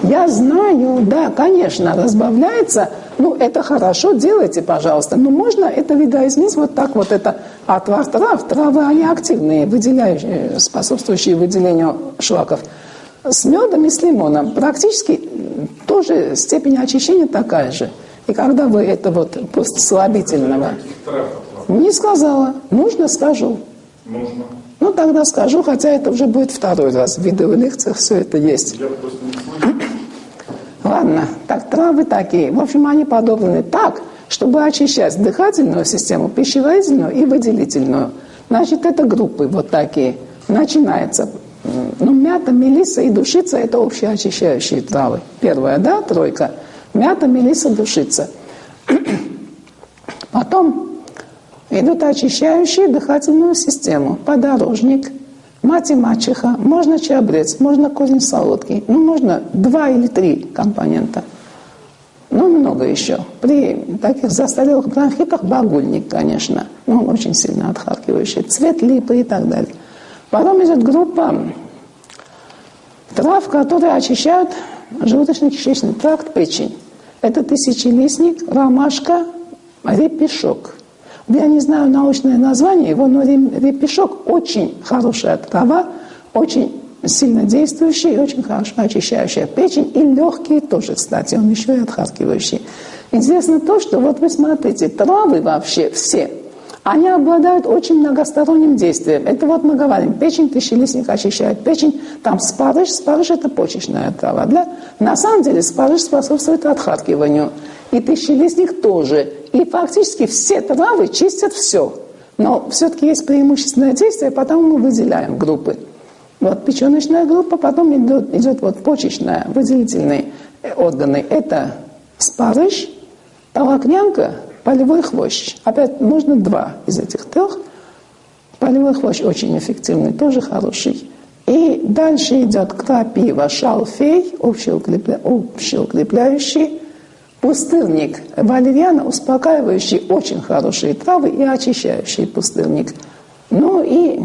я знаю, да, конечно, разбавляется. Ну, это хорошо, делайте, пожалуйста. Но можно это видоизменить вот так вот. Это отвар трав. Травы, они активные, выделяющие, способствующие выделению шлаков. С медом и с лимоном практически тоже степень очищения такая же. И когда вы это вот после слабительного... Не сказала. Нужно, скажу. Нужно. Ну, тогда скажу, хотя это уже будет второй раз. В видеолекциях все это есть. Я просто. Ладно, так травы такие. В общем, они подобраны так, чтобы очищать дыхательную систему, пищеварительную и выделительную. Значит, это группы вот такие. Начинается. Ну, мята, мелиса и душица – это общеочищающие травы. Первая, да, тройка. Мята, мелиса, душица. Потом идут очищающие дыхательную систему. Подорожник, мать и мачеха, можно чабрец, можно корень солодкий, ну, можно два или три компонента. Ну, много еще. При таких застарелых бронхитах багульник, конечно. Ну, он очень сильно отхаркивающий. Цвет липы и так далее. Потом идет группа трав, которые очищают желудочно-кишечный тракт, печень. Это тысячелистник, ромашка, репешок. Я не знаю научное название его, но ре- репешок очень хорошая трава, очень сильно действующая и очень хорошо очищающая печень. И легкие тоже, кстати, он еще и отхаркивающий. Интересно то, что вот вы смотрите, травы вообще все, они обладают очень многосторонним действием. Это вот мы говорим, печень, тысячелистник очищает печень, там спарыш, спарыш это почечная трава. Да? На самом деле спарыш способствует отхаркиванию. И тысячелистник тоже. И фактически все травы чистят все. Но все-таки есть преимущественное действие, потому мы выделяем группы. Вот печеночная группа, потом идет, идет вот почечная, выделительные органы. Это спарыш, толокнянка, полевой хвощ. Опять нужно два из этих трех. Полевой хвощ очень эффективный, тоже хороший. И дальше идет крапива, шалфей, общеукрепля... общеукрепляющий, пустырник, валерьяна, успокаивающий, очень хорошие травы и очищающий пустырник. Ну и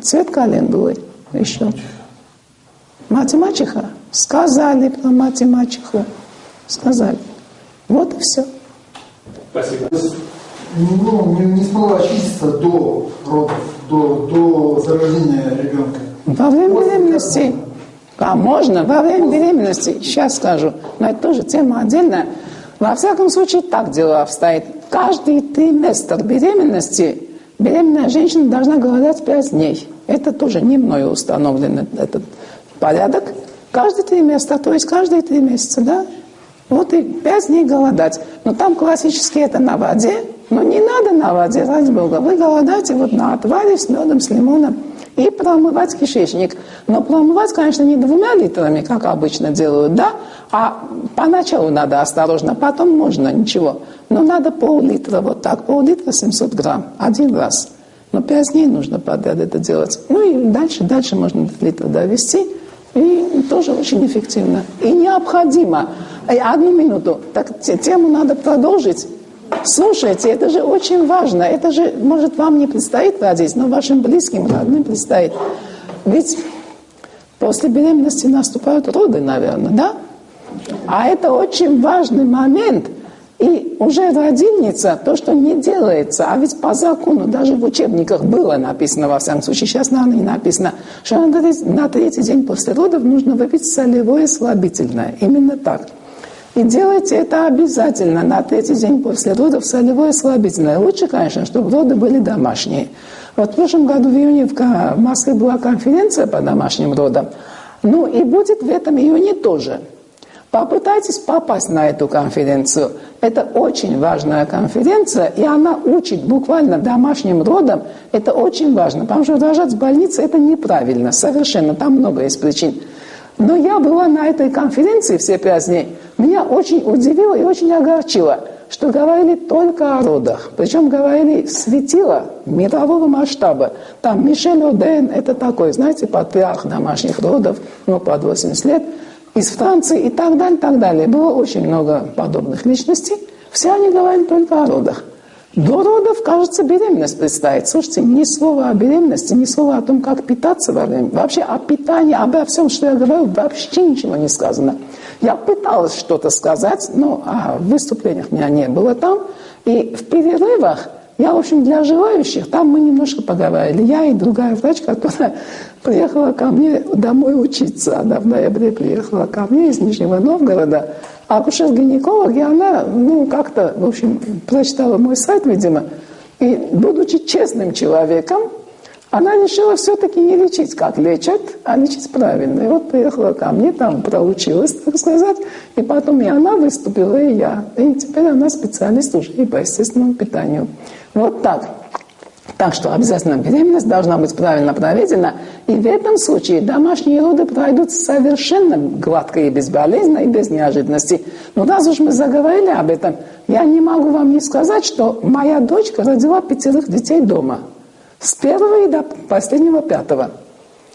цвет календулы еще. Мать и мачеха. Сказали про мать и мачеху. Сказали. Вот и все. Спасибо. Ну, не, не смогла очиститься до родов, до, до зарождения ребенка. Во время беременности. А можно во время беременности, сейчас скажу, но это тоже тема отдельная. Во всяком случае, так дело обстоит. Каждый триместр беременности беременная женщина должна голодать 5 дней. Это тоже не мною установлен этот порядок. Каждый триместр, то есть каждые три месяца, да? Вот и 5 дней голодать. Но там классически это на воде, но не надо на воде, ради бога. Вы голодаете вот на отваре с медом, с лимоном и промывать кишечник. Но промывать, конечно, не двумя литрами, как обычно делают, да, а поначалу надо осторожно, потом можно, ничего. Но надо пол-литра, вот так, пол-литра 700 грамм, один раз. Но 5 дней нужно подряд это делать. Ну и дальше, дальше можно до литра довести. И тоже очень эффективно. И необходимо. Э, Одну минуту. Так те- тему надо продолжить. Слушайте, это же очень важно. Это же, может, вам не предстоит родить, но вашим близким, родным предстоит. Ведь после беременности наступают роды, наверное, да? А это очень важный момент. И уже родильница, то, что не делается, а ведь по закону, даже в учебниках было написано, во всяком случае, сейчас, наверное, не написано, что на третий, день после родов нужно выпить солевое слабительное. Именно так. И делайте это обязательно на третий день после родов солевое слабительное. Лучше, конечно, чтобы роды были домашние. Вот в прошлом году в июне в Москве была конференция по домашним родам. Ну и будет в этом июне тоже. Попытайтесь попасть на эту конференцию. Это очень важная конференция, и она учит буквально домашним родам. Это очень важно, потому что рожать в больнице – это неправильно, совершенно. Там много есть причин. Но я была на этой конференции все пять дней. Меня очень удивило и очень огорчило, что говорили только о родах. Причем говорили светило мирового масштаба. Там Мишель Оден – это такой, знаете, патриарх домашних родов, ну, под 80 лет – из Франции и так далее, так далее. Было очень много подобных личностей. Все они говорили только о родах. До родов, кажется, беременность предстоит. Слушайте, ни слова о беременности, ни слова о том, как питаться во время. Вообще о питании, обо всем, что я говорю, вообще ничего не сказано. Я пыталась что-то сказать, но о выступлениях меня не было там. И в перерывах я, в общем, для желающих, там мы немножко поговорили. Я и другая врач, которая приехала ко мне домой учиться. Она в ноябре приехала ко мне из Нижнего Новгорода. А акушер-гинеколог, и она, ну, как-то, в общем, прочитала мой сайт, видимо, и, будучи честным человеком, она решила все-таки не лечить, как лечат, а лечить правильно. И вот приехала ко мне, там проучилась, так сказать, и потом и она выступила, и я. И теперь она специалист уже и по естественному питанию. Вот так. Так что обязательно беременность должна быть правильно проведена. И в этом случае домашние роды пройдут совершенно гладко и безболезненно, и без неожиданностей. Но раз уж мы заговорили об этом, я не могу вам не сказать, что моя дочка родила пятерых детей дома. С первого и до последнего пятого.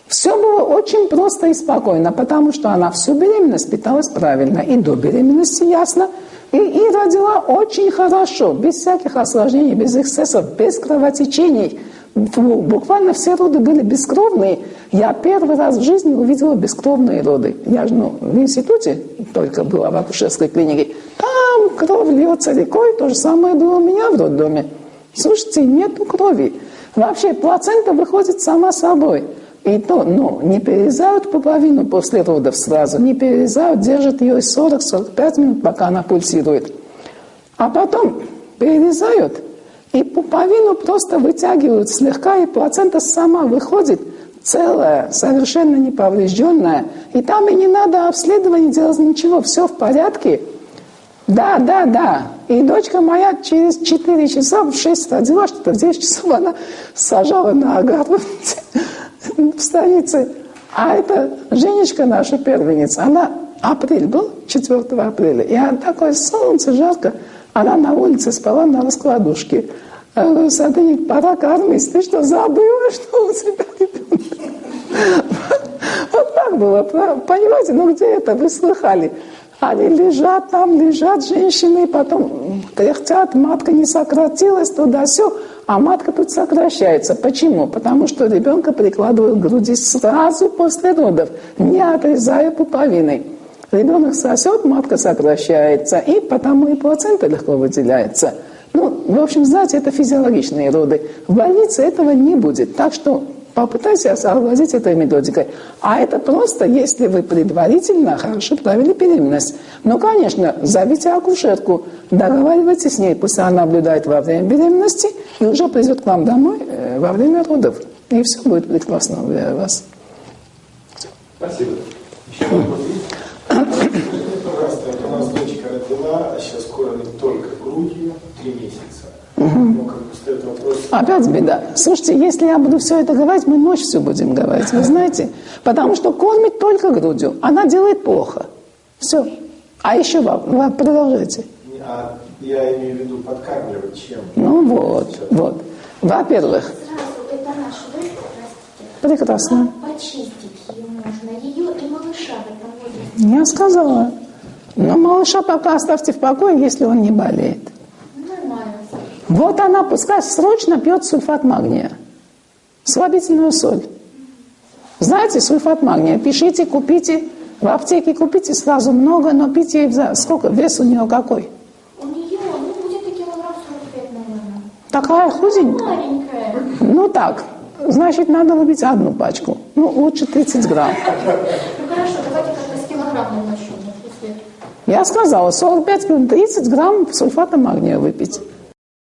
Все было очень просто и спокойно, потому что она всю беременность питалась правильно. И до беременности ясно – и, и родила очень хорошо, без всяких осложнений, без эксцессов, без кровотечений. Буквально все роды были бескровные. Я первый раз в жизни увидела бескровные роды. Я же ну, в институте только была в акушерской клинике. Там кровь льется рекой, то же самое было у меня в роддоме. Слушайте, нету крови. Вообще плацента выходит сама собой. И то, ну, не перерезают пуповину после родов сразу, не перерезают, держат ее 40-45 минут, пока она пульсирует. А потом перерезают, и пуповину просто вытягивают слегка, и плацента сама выходит целая, совершенно неповрежденная. И там и не надо обследования делать ничего, все в порядке. Да, да, да. И дочка моя через 4 часа, в 6 родила, что-то в 9 часов она сажала на огород в станице. А это Женечка наша первенница, она апрель был, 4 апреля, и она такое солнце, жарко, она на улице спала на раскладушке. Я говорю, Садыник, пора кормить. Ты что, забыла, что у тебя ребенок? Вот так было, понимаете? Ну где это вы слыхали? Они лежат там, лежат женщины, потом кряхтят, матка не сократилась, туда-все. А матка тут сокращается. Почему? Потому что ребенка прикладывают к груди сразу после родов, не отрезая пуповиной. Ребенок сосет, матка сокращается, и потому и плацента легко выделяется. Ну, в общем, знаете, это физиологичные роды. В больнице этого не будет. Так что попытайся сообразить этой методикой. А это просто, если вы предварительно хорошо провели беременность. Ну, конечно, зовите акушерку, договаривайтесь с ней, пусть она наблюдает во время беременности и уже придет к вам домой э, во время родов. И все будет прекрасно, уверяю вас. Спасибо. Еще вопрос пожалуйста, у нас дочка родила, а сейчас кормит только грудью три месяца. Ну, как вопрос... Опять беда. Слушайте, если я буду все это говорить, мы ночь все будем говорить, вы знаете? Потому что кормит только грудью. Она делает плохо. Все. А еще вам, продолжайте. А я имею в виду подкармливать чем? Ну вот, вот. Во-первых... Сразу, это дочка, простите. Прекрасно. Почистить ее можно? Ее и малыша в этом возрасте. Я сказала. Но малыша пока оставьте в покое, если он не болеет. Вот она пускай срочно пьет сульфат магния. Слабительную соль. Знаете, сульфат магния. Пишите, купите. В аптеке купите сразу много, но пить ей за... Сколько? Вес у нее какой? У нее Такая худенькая. Маленькая. Ну так, значит, надо выпить одну пачку. Ну, лучше 30 грамм. Ну хорошо, давайте как-то с килограммом начнем. Я сказала, 45 грамм, 30 грамм сульфата магния выпить.